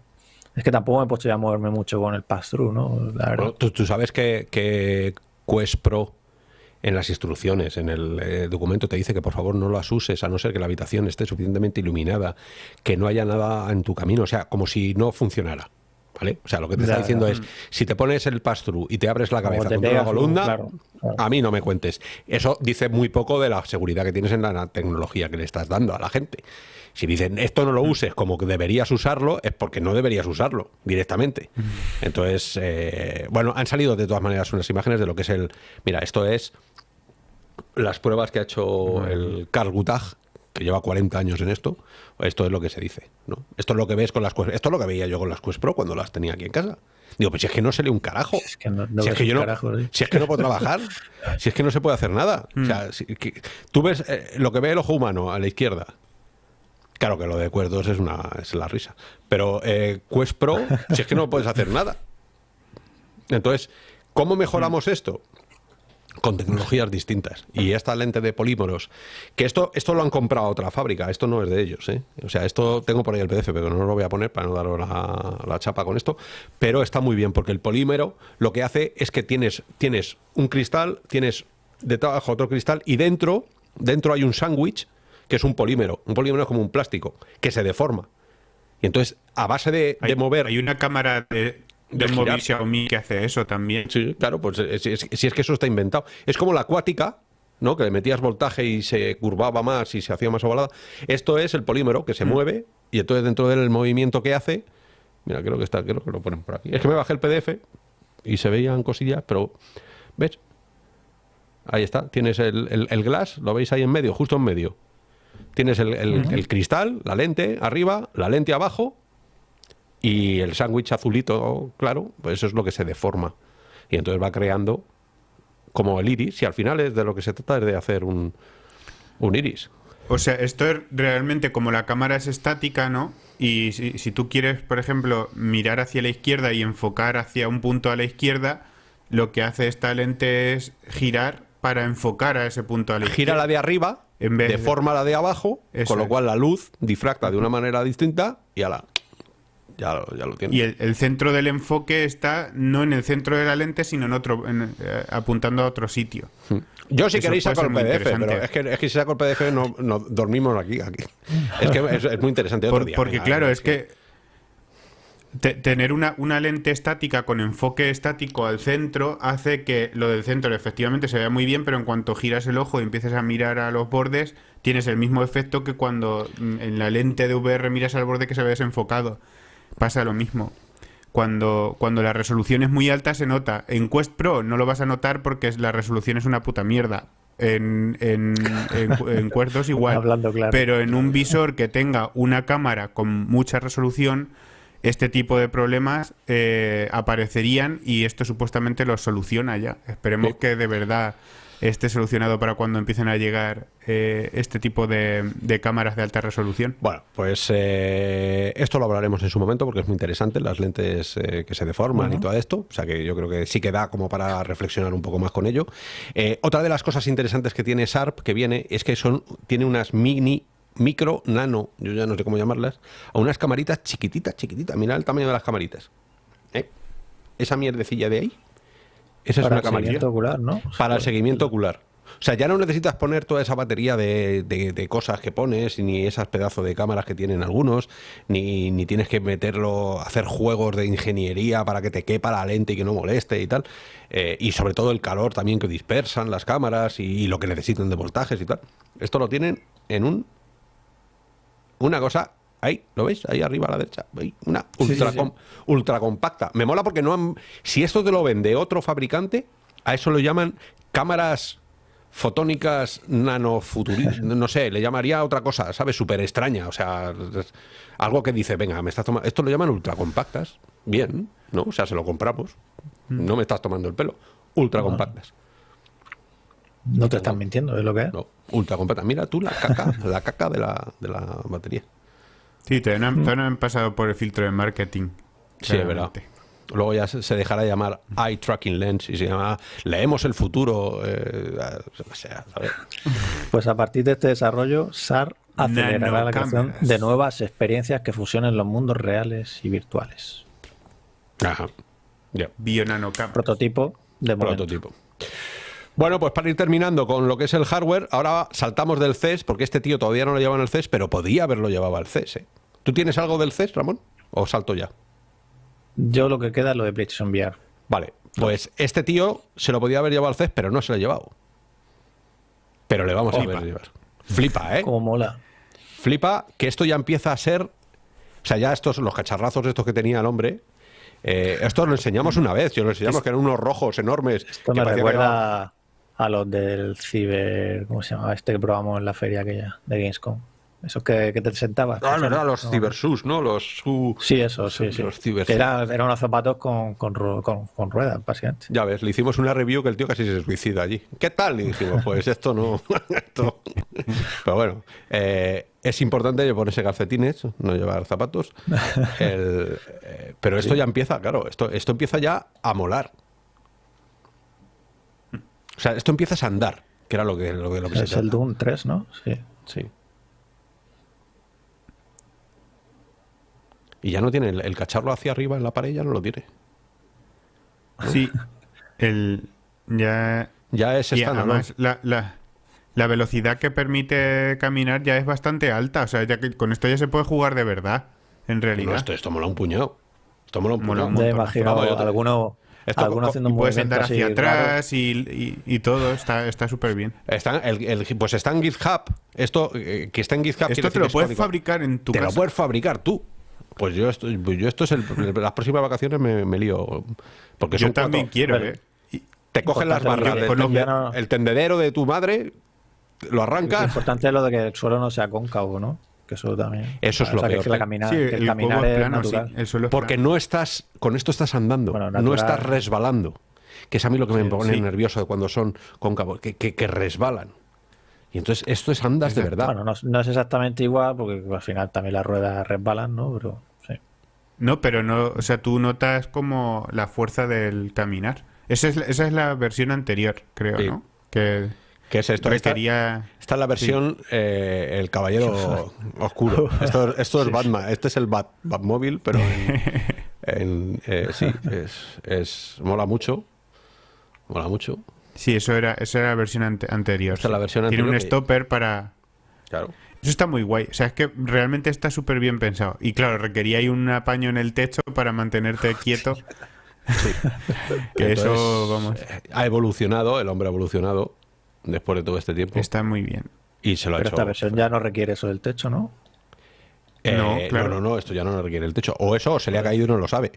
Speaker 3: Es que tampoco me he puesto ya a moverme mucho con el pass-through, ¿no?
Speaker 1: tú, sabes que, que, Quest Pro en las instrucciones, en el eh, documento te dice que por favor no las uses a no ser que la habitación esté suficientemente iluminada, que no haya nada en tu camino, o sea, como si no funcionara. O sea, lo que te está diciendo es, si te pones el pass-through y te abres la cabeza con una columna, a mí no me cuentes. Eso dice muy poco de la seguridad que tienes en la tecnología que le estás dando a la gente. Si dicen, esto no lo mm. uses como que deberías usarlo, es porque no deberías usarlo directamente. Mm. Entonces, eh, bueno, han salido de todas maneras unas imágenes de lo que es el... Mira, esto es las pruebas que ha hecho el Carl Guttag, que lleva 40 años en esto, esto es lo que se dice, ¿no? Esto es lo que ves con las Quest, esto es lo que veía yo con las Quest Pro cuando las tenía aquí en casa. Digo, pues si es que no se lee un carajo. Si es que no, si es que yo no, si es que no puedo trabajar, si es que no se puede hacer nada. O sea, mm. tú ves eh, lo que ve el ojo humano a la izquierda. Claro que lo de Quest 2 es, una, es la risa. Pero eh, Quest Pro, si es que no puedes hacer nada. Entonces, ¿cómo mejoramos esto? Con tecnologías distintas. Y esta lente de polímeros, que esto, esto lo han comprado a otra fábrica, esto no es de ellos. ¿eh? O sea, esto tengo por ahí el PDF, pero no lo voy a poner para no daros la, chapa con esto. Pero está muy bien, porque el polímero lo que hace es que tienes, tienes un cristal, tienes debajo otro cristal y dentro, dentro hay un sándwich que es un polímero. Un polímero es como un plástico, que se deforma. Y entonces, a base de, de mover...
Speaker 2: Hay una cámara de, del móvil Xiaomi que hace eso también.
Speaker 1: Sí, claro, pues eh, si es, que eso está inventado. Es como la acuática, ¿no? Que le metías voltaje y se curvaba más y se hacía más ovalada. Esto es el polímero que se mm. mueve y entonces dentro del movimiento que hace, mira, creo que está, creo que lo ponen por aquí. Es que me bajé el PDF y se veían cosillas, pero ¿ves? Ahí está, tienes el, el, glass, lo veis ahí en medio, justo en medio. Tienes el, el cristal, la lente arriba, la lente abajo y el sándwich azulito, claro, pues eso es lo que se deforma. Y entonces va creando como el iris, y al final es de lo que se trata es de hacer un, un iris.
Speaker 2: O sea, esto es realmente como la cámara es estática, ¿no? Y si, si, tú quieres, por ejemplo, mirar hacia la izquierda y enfocar hacia un punto a la izquierda, lo que hace esta lente es girar para enfocar a ese punto a la izquierda.
Speaker 1: Gira la de arriba, en vez deforma la de abajo, con lo cual la luz difracta de una manera distinta y a la ya, lo tiene.
Speaker 2: Y el, centro del enfoque está no en el centro de la lente, sino en otro, eh, apuntando a otro sitio. Hmm.
Speaker 1: Yo si queréis saco el PDF, pero es que, es que, si saco el PDF no, no dormimos aquí. aquí. Es que es, muy interesante.
Speaker 2: porque claro, es que tener una, una, lente estática con enfoque estático al centro hace que lo del centro efectivamente se vea muy bien, pero en cuanto giras el ojo y empieces a mirar a los bordes, tienes el mismo efecto que cuando mm, en la lente de VR miras al borde que se ve desenfocado. Pasa lo mismo. Cuando, cuando la resolución es muy alta se nota. En Quest Pro no lo vas a notar porque la resolución es una puta mierda. En, en, en, Quest 2 igual. Pero en un visor que tenga una cámara con mucha resolución este tipo de problemas eh, aparecerían y esto supuestamente los soluciona ya. Esperemos que de verdad esté solucionado para cuando empiecen a llegar eh, este tipo de, cámaras de alta resolución.
Speaker 1: Bueno, pues eh, esto lo hablaremos en su momento porque es muy interesante, las lentes que se deforman y todo esto, o sea que yo creo que sí que da como para reflexionar un poco más con ello. otra de las cosas interesantes que tiene Sharp, que viene, es que son tiene unas mini micro, nano, yo ya no sé cómo llamarlas, a unas camaritas chiquititas, chiquititas. Mira el tamaño de las camaritas. ¿Eh? Esa mierdecilla de ahí. Esa es una el seguimiento ocular, ¿no? Para el seguimiento ocular. O sea, ya no necesitas poner toda esa batería de, cosas que pones, ni esas pedazos de cámaras que tienen algunos, ni, ni, tienes que meterlo, hacer juegos de ingeniería para que te quepa la lente y que no moleste y tal. Eh, y sobre todo el calor también que dispersan las cámaras y, y, lo que necesitan de voltajes y tal. Esto lo tienen en un una cosa Ahí, ¿lo veis? Ahí arriba a la derecha. Una ultra, compacta. Me mola porque no han, si esto te lo vende otro fabricante, a eso lo llaman cámaras fotónicas nanofuturistas. no sé, le llamaría otra cosa, ¿sabes? Súper extraña. O sea, algo que dice, venga, me estás tomando. Esto lo llaman ultra compactas. Bien, ¿no? O sea, se lo compramos. Mm. No me estás tomando el pelo. Ultra compactas.
Speaker 3: No te están mintiendo, es lo que es. No,
Speaker 1: ultra completa. Mira tú la caca, la caca de la, de la batería.
Speaker 2: Sí, te han, te han pasado por el filtro de marketing.
Speaker 1: Sí, es verdad. Luego ya se dejará de llamar Eye Tracking Lens y se llama Leemos el futuro. Eh,
Speaker 3: pues a partir de este desarrollo, SAR acelerará la creación de nuevas experiencias que fusionen los mundos reales y virtuales.
Speaker 1: Ajá.
Speaker 2: Yeah.
Speaker 3: Prototipo de
Speaker 1: Prototipo. Bueno, pues para ir terminando con lo que es el hardware, ahora saltamos del CES, porque este tío todavía no lo lleva en el CES, pero podía haberlo llevado al CES. ¿eh? ¿Tú tienes algo del CES, Ramón? ¿O salto ya?
Speaker 3: Yo lo que queda es lo de PlayStation VR.
Speaker 1: Vale, pues este tío se lo podía haber llevado al CES, pero no se lo ha llevado. Pero le vamos a ver llevar. Flipa, ¿eh?
Speaker 3: Como mola.
Speaker 1: Flipa que esto ya empieza a ser... O sea, ya estos, los cacharrazos estos que tenía el hombre, eh, esto lo enseñamos una vez, yo lo enseñamos que eran unos rojos enormes.
Speaker 3: Esto me recuerda a los del ciber, ¿cómo se llama? Este que probamos en la feria aquella de Gamescom. Esos que, te sentabas.
Speaker 1: Ah, no, no, los CiberSUS, ¿no? Los
Speaker 3: Sí, eso, sí, sí. Los era, eran unos zapatos con, con, con, ruedas, básicamente.
Speaker 1: Ya ves, le hicimos una review que el tío casi se suicida allí. ¿Qué tal? Y dijimos, pues esto no... esto... Pero bueno, eh, es importante ponerse calcetines, no llevar zapatos. Eh, pero esto ya empieza, claro, esto, esto empieza ya a molar. O sea, esto empieza a andar, que era lo que, lo, lo que
Speaker 3: es el Doom 3, ¿no? Sí.
Speaker 1: Sí. Y ya no tiene el, cacharro hacia arriba en la pared, ya no lo tiene.
Speaker 2: Sí. El. Ya.
Speaker 1: Ya es estándar.
Speaker 2: la, la, la, velocidad que permite caminar ya es bastante alta. O sea, ya que con esto ya se puede jugar de verdad. En realidad.
Speaker 1: esto, esto mola un puñado. Esto mola un puñado.
Speaker 3: Imagino alguno algunos haciendo
Speaker 2: puedes andar hacia atrás y, todo, está súper bien.
Speaker 1: Está, el, pues está en GitHub. Esto eh, que está en GitHub.
Speaker 2: Esto te lo puedes fabricar en tu
Speaker 1: te casa. Te lo puedes fabricar tú. Pues yo esto, yo esto es el, las próximas vacaciones me, lío. Porque
Speaker 2: yo también quiero, eh.
Speaker 1: Te cogen las barras del el tendedero de tu madre, lo arrancas. Lo
Speaker 3: importante es lo de que el suelo no sea cóncavo, ¿no? Que eso también.
Speaker 1: Eso es lo que,
Speaker 3: la caminar, el, caminar es, natural.
Speaker 1: Porque no estás, con esto estás andando, no estás resbalando. Que es a mí lo que me pone nervioso de cuando son cóncavos, que, que, resbalan. Y entonces esto es andas de verdad.
Speaker 3: Bueno, no, es exactamente igual, porque al final también las ruedas resbalan, ¿no? Pero sí.
Speaker 2: No, pero no, o sea, tú notas como la fuerza del caminar. Esa es, esa es la versión anterior, creo, ¿no? Que
Speaker 1: ¿Qué es esto? Esta, esta es la versión eh, El Caballero Oscuro. Esto, esto es Batman. Este es el Bat, Batmóvil, pero en, eh, sí, es, es, mola mucho. Mola mucho.
Speaker 2: Sí, eso era, eso era la versión anterior.
Speaker 1: la versión
Speaker 2: Tiene un stopper para...
Speaker 1: Claro.
Speaker 2: Eso está muy guay. O sea, es que realmente está súper bien pensado. Y claro, requería ahí un apaño en el techo para mantenerte quieto. Sí. que eso, vamos.
Speaker 1: Eh, ha evolucionado, el hombre ha evolucionado después de todo este tiempo.
Speaker 2: Está muy bien.
Speaker 1: Y se lo
Speaker 3: Pero esta versión ya no requiere eso del techo, ¿no?
Speaker 1: Eh, no, claro. no, no, esto ya no requiere el techo. O eso, o se le ha caído y no lo sabe.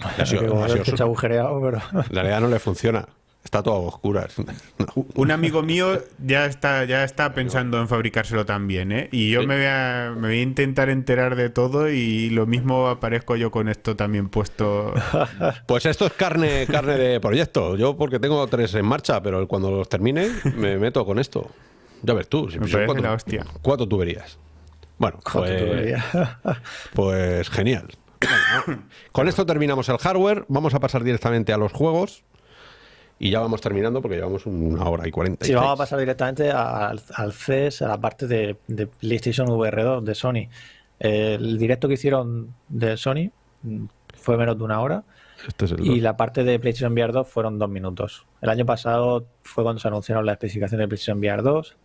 Speaker 3: Ha sido, ha sido, agujereado, pero...
Speaker 1: La realidad no le funciona. Está todo a oscuras.
Speaker 2: Un amigo mío ya está, ya está pensando en fabricárselo también, ¿eh? Y yo me, voy a, me voy a intentar enterar de todo y lo mismo aparezco yo con esto también puesto.
Speaker 1: Pues esto es carne, carne de proyecto. Yo porque tengo tres en marcha, pero cuando los termine me meto con esto. Ya ves tú.
Speaker 2: Si me cuatro, la hostia.
Speaker 1: Cuatro tuberías. Bueno, pues, pues genial. con esto terminamos el hardware. Vamos a pasar directamente a los juegos. Y ya vamos terminando porque llevamos una hora y cuarenta.
Speaker 3: Sí, vamos a pasar directamente al, CES, a la parte de, PlayStation VR 2 de Sony. El directo que hicieron de Sony fue menos de una hora. Este y la parte de PlayStation VR 2 fueron dos minutos. El año pasado fue cuando se anunciaron las especificaciones de PlayStation VR 2.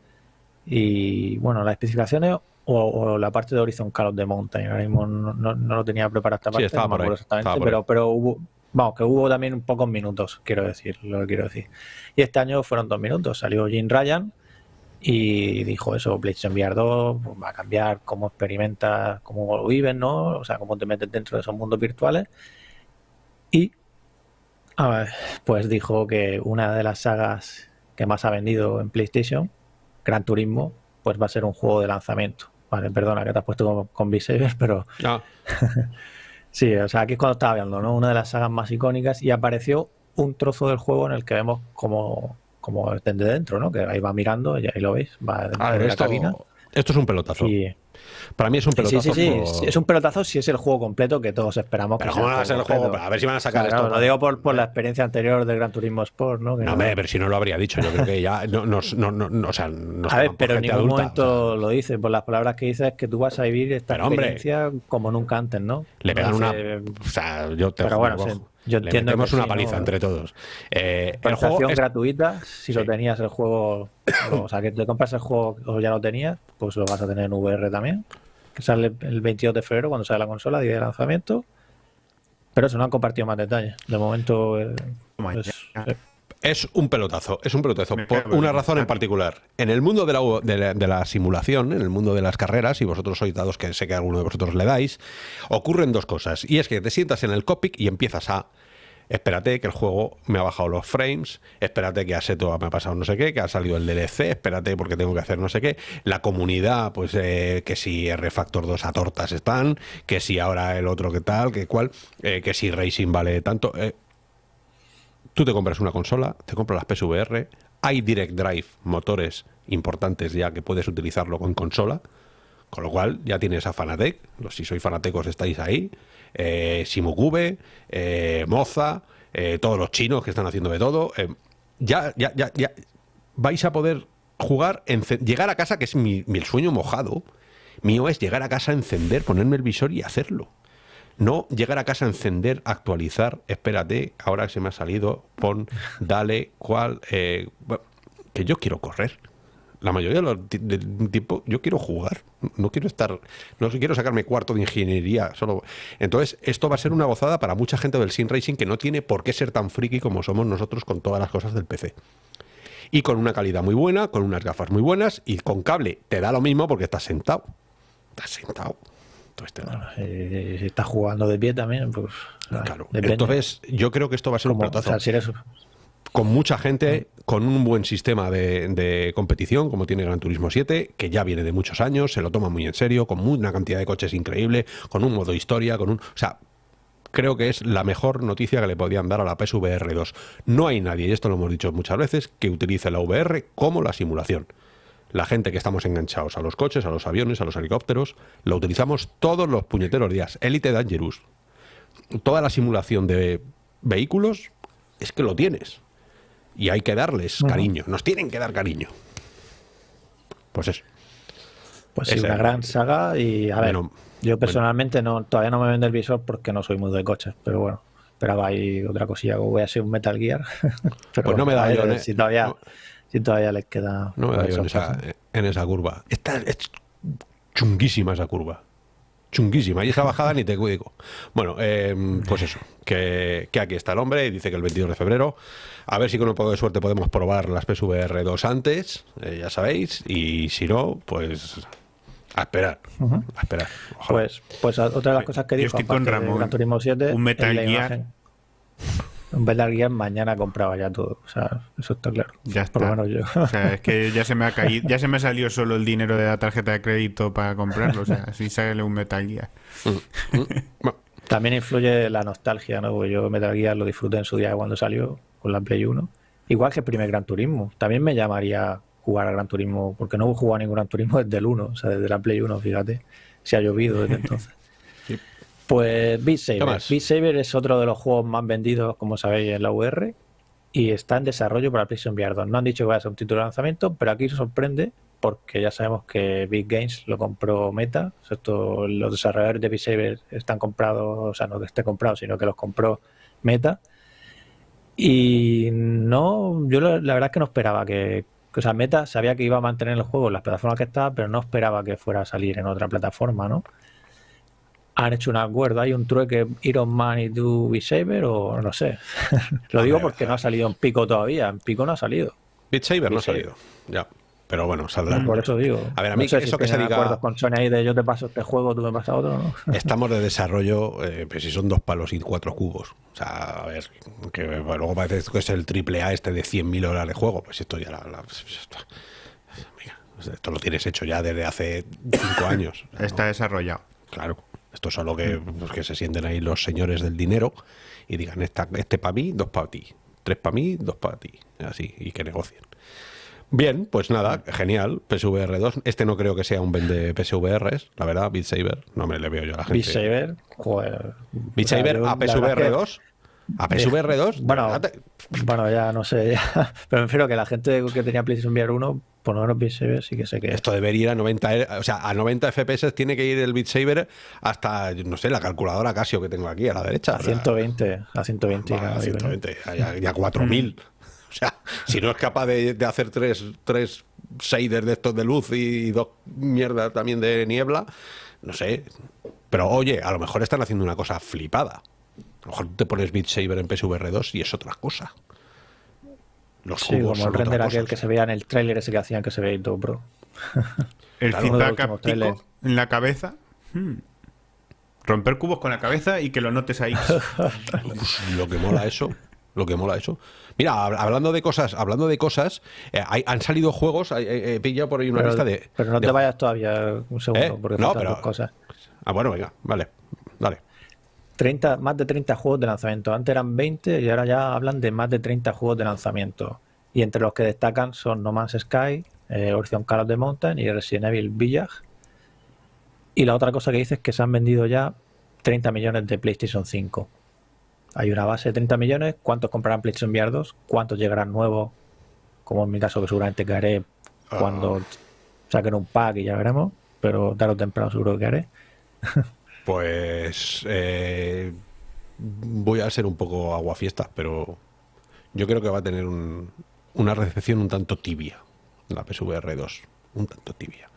Speaker 3: Y bueno, las especificaciones o, la parte de Horizon Call of the Mountain. Ahora mismo no, lo tenía preparada esta parte, no me acuerdo exactamente, pero, pero hubo, Vamos, que hubo también pocos minutos, quiero decir, lo que quiero decir. Y este año fueron dos minutos. Salió Jim Ryan y dijo eso, PlayStation VR 2 pues, va a cambiar cómo experimentas, cómo lo vives, ¿no? O sea, cómo te metes dentro de esos mundos virtuales. Y pues dijo que una de las sagas que más ha vendido en PlayStation, Gran Turismo, pues va a ser un juego de lanzamiento. Vale, perdona que te has puesto con, con pero... No. Sí, o sea, aquí es cuando estaba viendo, ¿no? Una de las sagas más icónicas y apareció un trozo del juego en el que vemos como, como desde dentro, ¿no? Que ahí va mirando, y ahí lo veis, va dentro de la cabina.
Speaker 1: Esto es un pelotazo. Para mí es un pelotazo.
Speaker 3: Sí, sí, sí. Es un pelotazo si es el juego completo que todos esperamos.
Speaker 1: Pero ¿cómo va a ser el juego? A ver si van a sacar esto.
Speaker 3: Lo digo por, por la experiencia anterior del Gran Turismo Sport, ¿no?
Speaker 1: no, pero si no lo habría dicho. Yo creo que ya. No, no, no, o sea,
Speaker 3: a ver, pero en ningún momento lo dice. Por las palabras que dice es que tú vas a vivir esta experiencia como nunca antes, ¿no?
Speaker 1: Le pegan una. O sea, yo te
Speaker 3: Pero bueno, yo entiendo.
Speaker 1: Le una paliza entre todos.
Speaker 3: Eh, el juego gratuita, si lo tenías el juego. o sea, que te compras el juego o ya lo tenías, pues lo vas a tener en VR también que sale el 22 de febrero cuando sale la consola, día de lanzamiento. Pero eso no han compartido más detalles. De momento eh,
Speaker 1: eh. Es, un pelotazo, es un pelotazo, por una razón en particular. En el mundo de la, de, la, simulación, en el mundo de las carreras, y vosotros sois dados que sé que alguno de vosotros le dais, ocurren dos cosas. Y es que te sientas en el cockpit y empiezas a espérate que el juego me ha bajado los frames, espérate que a Seto me ha pasado no sé qué, que ha salido el DLC, espérate porque tengo que hacer no sé qué. La comunidad, pues eh, que si R-Factor 2 a tortas están, que si ahora el otro que tal, que cual, eh, que si Racing vale tanto. Eh. Tú te compras una consola, te compras las PSVR, hay Direct Drive, motores importantes ya que puedes utilizarlo con consola. Con lo cual ya tienes a Fanatec, si sois fanatecos estáis ahí, eh, Simukube, eh, Moza, eh, todos los chinos que están haciendo de todo. Eh, ya, ya, ya, ya vais a poder jugar, llegar a casa, que es mi, sueño mojado. Mío es llegar a casa, encender, ponerme el visor y hacerlo. No llegar a casa, encender, actualizar, espérate, ahora se me ha salido, pon, dale, cuál, que yo quiero correr la mayoría del tiempo yo quiero jugar, no quiero estar, no quiero sacarme cuarto de ingeniería, solo. Entonces, esto va a ser una gozada para mucha gente del Sim Racing que no tiene por qué ser tan friki como somos nosotros con todas las cosas del PC. Y con una calidad muy buena, con unas gafas muy buenas y con cable. Te da lo mismo porque estás sentado. Estás sentado.
Speaker 3: Entonces eh, si estás jugando de pie también, pues.
Speaker 1: Claro. Entonces, yo creo que esto va a ser un pelotazo con mucha gente, con un buen sistema de, competición, como tiene Gran Turismo 7, que ya viene de muchos años, se lo toma muy en serio, con una cantidad de coches increíble, con un modo historia, con un... O sea, creo que es la mejor noticia que le podían dar a la PSVR 2. No hay nadie, y esto lo hemos dicho muchas veces, que utilice la VR como la simulación. La gente que estamos enganchados a los coches, a los aviones, a los helicópteros, lo utilizamos todos los puñeteros días. Elite Dangerous. Toda la simulación de vehículos es que lo tienes y hay que darles cariño, nos tienen que dar cariño. Pues eso.
Speaker 3: Pues sí, una gran saga y a ver, yo personalmente no todavía no me vendo el visor porque no soy muy de coches, pero bueno, esperaba ahí otra cosilla, voy a ser un Metal Gear.
Speaker 1: Pero pues no me da yo,
Speaker 3: si todavía, si todavía les queda.
Speaker 1: No me da yo en esa, en esa, curva. Está, es chunguísima esa curva. Chunguísima. Y esa bajada ni te digo. Bueno, em, pues eso. Que, que, aquí está el hombre y dice que el 22 de febrero. A ver si con un poco de suerte podemos probar las PSVR 2 antes, eh, ya sabéis. Y si no, pues a esperar. A esperar.
Speaker 3: Pues, pues otra de las cosas que dijo,
Speaker 2: estoy con Ramón,
Speaker 3: 7,
Speaker 2: un Metal Gear.
Speaker 3: Un Metal Gear mañana compraba ya todo. O sea, eso está claro.
Speaker 2: Ya está. Por lo menos yo. O sea, es que ya se me ha caído, ya se me salió solo el dinero de la tarjeta de crédito para comprarlo. O sea, así sale un Metal Gear. Mm,
Speaker 3: mm. También influye la nostalgia, ¿no? Porque yo Metal Gear lo disfruté en su día cuando salió con la Play 1. Igual que el primer Gran Turismo. También me llamaría jugar a Gran Turismo, porque no he jugado a ningún Gran Turismo desde el 1, o sea, desde la Play 1, fíjate, se ha llovido desde entonces. Pues Beat Saber. Beat Saber es otro de los juegos más vendidos, como sabéis, en la UR y está en desarrollo para PlayStation VR 2. No han dicho que vaya a ser un título de lanzamiento, pero aquí se sorprende porque ya sabemos que Big Games lo compró Meta. Esto, los desarrolladores de Beat Saber están comprados, o sea, no que esté comprado, sino que los compró Meta. Y no, yo la, verdad es que no esperaba que, o sea, Meta sabía que iba a mantener el juego en las plataformas que estaba, pero no esperaba que fuera a salir en otra plataforma, ¿no? Han hecho un acuerdo, hay un trueque Iron Man y Do Saber o no sé. Lo digo porque no ha salido en Pico todavía, en Pico no ha salido.
Speaker 1: Beat Saber no ha salido, ya. Pero bueno, saldrá.
Speaker 3: Por eso digo.
Speaker 1: A ver, a mí eso que se diga.
Speaker 3: acuerdos con Sony ahí de yo te paso este juego, tú me pasas otro, ¿no?
Speaker 1: Estamos de desarrollo, eh, pues si son dos palos y cuatro cubos. O sea, a ver, que luego parece que es el triple A este de 100.000 horas de juego. Pues esto ya la. Pues esto, lo tienes hecho ya desde hace cinco años.
Speaker 2: Está desarrollado.
Speaker 1: Claro. Esto es solo que, pues, que se sienten ahí los señores del dinero y digan, esta, este para mí, dos para ti. Tres para mí, dos para ti. Así, y que negocien. Bien, pues nada, genial. PSVR 2. Este no creo que sea un vende PSVRs, la verdad, Beat Saber. No me le veo yo a la gente.
Speaker 3: Beat Saber, joder.
Speaker 1: Beat Saber a PSVR 2. A PSVR 2.
Speaker 3: Bueno, bueno, ya no sé. Pero me refiero que la gente que tenía PlayStation VR 1, por lo menos Beat Saber sí que sé que.
Speaker 1: Esto debería ir a 90, o sea, a 90 FPS tiene que ir el Beat Saber hasta, no sé, la calculadora Casio que tengo aquí a la derecha.
Speaker 3: A 120, a 120.
Speaker 1: a 120, ya, 4000. O sea, si no es capaz de, hacer tres, tres shaders de estos de luz y dos mierdas también de niebla, no sé. Pero oye, a lo mejor están haciendo una cosa flipada. A lo mejor te pones Beat Saber en PSVR 2 y es otra cosa.
Speaker 3: Los sí, como el render aquel que se veía en el tráiler ese que hacían que se veía todo, bro.
Speaker 2: el feedback en la cabeza. Hmm. Romper cubos con la cabeza y que lo notes ahí.
Speaker 1: lo que mola eso. Lo que mola eso. Mira, hablando de cosas, hablando de cosas, eh, han salido juegos, he, pillado por ahí una lista de.
Speaker 3: Pero no te vayas todavía un segundo, ¿Eh? porque no, pero, cosas.
Speaker 1: Ah, bueno, venga, vale, dale.
Speaker 3: 30, más de 30 juegos de lanzamiento. Antes eran 20 y ahora ya hablan de más de 30 juegos de lanzamiento. Y entre los que destacan son No Man's Sky, eh, Horizon Call of the Mountain y Resident Evil Village. Y la otra cosa que dice es que se han vendido ya 30 millones de PlayStation 5. Hay una base de 30 millones. ¿Cuántos comprarán PlayStation VR 2? ¿Cuántos llegarán nuevos? Como en mi caso, que seguramente haré cuando ah. saquen un pack y ya veremos. Pero tarde o temprano seguro que haré.
Speaker 1: pues eh, voy a ser un poco aguafiesta, pero yo creo que va a tener una recepción un tanto tibia la PSVR 2. Un tanto tibia.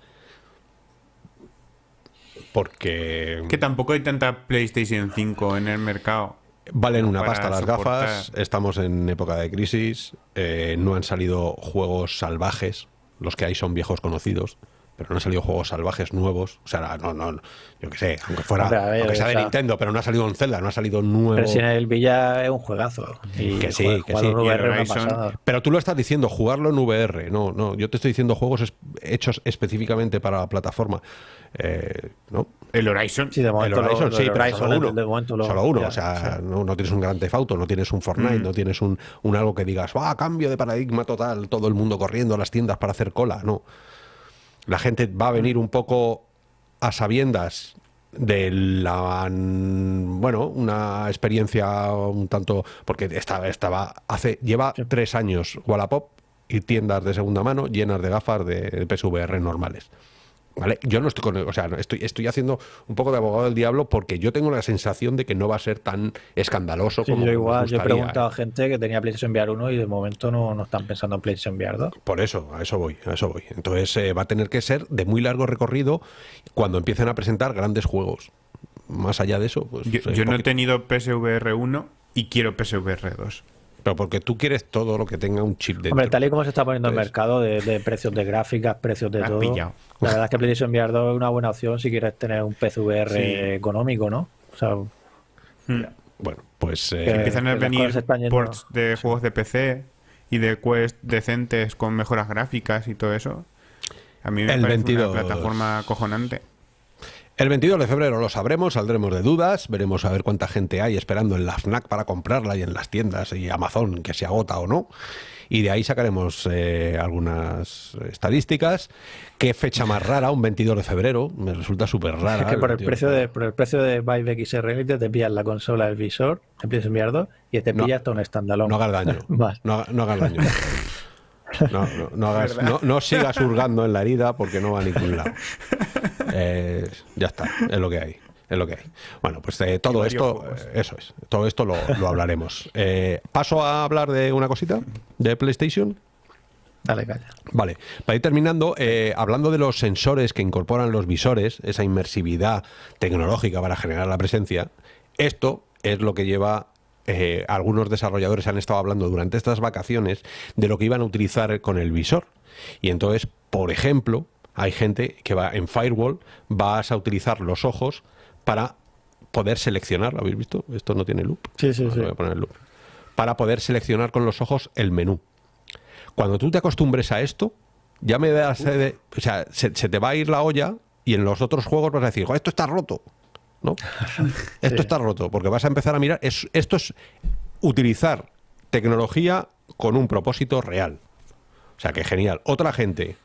Speaker 1: Porque...
Speaker 2: Que tampoco hay tanta PlayStation 5 en el mercado.
Speaker 1: Valen una pasta las gafas, estamos en época de crisis, eh, no han salido juegos salvajes, los que hay son viejos conocidos, pero no han salido juegos salvajes nuevos. O sea, no, no, yo qué sé, aunque fuera, aunque sea de Nintendo, pero no ha salido un Zelda, no ha salido nuevo.
Speaker 3: Pero si en el Villa es un juegazo.
Speaker 1: Y que sí, que sí. pero tú lo estás diciendo, jugarlo en VR. No, no, yo te estoy diciendo juegos hechos específicamente para la plataforma. Eh, ¿no?
Speaker 2: El Horizon.
Speaker 3: Sí, de momento
Speaker 1: el Horizon, sí, pero solo uno. solo uno. o sea, no, no, tienes un Grand Theft Auto, no tienes un Fortnite, mm. no tienes un, un, algo que digas, ¡ah, cambio de paradigma total! Todo el mundo corriendo a las tiendas para hacer cola. No. La gente va a venir un poco a sabiendas de la bueno una experiencia un tanto porque estaba estaba hace lleva tres años Wallapop y tiendas de segunda mano llenas de gafas de PSVR normales ¿Vale? Yo no estoy con, o sea, estoy, estoy haciendo un poco de abogado del diablo porque yo tengo la sensación de que no va a ser tan escandaloso como
Speaker 3: yo igual, yo he preguntado a gente que tenía PlayStation VR 1 y de momento no, no están pensando en PlayStation VR 2.
Speaker 1: Por eso, a eso voy, a eso voy. Entonces eh, va a tener que ser de muy largo recorrido cuando empiecen a presentar grandes juegos. Más allá de eso, pues.
Speaker 2: Yo, no he tenido PSVR 1, y quiero PSVR 2.
Speaker 1: Pero porque tú quieres todo lo que tenga un chip de.
Speaker 3: Hombre, tal y como se está poniendo el mercado de, precios de gráficas, precios de todo. La verdad es que PlayStation VR 2 es una buena opción si quieres tener un PSVR económico, ¿no? O sea.
Speaker 1: Hmm. Bueno, pues.
Speaker 2: Eh, empiezan a venir ports de juegos de PC y de Quest decentes con mejoras gráficas y todo eso. A mí me parece una plataforma cojonante.
Speaker 1: El 22 de febrero lo sabremos, saldremos de dudas, veremos a ver cuánta gente hay esperando en la FNAC para comprarla y en las tiendas y Amazon que se agota o no. Y de ahí sacaremos eh, algunas estadísticas. ¿Qué fecha más rara? Un 22 de febrero. Me resulta súper rara.
Speaker 3: Es que por el, precio de, por el precio de Vive XR te pillas la consola, el visor, te empiezas enviarlo y te pillas hasta un standalone.
Speaker 1: No hagas daño. no, no hagas daño. No, no, no, sigas hurgando en la herida porque no va a ningún lado. Eh, ya está, es lo que hay. Es lo que hay. Bueno, pues eh, todo esto, eso es, todo esto lo, hablaremos. Eh, paso a hablar de una cosita de PlayStation.
Speaker 3: Dale, calla.
Speaker 1: Vale, para ir terminando, hablando de los sensores que incorporan los visores, esa inmersividad tecnológica para generar la presencia, esto es lo que lleva eh, algunos desarrolladores han estado hablando durante estas vacaciones de lo que iban a utilizar con el visor. Y entonces, por ejemplo, hay gente que va en Firewall, vas a utilizar los ojos para poder seleccionar, ¿lo habéis visto? Esto no tiene loop.
Speaker 3: Sí, sí, sí.
Speaker 1: Voy a poner loop. Para poder seleccionar con los ojos el menú. Cuando tú te acostumbres a esto, ya me das... o sea, se, te va a ir la olla y en los otros juegos vas a decir, esto está roto. ¿No? Esto está roto, porque vas a empezar a mirar, esto es utilizar tecnología con un propósito real. O sea, que genial. Otra gente,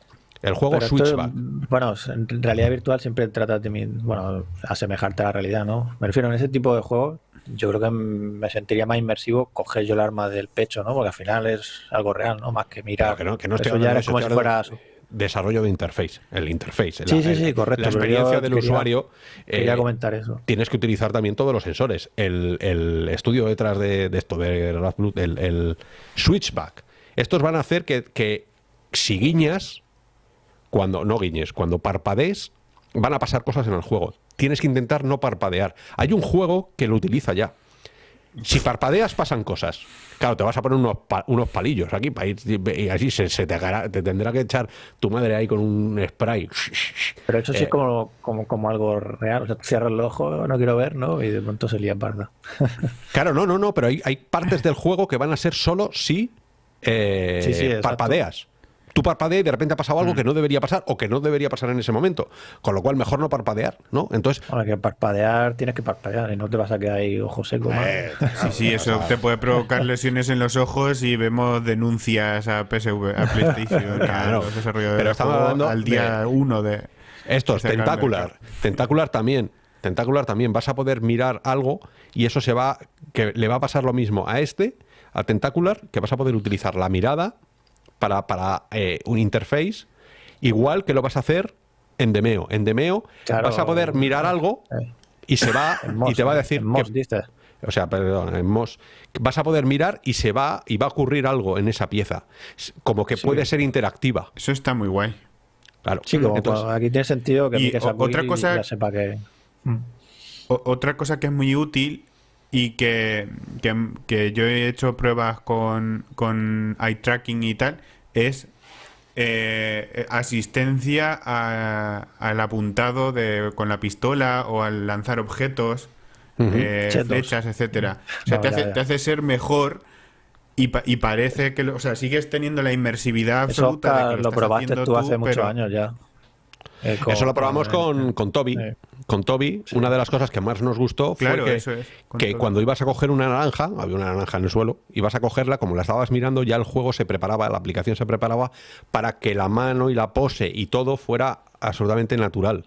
Speaker 1: el juego Switchback.
Speaker 3: bueno, en realidad virtual siempre trata de bueno, asemejarte a la realidad, ¿no? Me refiero en ese tipo de juegos, yo creo que me sentiría más inmersivo coger yo el arma del pecho, ¿no? Porque al final es algo real, ¿no? Más que mirar.
Speaker 1: que no, que no estoy ya es como si fuera desarrollo de interface, el interface.
Speaker 3: Sí, sí, sí, correcto.
Speaker 1: La experiencia del usuario.
Speaker 3: Quería eh, comentar eso.
Speaker 1: Tienes que utilizar también todos los sensores. El, estudio detrás de, esto, de el, el, switchback. Estos van a hacer que, que si guiñas, cuando no guiñes, cuando parpadees, van a pasar cosas en el juego. Tienes que intentar no parpadear. Hay un juego que lo utiliza ya. Si parpadeas pasan cosas. Claro, te vas a poner unos, unos palillos aquí para ir y así se, te, te, tendrá que echar tu madre ahí con un spray.
Speaker 3: Pero eso sí es eh, como, como, como, algo real. O sea, cierras el ojo, no quiero ver, ¿no? Y de pronto se lía parda.
Speaker 1: claro, no, no, no, pero hay, hay partes del juego que van a ser solo si eh, parpadeas tú parpadeas y de repente ha pasado algo mm. que no debería pasar o que no debería pasar en ese momento. Con lo cual, mejor no parpadear, ¿no? Entonces.
Speaker 3: Ahora que parpadear tienes que parpadear y no te vas a quedar ahí ojo seco.
Speaker 2: Eh, sí, sí, eso te puede provocar lesiones en los ojos y vemos denuncias a PSV, a PlayStation, claro. a los desarrolladores Pero estamos hablando al día uno de.
Speaker 1: Estos, Tentacular. Tentacular también. Tentacular también. Vas a poder mirar algo y eso se va. que le va a pasar lo mismo a este, a Tentacular, que vas a poder utilizar la mirada para, para eh, un interface, igual que lo vas a hacer en Demeo. En Demeo vas a poder mirar algo y se va y te va a decir o sea, perdón, en MOS vas a poder mirar y se va y va a ocurrir algo en esa pieza, como que puede ser interactiva.
Speaker 2: Eso está muy guay.
Speaker 3: Claro. Sí, aquí tiene sentido que, y otra cosa, sepa que
Speaker 2: otra cosa que es muy útil y que, que, yo he hecho pruebas con, con eye tracking y tal, es eh, asistencia al apuntado de, con la pistola o al lanzar objetos, eh, flechas, etcétera. O sea, te, hace, te, hace, ser mejor y, y parece que, o sea, sigues teniendo la inmersividad absoluta.
Speaker 3: lo, probaste tú, hace muchos años ya.
Speaker 1: Eh, Eso lo probamos con, con Toby. Con Toby, una de las cosas que más nos gustó fue que, cuando ibas a coger una naranja, había una naranja en el suelo, ibas a cogerla, como la estabas mirando, ya el juego se preparaba, la aplicación se preparaba para que la mano y la pose y todo fuera absolutamente natural.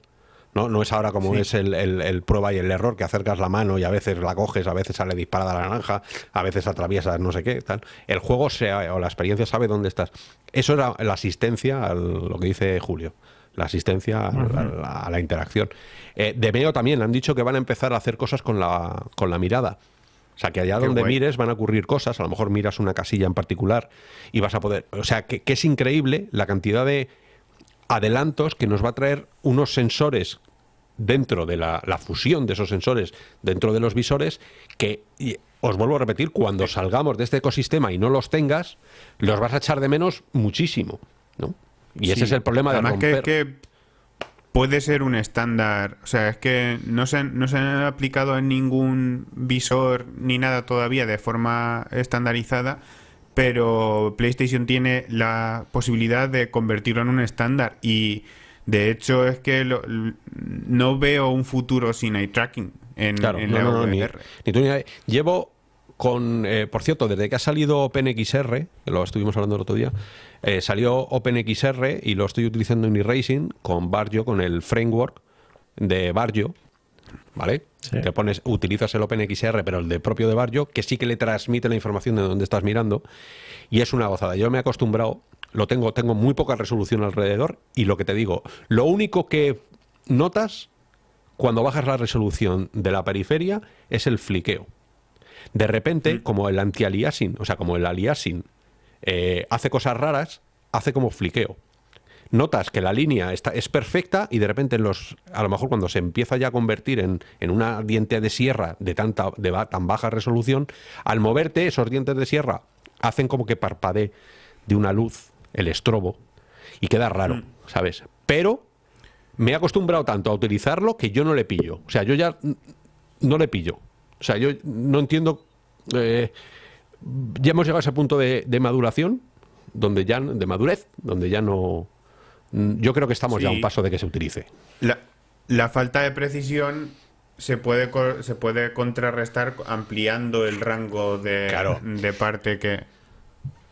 Speaker 1: No, no es ahora como es el, prueba y el error, que acercas la mano y a veces la coges, a veces sale disparada la naranja, a veces atraviesas no sé qué, tal. El juego o la experiencia sabe dónde estás. Eso era la asistencia a lo que dice Julio la asistencia a, la, interacción. Eh, de Meo también han dicho que van a empezar a hacer cosas con la, con la mirada. O sea, que allá donde mires van a ocurrir cosas, a lo mejor miras una casilla en particular y vas a poder... O sea, que, es increíble la cantidad de adelantos que nos va a traer unos sensores dentro de la, fusión de esos sensores dentro de los visores que os vuelvo a repetir, cuando salgamos de este ecosistema y no los tengas, los vas a echar de menos muchísimo, ¿no? Y ese es el problema de romper.
Speaker 2: Que, que puede ser un estándar, o sea, es que no se, no se han aplicado en ningún visor ni nada todavía de forma estandarizada, pero PlayStation tiene la posibilidad de convertirlo en un estándar y de hecho es que no veo un futuro sin eye tracking en, la VR.
Speaker 1: Llevo con, eh, por cierto, desde que ha salido OpenXR, que lo estuvimos hablando el otro día, eh, salió OpenXR y lo estoy utilizando en eRacing con Barjo, con el framework de Barjo, ¿vale? Te pones, utilizas el OpenXR, pero el de propio de Barjo, que sí que le transmite la información de dónde estás mirando, y es una gozada. Yo me he acostumbrado, lo tengo, tengo muy poca resolución alrededor, y lo que te digo, lo único que notas cuando bajas la resolución de la periferia es el fliqueo. De repente, mm. como el anti-aliasing, o sea, como el aliasing eh, hace cosas raras, hace como fliqueo. Notas que la línea está, es perfecta y de repente los, a lo mejor cuando se empieza ya a convertir en, en una diente de sierra de, tanta, de tan baja resolución, al moverte esos dientes de sierra hacen como que parpadee de una luz el estrobo y queda raro, mm. ¿sabes? Pero me he acostumbrado tanto a utilizarlo que yo no le pillo. O sea, yo ya no le pillo. O sea, yo no entiendo. Eh, ya hemos llegado a ese punto de, maduración, donde ya, de madurez, donde ya no. Yo creo que estamos ya a un paso de que se utilice.
Speaker 2: La, falta de precisión se puede, se puede contrarrestar ampliando el rango de, de parte que.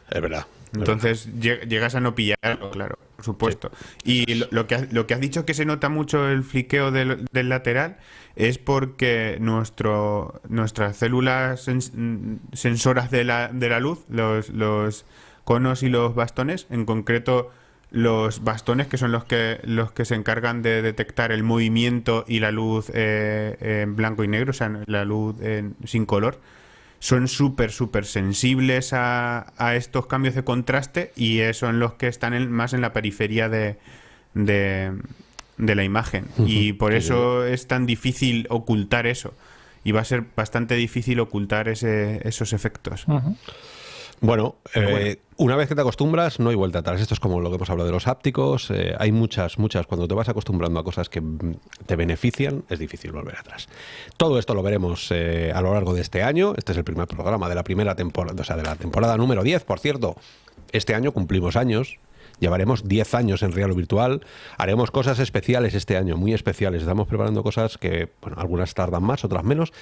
Speaker 1: Es verdad.
Speaker 2: Entonces llegas a no pillarlo, claro, por supuesto. Y lo, que, lo que has dicho que se nota mucho el fliqueo del, lateral es porque nuestro, nuestras células sensoras de la, de la luz, los, los conos y los bastones, en concreto los bastones que son los que los que se encargan de detectar el movimiento y la luz eh, en blanco y negro, o sea, la luz sin color son súper, súper sensibles a, a, estos cambios de contraste y son los que están más en la periferia de, de, la imagen. Y por eso es tan difícil ocultar eso. Y va a ser bastante difícil ocultar ese, esos efectos.
Speaker 1: Bueno, eh, una vez que te acostumbras, no hay vuelta atrás. Esto es como lo que hemos hablado de los hápticos. Eh, hay muchas, muchas. Cuando te vas acostumbrando a cosas que mm, te benefician, es difícil volver atrás. Todo esto lo veremos eh, a lo largo de este año. Este es el primer programa de la primera temporada, o sea, de la temporada número 10, por cierto. Este año cumplimos años. Llevaremos 10 años en Real Virtual. Haremos cosas especiales este año, muy especiales. Estamos preparando cosas que, bueno, algunas tardan más, otras menos,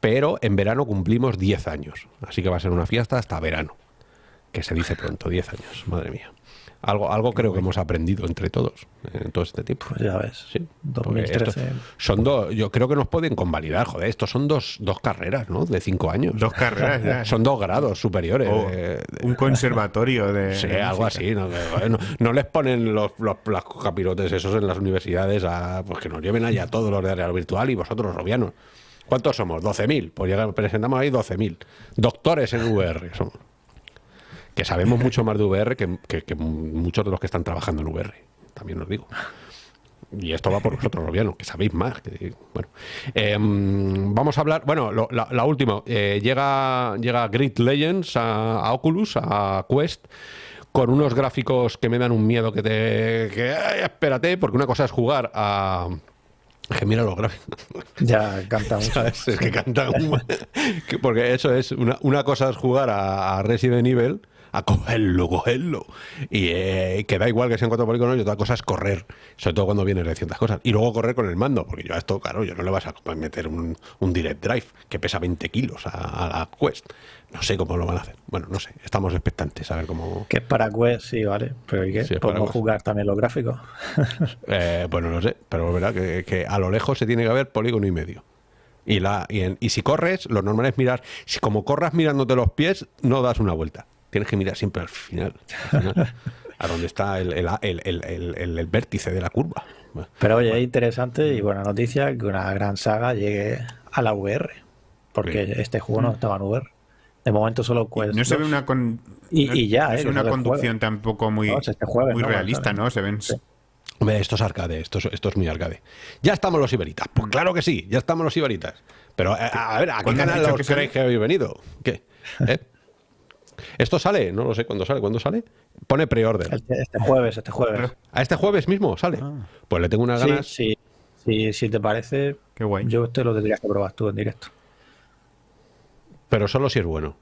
Speaker 1: pero en verano cumplimos 10 años. Así que va a ser una fiesta hasta verano que se dice pronto, 10 años, madre mía. Algo, algo creo que hemos aprendido entre todos en todo este tiempo.
Speaker 3: Pues ya ves.
Speaker 1: Sí. 2013. Son dos, yo creo que nos pueden convalidar, joder, estos son dos, dos carreras, ¿no? De cinco años.
Speaker 2: Dos carreras, ya.
Speaker 1: Son dos grados superiores.
Speaker 2: un conservatorio de.
Speaker 1: Sí, algo así. No, les ponen los, los, capirotes esos en las universidades a pues que nos lleven allá todos los de Real Virtual y vosotros, robianos. ¿Cuántos somos? 12.000. Pues presentamos ahí 12.000. Doctores en VR somos que sabemos mucho más de VR que, muchos de los que están trabajando en VR, también os digo. Y esto va por vosotros, Robiano, que sabéis más. bueno, em, vamos a hablar. Bueno, la, última. Eh, llega, llega Grid Legends a, Oculus, a Quest, con unos gráficos que me dan un miedo que te. Que, espérate, porque una cosa es jugar a. Que mira los gráficos.
Speaker 3: Ya canta
Speaker 1: Es que canta Porque eso es. Una, una cosa es jugar a Resident Evil a cogerlo, cogerlo. Y eh, que da igual que sean cuatro polígonos y otra cosa es correr, sobre todo cuando vienes de ciertas cosas. Y luego correr con el mando, porque yo a esto, claro, yo no le vas a meter un, Direct Drive que pesa 20 kilos a, la Quest. No sé cómo lo van a hacer. Bueno, no sé, estamos expectantes a ver cómo...
Speaker 3: Que es para Quest, sí, vale. Pero ¿y qué? ¿Podemos jugar también los gráficos?
Speaker 1: eh, bueno, no sé, pero verdad que, que a lo lejos se tiene que ver polígono y medio. Y, la, y, si corres, lo normal es mirar. Si como corras mirándote los pies, no das una vuelta tienes que mirar siempre al final. a donde está el, el, vértice de la curva.
Speaker 3: Pero oye, es interesante y buena noticia que una gran saga llegue a la VR, porque este juego no estaba en VR. De momento solo Quest.
Speaker 2: No se ve una
Speaker 3: y, ya,
Speaker 2: es una conducción tampoco muy, este muy realista, ¿no? Se ven.
Speaker 1: esto es arcade, esto es, esto es muy arcade. Ya estamos los iberitas. Pues claro que sí, ya estamos los iberitas. Pero eh, a, ver, ¿a qué canal os creéis que habéis venido? ¿Qué? ¿Eh? ¿Esto sale? No lo sé cuándo sale. ¿Cuándo sale? Pone pre-order.
Speaker 3: Este, este, jueves, este jueves.
Speaker 1: ¿A este jueves mismo sale? Ah. Pues le tengo unas ganas.
Speaker 3: Sí, sí. Si te parece,
Speaker 2: Qué guay.
Speaker 3: yo te lo tendrías que probar tú en directo.
Speaker 1: Pero solo si es bueno.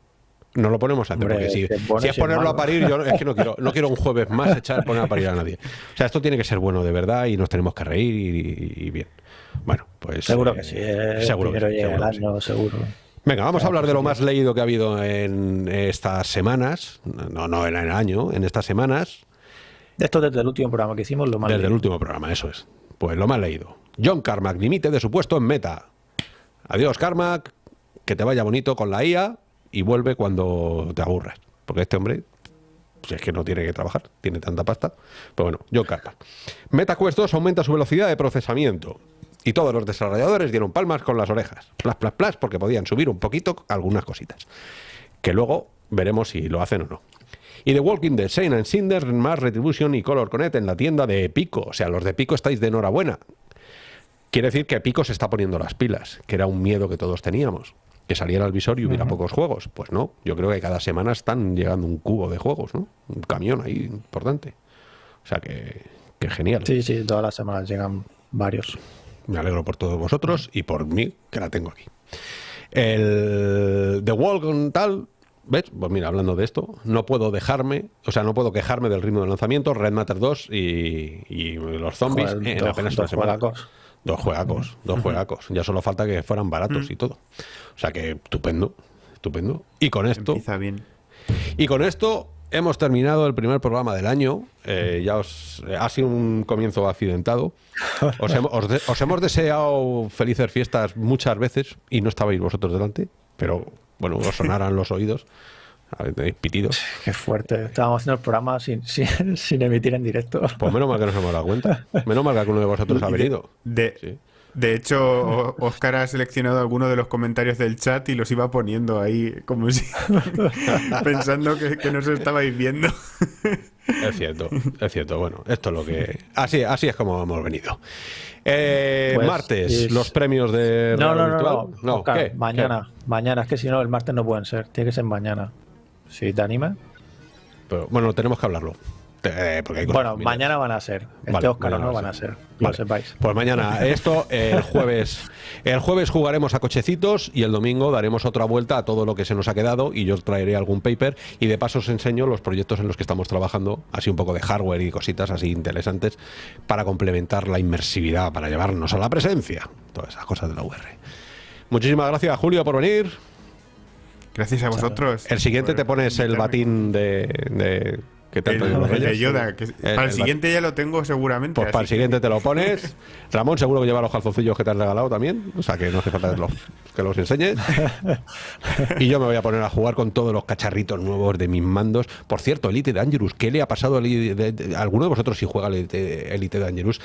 Speaker 1: No lo ponemos antes, porque si, es ponerlo a parir, yo es que no quiero, no quiero un jueves más echar poner a parir a nadie. O sea, esto tiene que ser bueno de verdad y nos tenemos que reír y, bien. Bueno, pues.
Speaker 3: Seguro que sí. Eh, seguro, que, seguro, seguro.
Speaker 1: Venga, vamos a hablar de lo más leído que ha habido en estas semanas. No, no en el año, en estas semanas.
Speaker 3: Esto desde el último programa que hicimos, lo más
Speaker 1: Desde el último programa, eso es. Pues lo más leído. John Carmack dimite de su puesto en meta. Adiós, Carmack. Que te vaya bonito con la IA y vuelve cuando te aburras. Porque este hombre, pues es que no tiene que trabajar, tiene tanta pasta. Pero bueno, John Carmack. MetaQuest 2 aumenta su velocidad de procesamiento. Y todos los desarrolladores dieron palmas con las orejas. Plas, plas, plas, porque podían subir un poquito algunas cositas. Que luego veremos si lo hacen o no. Y The Walking Dead, Shane and Cinder, más Retribution y Color Connect en la tienda de Pico. O sea, los de Pico estáis de enhorabuena. Quiere decir que Pico se está poniendo las pilas, que era un miedo que todos teníamos. Que saliera al visor y hubiera pocos juegos. Pues no, yo creo que cada semana están llegando un cubo de juegos, ¿no? Un camión ahí importante. O sea que, que genial.
Speaker 3: Sí, sí, todas las semanas llegan varios.
Speaker 1: Me alegro por todos vosotros y por mí, que la tengo aquí. El The Wall con tal, ¿ves? Pues mira, hablando de esto, no puedo dejarme, o sea, no puedo quejarme del ritmo del lanzamiento, Red Matter 2 y, los zombies en apenas una semana. Dos juegacos, dos juegacos. Ya solo falta que fueran baratos y todo. O sea que estupendo, estupendo. Y con esto...
Speaker 2: bien.
Speaker 1: Y con esto hemos terminado el primer programa del año. Eh, ya os ha sido un comienzo accidentado. Os, hemos, deseado felices fiestas muchas veces y no estabais vosotros delante, pero bueno, os sonaran los oídos. Tenéis pitidos.
Speaker 3: Qué fuerte. Estábamos haciendo el programa sin, sin, emitir en directo.
Speaker 1: Pues menos mal que nos hemos dado cuenta. Menos mal que uno de vosotros ha venido.
Speaker 2: De, de hecho, Oscar ha seleccionado algunos de los comentarios del chat y los iba poniendo ahí como si pensando que, que no se estabais viendo.
Speaker 1: Es cierto, es cierto. Bueno, esto es lo que. Así, así es como hemos venido. Eh, pues martes, los premios de.
Speaker 3: No, no, no, no. Mañana, mañana. Es que si no, el martes no pueden ser. Tiene que ser mañana. Si te anima.
Speaker 1: Pero bueno, tenemos que hablarlo.
Speaker 3: Eh, bueno, mañana van a ser. Este Oscar no van a ser. sepáis.
Speaker 1: Pues mañana esto, el jueves. El jueves jugaremos a cochecitos y el domingo daremos otra vuelta a todo lo que se nos ha quedado y yo os traeré algún paper y de paso os enseño los proyectos en los que estamos trabajando, así un poco de hardware y cositas así interesantes para complementar la inmersividad, para llevarnos a la presencia. Todas esas cosas de la UR. Muchísimas gracias, Julio, por venir.
Speaker 2: Gracias a vosotros.
Speaker 1: El siguiente te pones el batín de
Speaker 2: el, Yoda, para el, siguiente ya lo tengo seguramente.
Speaker 1: Pues para el siguiente te lo pones. Ramón seguro que lleva los calzoncillos que te has regalado también. O sea que no hace falta que los enseñes. y yo me voy a poner a jugar con todos los cacharritos nuevos de mis mandos. Por cierto, Elite Dangerous, ¿qué le ha pasado a, alguno de vosotros si juega Elite, Elite Dangerous?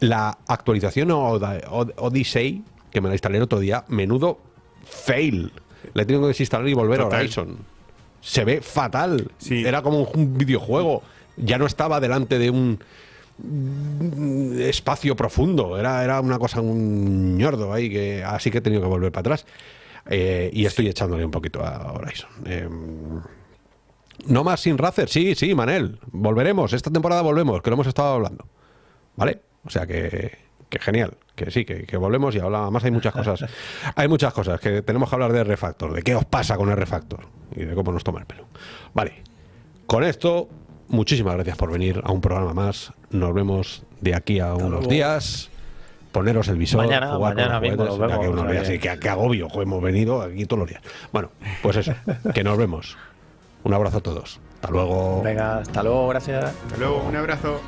Speaker 1: La actualización Odyssey, que me la instalé el otro día, menudo fail. Le tengo que desinstalar y volver a Horizon se ve fatal. Era como un videojuego. Ya no estaba delante de un espacio profundo. Era, era una cosa, un ñordo ahí, que así que he tenido que volver para atrás. Eh, y estoy echándole un poquito a Horizon. Eh, no más sin Racer, sí, sí, Manel. Volveremos, esta temporada volvemos, que lo hemos estado hablando. ¿Vale? O sea que, que genial, que sí, que, volvemos y hablamos. Más hay muchas cosas. hay muchas cosas que tenemos que hablar de Refactor, de qué os pasa con el Refactor y de cómo nos toma el pelo. Vale, con esto, muchísimas gracias por venir a un programa más. Nos vemos de aquí a unos días. Poneros el visor,
Speaker 3: mañana,
Speaker 1: jugar
Speaker 3: mañana con los
Speaker 1: juguetes, que, que, agobio, hemos venido aquí todos los días. Bueno, pues eso, que nos vemos. Un abrazo a todos. Hasta luego.
Speaker 3: Venga, hasta luego, gracias.
Speaker 2: Hasta luego, un abrazo.